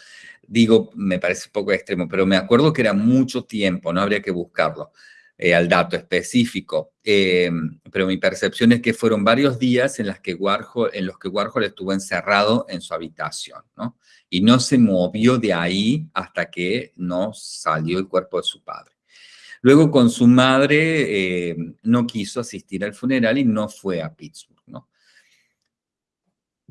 digo, me parece un poco extremo, pero me acuerdo que era mucho tiempo, no habría que buscarlo eh, al dato específico. Em, pero mi percepción es que fueron varios días en, los que Warhol estuvo encerrado en su habitación, ¿no? Y no se movió de ahí hasta que no salió el cuerpo de su padre. Luego con su madre eh, no quiso asistir al funeral y no fue a Pittsburgh.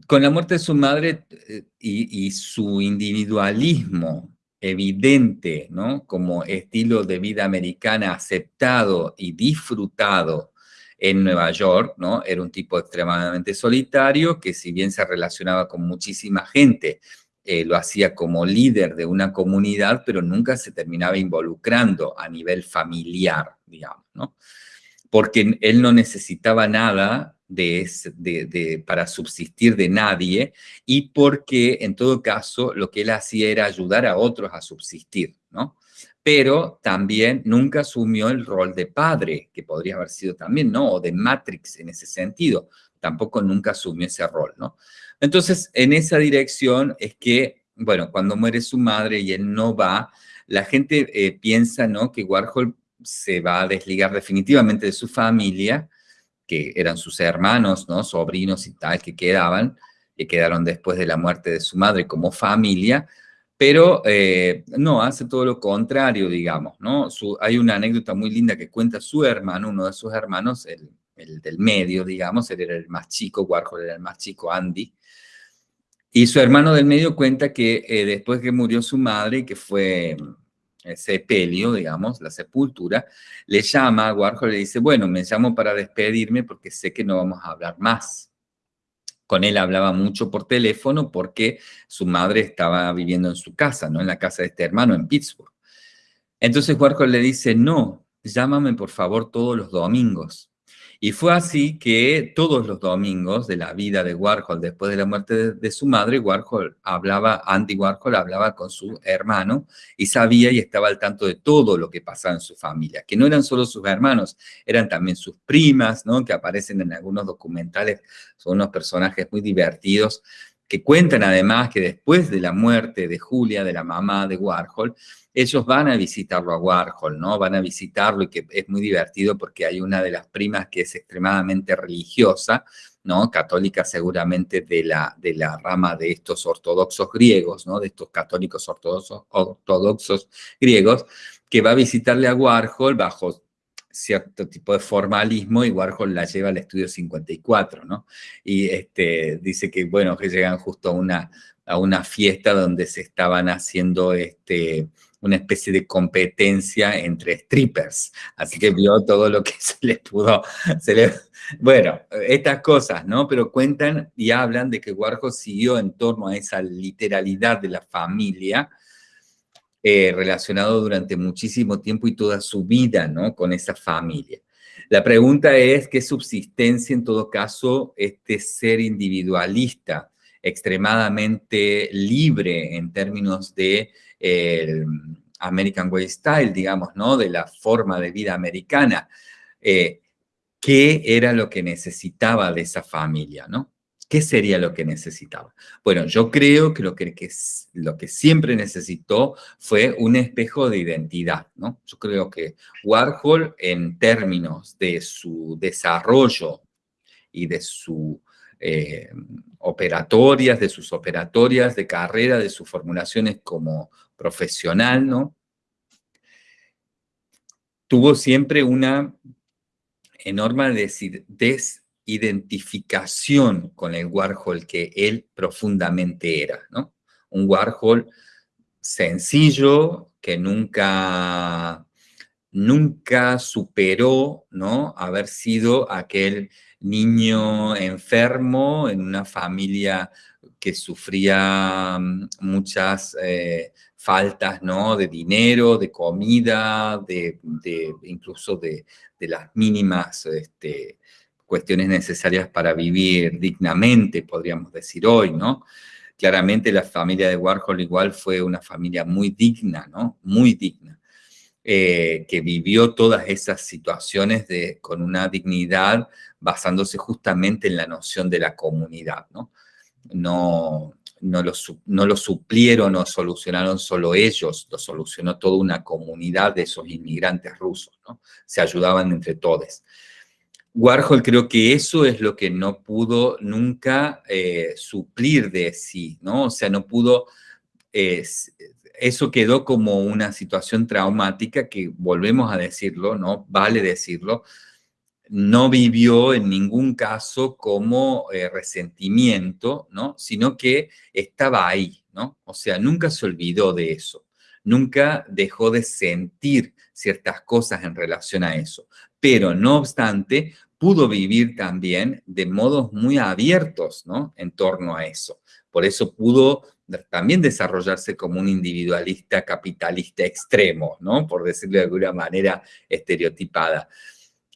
Con la muerte de su madre eh, y, su individualismo evidente, ¿no? Como estilo de vida americana aceptado y disfrutado en Nueva York, ¿no? Era un tipo extremadamente solitario que si bien se relacionaba con muchísima gente, eh, lo hacía como líder de una comunidad, pero nunca se terminaba involucrando a nivel familiar, digamos, ¿no? Porque él no necesitaba nada de, de, para subsistir de nadie y porque, en todo caso, lo que él hacía era ayudar a otros a subsistir, ¿no? pero también nunca asumió el rol de padre, que podría haber sido también, ¿no? O de Matrix en ese sentido, tampoco nunca asumió ese rol, ¿no? Entonces, en esa dirección es que, bueno, cuando muere su madre y él no va, la gente eh, piensa, ¿no? Que Warhol se va a desligar definitivamente de su familia, que eran sus hermanos, ¿no? Sobrinos y tal, que quedaban, que quedaron después de la muerte de su madre como familia, pero eh, no, hace todo lo contrario, digamos, ¿no? hay una anécdota muy linda que cuenta su hermano, uno de sus hermanos, el, del medio, digamos, él era el más chico, Warhol era el más chico, Andy, y su hermano del medio cuenta que eh, después que murió su madre, que fue ese pelio, digamos, la sepultura, le llama a Warhol y le dice, bueno, me llamo para despedirme porque sé que no vamos a hablar más con él hablaba mucho por teléfono porque su madre estaba viviendo en su casa, ¿no? En la casa de este hermano en Pittsburgh. Entonces Warhol le dice, no, llámame por favor todos los domingos. Y fue así que todos los domingos de la vida de Warhol, después de la muerte de, su madre, Warhol hablaba, Andy Warhol hablaba con su hermano y sabía y estaba al tanto de todo lo que pasaba en su familia, que no eran solo sus hermanos, eran también sus primas, ¿no? que aparecen en algunos documentales, son unos personajes muy divertidos, que cuentan además que después de la muerte de Julia, de la mamá de Warhol, ellos van a visitarlo a Warhol, ¿no? Van a visitarlo y que es muy divertido porque hay una de las primas que es extremadamente religiosa, ¿no? Católica seguramente de la, de la rama de estos ortodoxos griegos, ¿no? De estos católicos ortodoxos, griegos, que va a visitarle a Warhol bajo cierto tipo de formalismo y Warhol la lleva al estudio 54, ¿no? Y este, dice que, bueno, que llegan justo a una, a una fiesta donde se estaban haciendo este, una especie de competencia entre strippers. Así que vio todo lo que [LAUGHS] se les pudo... Bueno, estas cosas, ¿no? Pero cuentan y hablan de que Warhol siguió en torno a esa literalidad de la familia, eh, relacionado durante muchísimo tiempo y toda su vida, ¿no? Con esa familia. La pregunta es, ¿qué subsistencia en todo caso este ser individualista, extremadamente libre en términos de American Way Style, digamos, ¿no? De la forma de vida americana. Eh, ¿Qué era lo que necesitaba de esa familia, no? ¿Qué sería lo que necesitaba? Bueno, yo creo que lo que, lo que siempre necesitó fue un espejo de identidad, ¿no? Yo creo que Warhol, en términos de su desarrollo y de su eh, operatorias, de sus operatorias de carrera, de sus formulaciones como profesional, ¿no? Tuvo siempre una enorme desidentificación con el Warhol que él profundamente era, ¿no? Un Warhol sencillo, que nunca, nunca superó, ¿no? Haber sido aquel niño enfermo en una familia que sufría mm, muchas eh, faltas ¿no? de dinero, de comida, de, incluso de, las mínimas este, cuestiones necesarias para vivir dignamente, podríamos decir hoy, ¿no? Claramente la familia de Warhol igual fue una familia muy digna, ¿no? Muy digna, eh, que vivió todas esas situaciones de, con una dignidad basándose justamente en la noción de la comunidad, ¿no? No, no lo, no lo suplieron o solucionaron solo ellos, lo solucionó toda una comunidad de esos inmigrantes rusos, ¿no? Se ayudaban entre todos. Warhol creo que eso es lo que no pudo nunca eh, suplir de sí, ¿no? O sea, no pudo, eh, eso quedó como una situación traumática que, volvemos a decirlo, ¿no? Vale decirlo, no vivió en ningún caso como eh, resentimiento, ¿no? Sino que estaba ahí, ¿no? O sea, nunca se olvidó de eso, nunca dejó de sentir ciertas cosas en relación a eso. Pero, no obstante, pudo vivir también de modos muy abiertos, ¿no? En torno a eso. Por eso pudo también desarrollarse como un individualista capitalista extremo, ¿no? Por decirlo de alguna manera estereotipada.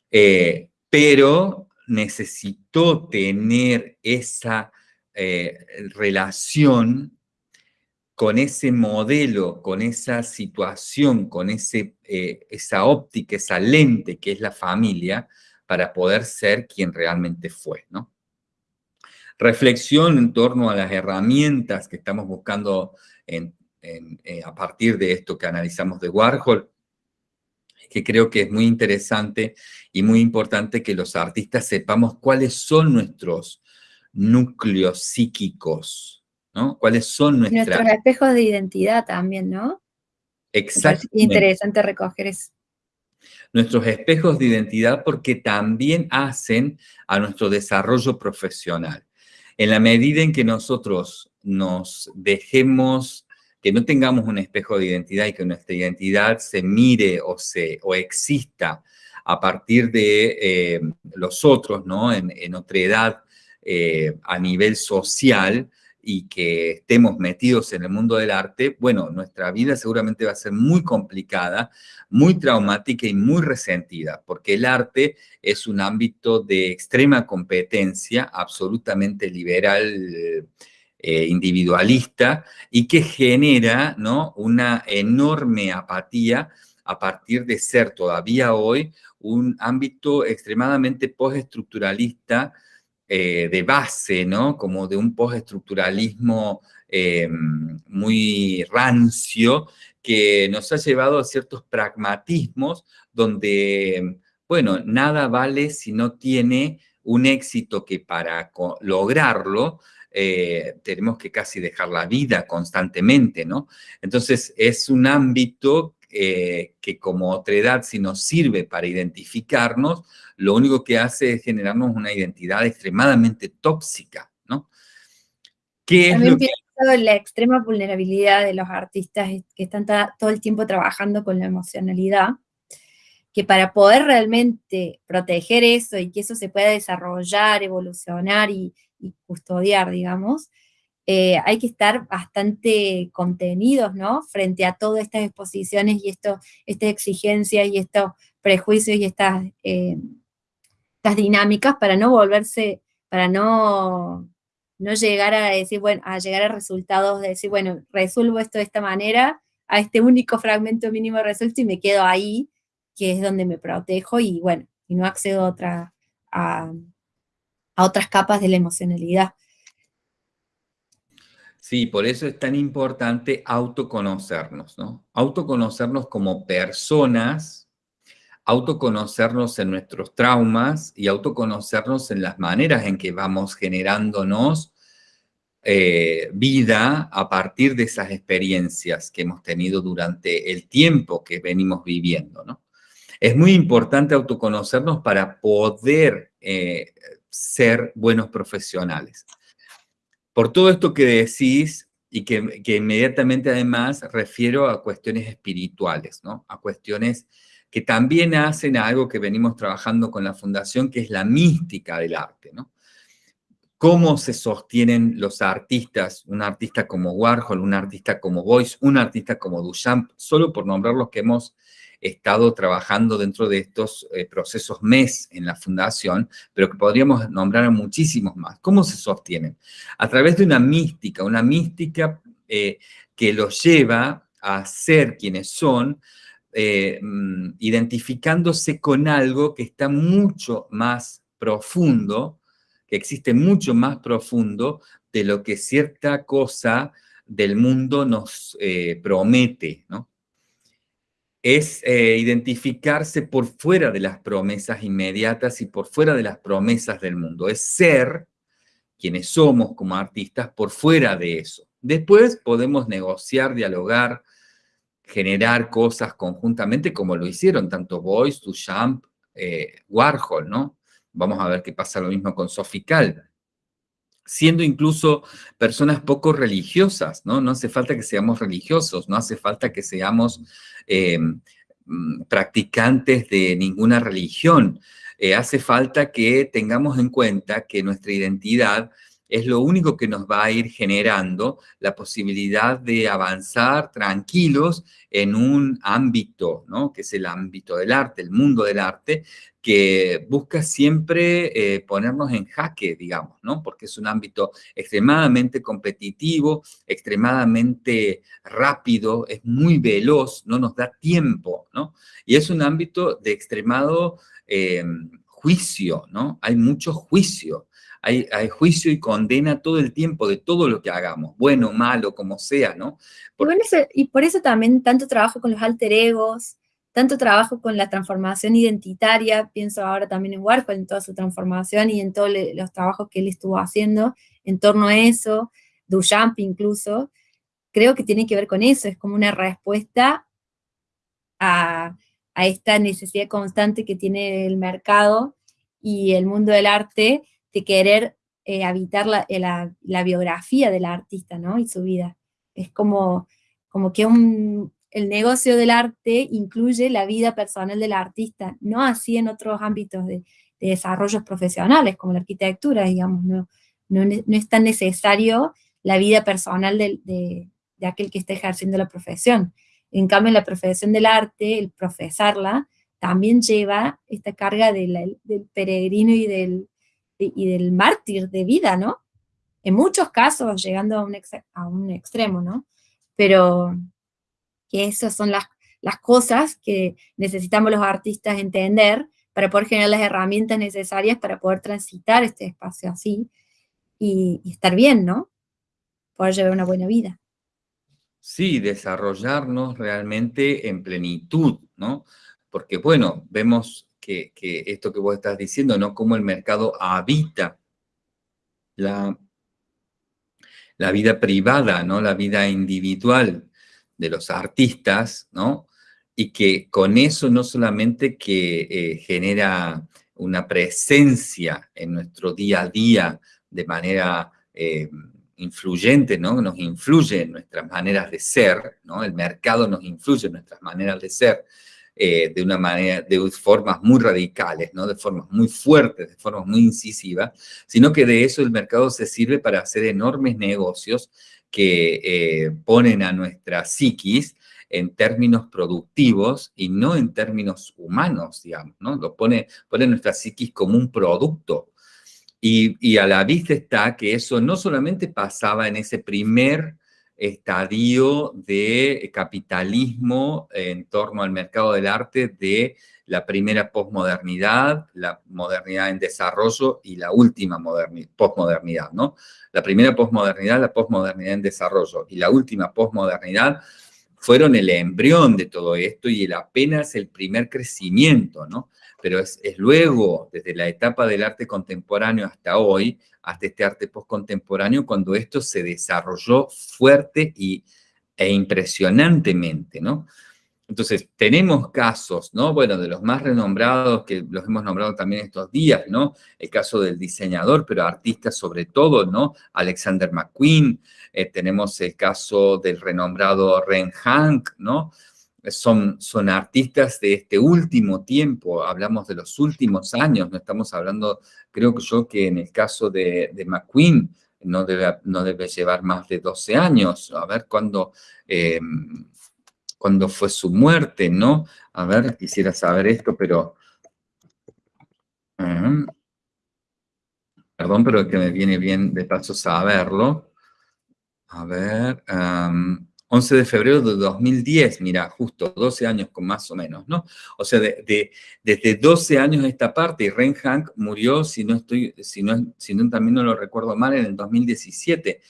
Eh, pero necesitó tener esa eh, relación con ese modelo, con esa situación, con ese, eh, esa óptica, esa lente que es la familia, para poder ser quien realmente fue, ¿no? Reflexión en torno a las herramientas que estamos buscando eh, a partir de esto que analizamos de Warhol, que creo que es muy interesante y muy importante que los artistas sepamos cuáles son nuestros núcleos psíquicos, ¿no? ¿Cuáles son nuestras... Nuestros espejos de identidad también, ¿no? Exacto. Interesante recoger eso. Nuestros espejos de identidad porque también hacen a nuestro desarrollo profesional. En la medida en que nosotros nos dejemos, que no tengamos un espejo de identidad y que nuestra identidad se mire o, se, o exista a partir de eh, los otros, ¿no? En, otra edad eh, a nivel social y que estemos metidos en el mundo del arte, bueno, nuestra vida seguramente va a ser muy complicada, muy traumática y muy resentida, porque el arte es un ámbito de extrema competencia, absolutamente liberal, eh, individualista, y que genera ¿no? una enorme apatía a partir de ser todavía hoy un ámbito extremadamente postestructuralista, eh, de base, ¿no? Como de un postestructuralismo eh, muy rancio que nos ha llevado a ciertos pragmatismos donde, bueno, nada vale si no tiene un éxito que para lograrlo eh, tenemos que casi dejar la vida constantemente, ¿no? Entonces es un ámbito eh, que como otra edad, si nos sirve para identificarnos, lo único que hace es generarnos una identidad extremadamente tóxica, ¿no? ¿Qué es lo que... la extrema vulnerabilidad de los artistas que están todo el tiempo trabajando con la emocionalidad, que para poder realmente proteger eso y que eso se pueda desarrollar, evolucionar y custodiar, digamos, eh, hay que estar bastante contenidos, ¿no? Frente a todas estas exposiciones y esto, estas exigencias y estos prejuicios y estas, eh, dinámicas para no volverse, para no, no llegar a decir, bueno, a llegar a resultados de decir, bueno, resuelvo esto de esta manera, a este único fragmento mínimo resuelto y me quedo ahí, que es donde me protejo y bueno, y no accedo a, otra, a otras capas de la emocionalidad. Sí, por eso es tan importante autoconocernos, ¿no? Autoconocernos como personas, autoconocernos en nuestros traumas y autoconocernos en las maneras en que vamos generándonos eh, vida a partir de esas experiencias que hemos tenido durante el tiempo que venimos viviendo, ¿no? Es muy importante autoconocernos para poder eh, ser buenos profesionales. Por todo esto que decís y que, inmediatamente además refiero a cuestiones espirituales, ¿no? A cuestiones que también hacen algo que venimos trabajando con la Fundación, que es la mística del arte, ¿no? Cómo se sostienen los artistas, un artista como Warhol, un artista como Boyce, un artista como Duchamp, solo por nombrar los que hemos estado trabajando dentro de estos eh, procesos MES en la fundación, pero que podríamos nombrar a muchísimos más. ¿Cómo se sostienen? A través de una mística, una mística eh, que los lleva a ser quienes son, eh, mm, identificándose con algo que está mucho más profundo, que existe mucho más profundo de lo que cierta cosa del mundo nos promete, ¿no? Es eh, identificarse por fuera de las promesas inmediatas y por fuera de las promesas del mundo. Es ser quienes somos como artistas por fuera de eso. Después podemos negociar, dialogar, generar cosas conjuntamente como lo hicieron tanto Boyce, Duchamp, eh, Warhol, ¿no? Vamos a ver qué pasa lo mismo con Sophie siendo incluso personas poco religiosas, ¿no? No hace falta que seamos religiosos, no hace falta que seamos eh, mm, practicantes de ninguna religión. Eh, hace falta que tengamos en cuenta que nuestra identidad es lo único que nos va a ir generando la posibilidad de avanzar tranquilos en un ámbito, ¿no? que es el ámbito del arte, el mundo del arte, que busca siempre eh, ponernos en jaque, digamos, ¿no? Porque es un ámbito extremadamente competitivo, extremadamente rápido, es muy veloz, no nos da tiempo, ¿no? Y es un ámbito de extremado em, juicio, ¿no? Hay mucho juicio. Hay, hay, juicio y condena todo el tiempo de todo lo que hagamos, bueno, malo, como sea, ¿no? y por eso también tanto trabajo con los alter egos, tanto trabajo con la transformación identitaria, pienso ahora también en Warhol, en toda su transformación y en todos los trabajos que él estuvo haciendo en torno a eso, Duchamp incluso, creo que tiene que ver con eso, es como una respuesta a, esta necesidad constante que tiene el mercado y el mundo del arte de querer eh, habitar la, la, biografía del artista, ¿no? Y su vida. Es como, como que el negocio del arte incluye la vida personal del artista, no así en otros ámbitos de, desarrollos profesionales, como la arquitectura, digamos, no, no, es tan necesario la vida personal de, aquel que está ejerciendo la profesión. En cambio, la profesión del arte, el profesarla, también lleva esta carga del peregrino y del, y del mártir de vida, ¿no? En muchos casos, llegando a un, a un extremo, ¿no? Pero, que esas son las, las cosas que necesitamos los artistas entender para poder generar las herramientas necesarias para poder transitar este espacio así y, estar bien, ¿no? Poder llevar una buena vida. Sí, desarrollarnos realmente en plenitud, ¿no? Porque, bueno, vemos que, esto que vos estás diciendo, ¿no? Cómo el mercado habita la, la vida privada, ¿no? La vida individual de los artistas, ¿no? Y que con eso no solamente que eh, genera una presencia en nuestro día a día de manera eh, influyente, ¿no? Nos influye en nuestras maneras de ser, ¿no? El mercado nos influye en nuestras maneras de ser eh, de una manera, de formas muy radicales, ¿no? De formas muy fuertes, de formas muy incisivas, sino que de eso el mercado se sirve para hacer enormes negocios que eh, ponen a nuestra psiquis en términos productivos y no en términos humanos, digamos, ¿no? Lo pone, pone nuestra psiquis como un producto. Y, y, a la vista está que eso no solamente pasaba en ese primer estadio de capitalismo en torno al mercado del arte de la primera posmodernidad, la modernidad en desarrollo y la última posmodernidad, ¿no? La primera posmodernidad, la posmodernidad en desarrollo y la última posmodernidad fueron el embrión de todo esto y el apenas el primer crecimiento, ¿no? Pero es, luego, desde la etapa del arte contemporáneo hasta hoy, hasta este arte postcontemporáneo, cuando esto se desarrolló fuerte y, e impresionantemente, ¿no? Entonces, tenemos casos, ¿no? Bueno, de los más renombrados, que los hemos nombrado también estos días, ¿no? El caso del diseñador, pero artista sobre todo, ¿no? Alexander McQueen, eh, tenemos el caso del renombrado Ren Hank, ¿no? Son, son artistas de este último tiempo, hablamos de los últimos años, no estamos hablando, creo que yo que en el caso de, de McQueen no debe, no debe llevar más de 12 años, a ver cuándo... Eh, cuando fue su muerte, ¿no? A ver, quisiera saber esto, pero... Eh, perdón, pero que me viene bien de paso saberlo. A ver, 11 de febrero de 2010, mira, justo 12 años con más o menos, ¿no? O sea, de, desde 12 años esta parte, y Ren Hank murió, si no estoy, si no, si no también no lo recuerdo mal, en el 2017.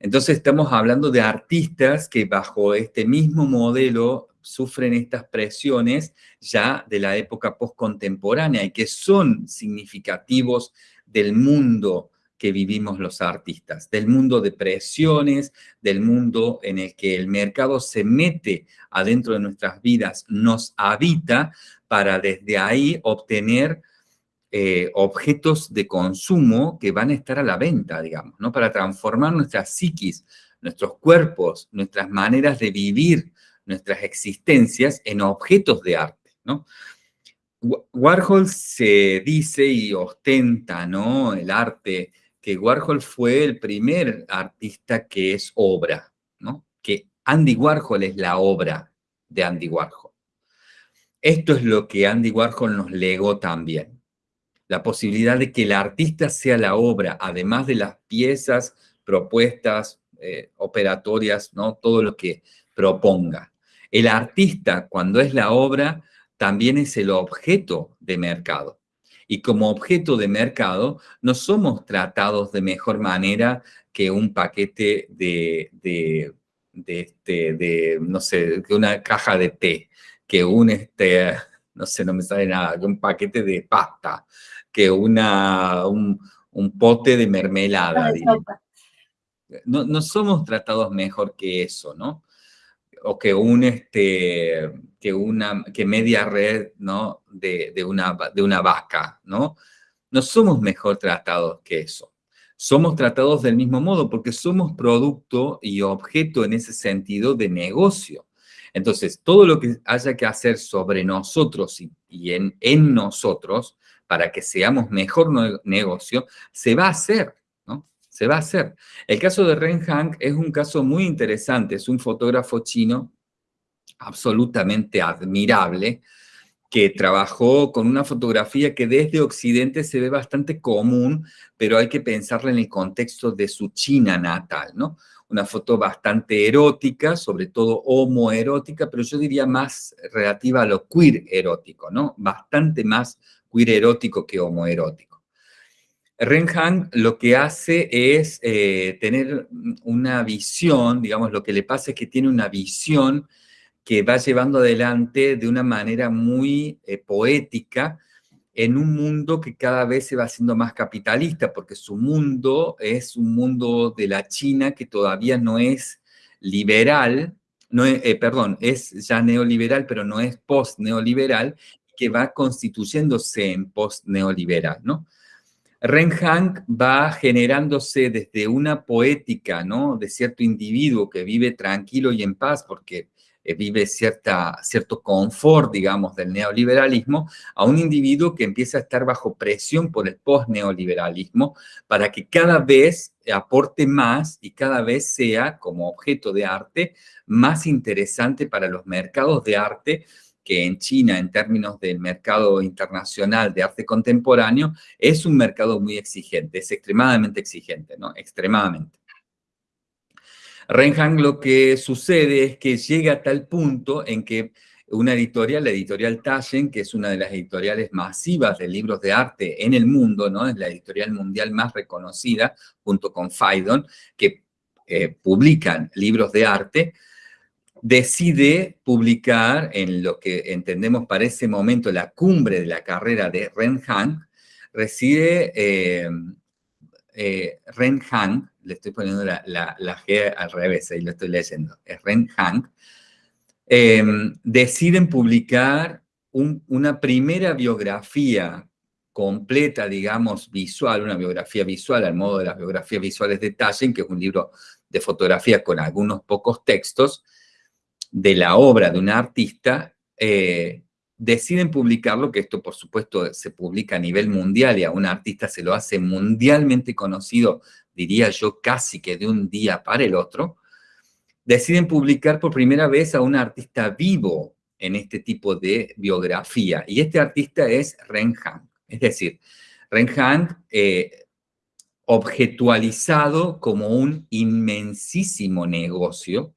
Entonces estamos hablando de artistas que bajo este mismo modelo sufren estas presiones ya de la época postcontemporánea y que son significativos del mundo que vivimos los artistas, del mundo de presiones, del mundo en el que el mercado se mete adentro de nuestras vidas, nos habita para desde ahí obtener eh, objetos de consumo que van a estar a la venta, digamos, ¿no? Para transformar nuestra psiquis, nuestros cuerpos, nuestras maneras de vivir, nuestras existencias en objetos de arte, ¿no? Warhol se dice y ostenta, ¿no? El arte que Warhol fue el primer artista que es obra, ¿no? Que Andy Warhol es la obra de Andy Warhol. Esto es lo que Andy Warhol nos legó también. La posibilidad de que el artista sea la obra, además de las piezas, propuestas, eh, operatorias, ¿no? Todo lo que proponga. El artista, cuando es la obra, también es el objeto de mercado. Y como objeto de mercado, no somos tratados de mejor manera que un paquete de, de, este, de no sé, que una caja de té, que un, este, no sé, no me sale nada, que un paquete de pasta, que una, un, pote de mermelada. No, no somos tratados mejor que eso, ¿no? O que un, este, que una, que media red, ¿no? De, una, de una vaca, ¿no? No somos mejor tratados que eso. Somos tratados del mismo modo porque somos producto y objeto en ese sentido de negocio. Entonces, todo lo que haya que hacer sobre nosotros y, en, en nosotros para que seamos mejor negocio, se va a hacer se va a hacer. El caso de Ren Hang es un caso muy interesante, es un fotógrafo chino absolutamente admirable, que trabajó con una fotografía que desde Occidente se ve bastante común, pero hay que pensarla en el contexto de su China natal, ¿no? Una foto bastante erótica, sobre todo homoerótica, pero yo diría más relativa a lo queer erótico, ¿no? Bastante más queer erótico que homoerótico. Renhang lo que hace es eh, tener una visión, digamos, lo que le pasa es que tiene una visión que va llevando adelante de una manera muy eh, poética en un mundo que cada vez se va haciendo más capitalista, porque su mundo es un mundo de la China que todavía no es liberal, no eh, perdón, es ya neoliberal, pero no es post-neoliberal, que va constituyéndose en post-neoliberal, ¿no? Renhang va generándose desde una poética, ¿no? De cierto individuo que vive tranquilo y en paz porque eh, vive cierta, cierto confort, digamos, del neoliberalismo, a un individuo que empieza a estar bajo presión por el post-neoliberalismo para que cada vez aporte más y cada vez sea, como objeto de arte, más interesante para los mercados de arte que en China, en términos del mercado internacional de arte contemporáneo, es un mercado muy exigente, es extremadamente exigente, ¿no? Extremadamente. Renhang lo que sucede es que llega a tal punto en que una editorial, la editorial Taschen, que es una de las editoriales masivas de libros de arte en el mundo, ¿no? Es la editorial mundial más reconocida, junto con Phaidon, que eh, publican libros de arte, decide publicar en lo que entendemos para ese momento la cumbre de la carrera de Ren Hang, reside eh, eh, Ren Hang, le estoy poniendo la, G al revés, ahí lo estoy leyendo, es Ren Hang, eh, deciden publicar una primera biografía completa, digamos, visual, una biografía visual al modo de las biografías visuales de Taschen, que es un libro de fotografía con algunos pocos textos, de la obra de un artista, eh, deciden publicarlo, que esto por supuesto se publica a nivel mundial y a un artista se lo hace mundialmente conocido, diría yo casi que de un día para el otro, deciden publicar por primera vez a un artista vivo en este tipo de biografía. Y este artista es Ren Han. Es decir, Ren Han eh, objetualizado como un inmensísimo negocio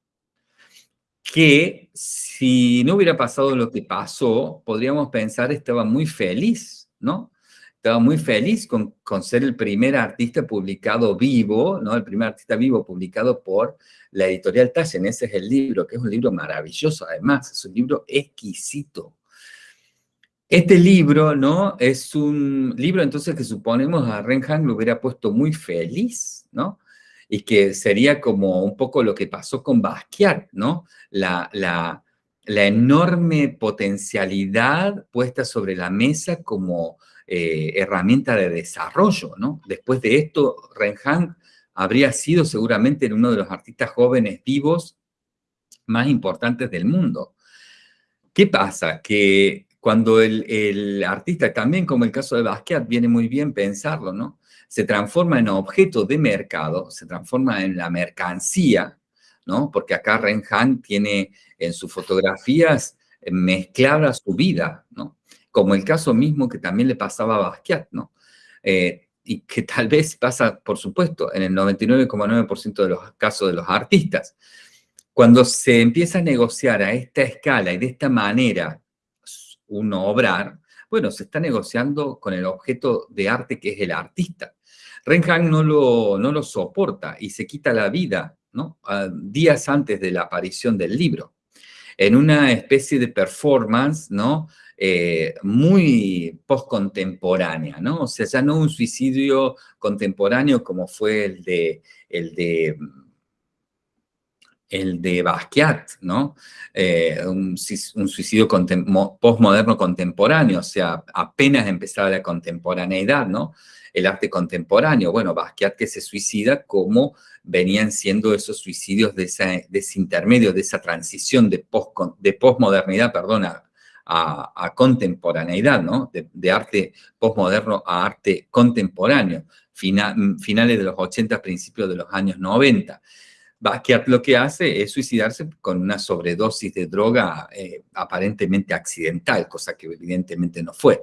que si no hubiera pasado lo que pasó, podríamos pensar estaba muy feliz, ¿no? Estaba muy feliz con, ser el primer artista publicado vivo, ¿no? El primer artista vivo publicado por la editorial Taschen. Ese es el libro, que es un libro maravilloso además, es un libro exquisito. Este libro, ¿no? Es un libro entonces que suponemos a Renhang lo hubiera puesto muy feliz, ¿no? Y que sería como un poco lo que pasó con Basquiat, ¿no? La, enorme potencialidad puesta sobre la mesa como eh, herramienta de desarrollo, ¿no? Después de esto, Renhang habría sido seguramente uno de los artistas jóvenes vivos más importantes del mundo. ¿Qué pasa? Que cuando el, el, artista, también como el caso de Basquiat, viene muy bien pensarlo, ¿no? Se transforma en objeto de mercado, se transforma en la mercancía, ¿no? Porque acá Ren Han tiene en sus fotografías mezclada su vida, ¿no? Como el caso mismo que también le pasaba a Basquiat, ¿no? Eh, y que tal vez pasa, por supuesto, en el 99,9% de los casos de los artistas. Cuando se empieza a negociar a esta escala y de esta manera uno obrar, bueno, se está negociando con el objeto de arte que es el artista. Renhan no lo, no lo soporta y se quita la vida, ¿no? días antes de la aparición del libro, en una especie de performance, ¿no? Eh, muy postcontemporánea, ¿no? O sea, ya no un suicidio contemporáneo como fue el de, el de el de Basquiat, ¿no? Eh, un, suicidio postmoderno contemporáneo, o sea, apenas empezaba la contemporaneidad, ¿no? El arte contemporáneo, bueno, Basquiat que se suicida como venían siendo esos suicidios de, ese intermedio, de esa transición de, post, de postmodernidad, perdona, a, contemporaneidad, ¿no? De, arte postmoderno a arte contemporáneo, finales de los 80, principios de los años 90. Basquiat lo que hace es suicidarse con una sobredosis de droga eh, aparentemente accidental, cosa que evidentemente no fue.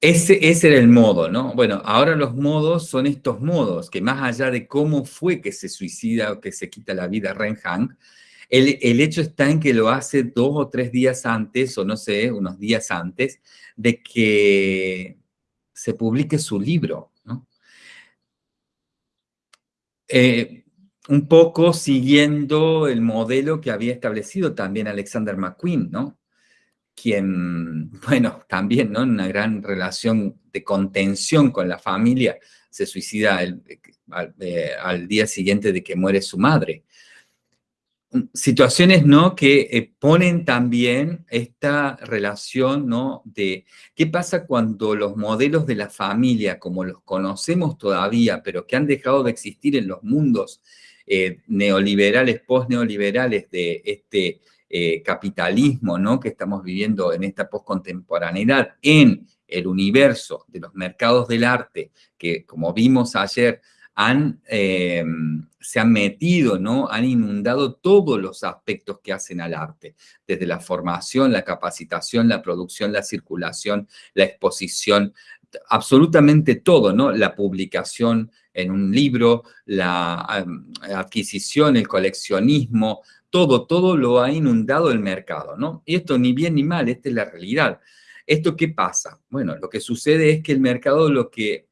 Ese, ese, era el modo, ¿no? Bueno, ahora los modos son estos modos, que más allá de cómo fue que se suicida o que se quita la vida Ren Han, el, el, hecho está en que lo hace dos o tres días antes, o no sé, unos días antes, de que se publique su libro, ¿no? Eh, un poco siguiendo el modelo que había establecido también Alexander McQueen, ¿no? Quien, [LAUGHS] bueno, también, ¿no? En una gran relación de contención con la familia, se suicida eh, al día siguiente de que muere su madre situaciones ¿no? que eh, ponen también esta relación ¿no? de qué pasa cuando los modelos de la familia, como los conocemos todavía, pero que han dejado de existir en los mundos eh, neoliberales, post-neoliberales de este eh, capitalismo ¿no? que estamos viviendo en esta postcontemporaneidad, en el universo de los mercados del arte, que como vimos ayer, han, se han metido, ¿no? Han inundado todos los aspectos que hacen al arte, desde la formación, la capacitación, la producción, la circulación, la exposición, absolutamente todo, ¿no? La publicación en un libro, la adquisición, el coleccionismo, todo, todo lo ha inundado el mercado, ¿no? Y esto ni bien ni mal, esta es la realidad. ¿Esto qué pasa? Bueno, lo que sucede es que el mercado lo que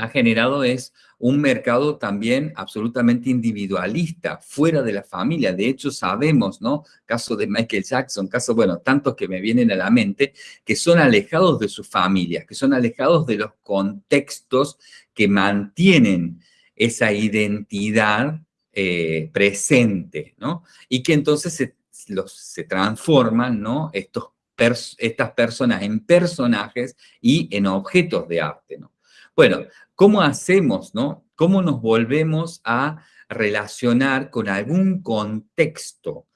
ha generado es un mercado también absolutamente individualista, fuera de la familia. De hecho, sabemos, ¿no? Caso de Michael Jackson, casos, bueno, tantos que me vienen a la mente, que son alejados de su familia, que son alejados de los contextos que mantienen esa identidad eh, presente, ¿no? Y que entonces se, transforman, ¿no? Estas personas en personajes y en objetos de arte, ¿no? Bueno, ¿cómo hacemos, no? ¿Cómo nos volvemos a relacionar con algún contexto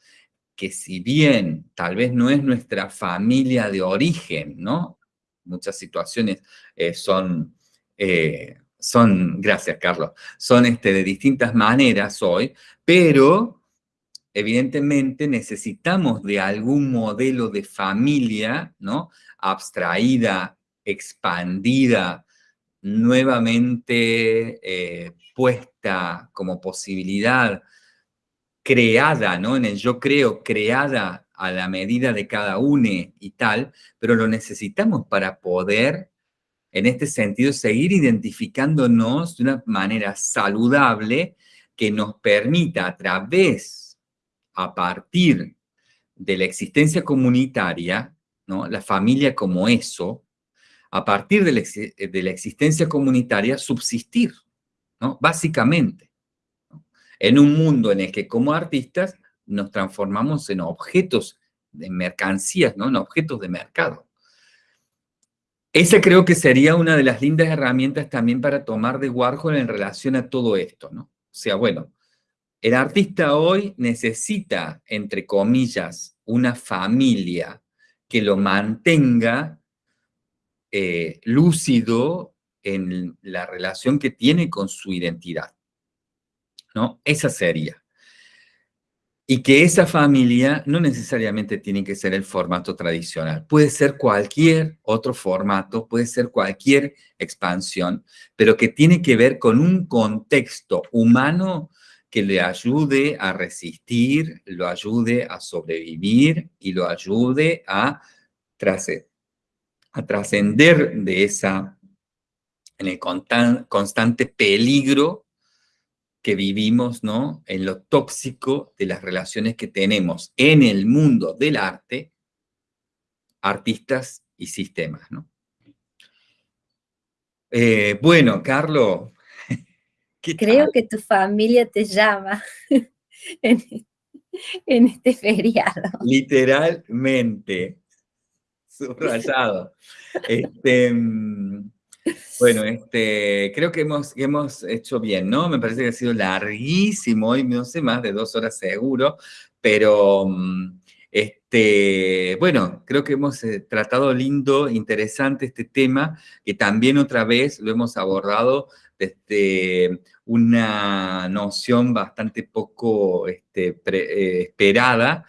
que si bien tal vez no es nuestra familia de origen, ¿no? Muchas situaciones eh, son, eh, son, gracias Carlos, son este, de distintas maneras hoy, pero evidentemente necesitamos de algún modelo de familia, ¿no? Abstraída, expandida, nuevamente eh, puesta como posibilidad, creada, ¿no? En el yo creo, creada a la medida de cada uno y tal, pero lo necesitamos para poder, en este sentido, seguir identificándonos de una manera saludable que nos permita a través, a partir de la existencia comunitaria, ¿no? La familia como eso, a partir de la, existencia comunitaria, subsistir, ¿no? Básicamente. En un mundo en el que como artistas nos transformamos en objetos de mercancías, ¿no? En objetos de mercado. Esa creo que sería una de las lindas herramientas también para tomar de Warhol en relación a todo esto, ¿no? O sea, bueno, el artista hoy necesita, entre comillas, una familia que lo mantenga eh, lúcido en la relación que tiene con su identidad. ¿No? Esa sería. Y que esa familia no necesariamente tiene que ser el formato tradicional. Puede ser cualquier otro formato, puede ser cualquier expansión, pero que tiene que ver con un contexto humano que le ayude a resistir, lo ayude a sobrevivir y lo ayude a, a trascender de esa, en el constante peligro que vivimos, ¿no? En lo tóxico de las relaciones que tenemos en el mundo del arte, artistas y sistemas, ¿no? Eh, bueno, Carlos, [LAUGHS] Creo que tu familia te llama [LAUGHS] en, en este feriado. Literalmente, subrayado. Este, mm, bueno, este, creo que hemos, hemos hecho bien, ¿no? Me parece que ha sido larguísimo y no sé, más de dos horas seguro, pero mm, este, bueno, creo que hemos eh, tratado lindo, interesante este tema, que también otra vez lo hemos abordado desde una noción bastante poco este, eh, esperada,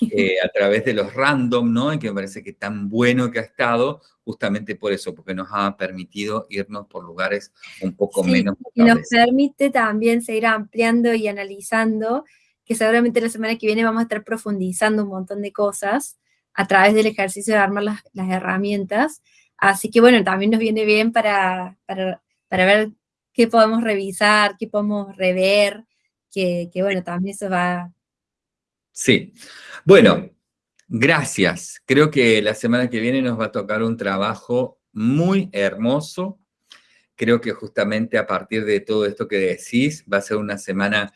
eh, [LAUGHS] a través de los random, ¿no? Y que me parece que tan bueno que ha estado, justamente por eso, porque nos ha permitido irnos por lugares un poco menos. Y nos permite también seguir ampliando y analizando, que seguramente la semana que viene vamos a estar profundizando un montón de cosas a través del ejercicio de armar las, herramientas. Así que bueno, también nos viene bien para, para, ver qué podemos revisar, qué podemos rever, que, que bueno, también eso va, Sí. Bueno, gracias. Creo que la semana que viene nos va a tocar un trabajo muy hermoso. Creo que justamente a partir de todo esto que decís, va a ser una semana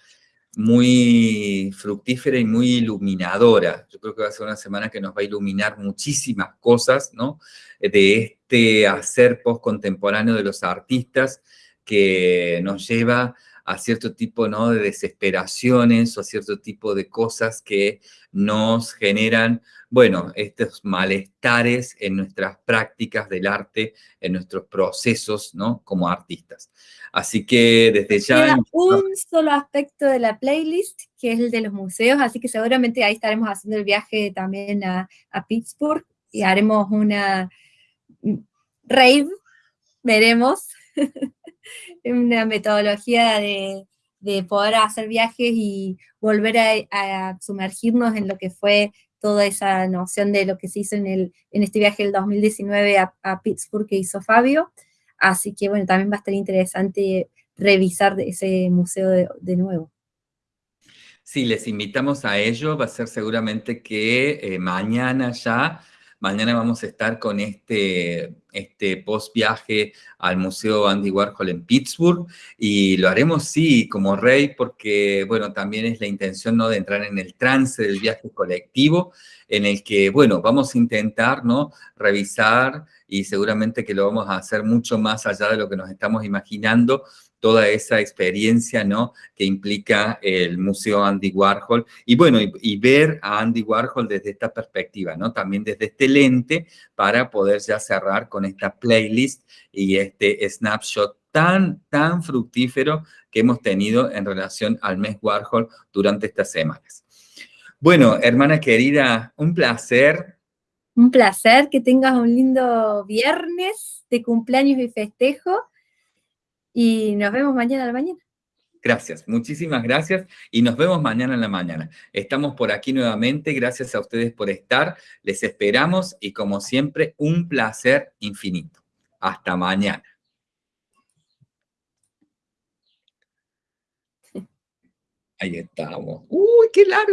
muy fructífera y muy iluminadora. Yo creo que va a ser una semana que nos va a iluminar muchísimas cosas, ¿no? De este hacer post-contemporáneo de los artistas que nos lleva a cierto tipo ¿no? de desesperaciones o a cierto tipo de cosas que nos generan, bueno, estos malestares en nuestras prácticas del arte, en nuestros procesos, ¿no? Como artistas. Así que desde ya... un solo aspecto de la playlist, que es el de los museos, así que seguramente ahí estaremos haciendo el viaje también a, a Pittsburgh y haremos una rave, veremos. [LAUGHS] [LAUGHS] una metodología de, poder hacer viajes y volver a, sumergirnos en lo que fue toda esa noción de lo que se hizo en, el, en este viaje del 2019 a, Pittsburgh que hizo Fabio. Así que bueno, también va a estar interesante revisar ese museo de, de nuevo. Sí, les invitamos a ello. Va a ser seguramente que eh, mañana ya Mañana vamos a estar con este, este post viaje al Museo Andy Warhol en Pittsburgh y lo haremos, sí, como rey, porque, bueno, también es la intención, ¿no?, de entrar en el trance del viaje colectivo, en el que, bueno, vamos a intentar, ¿no?, revisar y seguramente que lo vamos a hacer mucho más allá de lo que nos estamos imaginando, toda esa experiencia, ¿no? Que implica el Museo Andy Warhol. Y bueno, y, ver a Andy Warhol desde esta perspectiva, ¿no? También desde este lente para poder ya cerrar con esta playlist y este snapshot tan, tan fructífero que hemos tenido en relación al mes Warhol durante estas semanas. Bueno, hermana querida, un placer. Un placer, que tengas un lindo viernes de cumpleaños y festejo y nos vemos mañana a la mañana. Gracias, muchísimas gracias y nos vemos mañana en la mañana. Estamos por aquí nuevamente, gracias a ustedes por estar, les esperamos y como siempre, un placer infinito. Hasta mañana. Ahí estamos. ¡Uy, qué largo!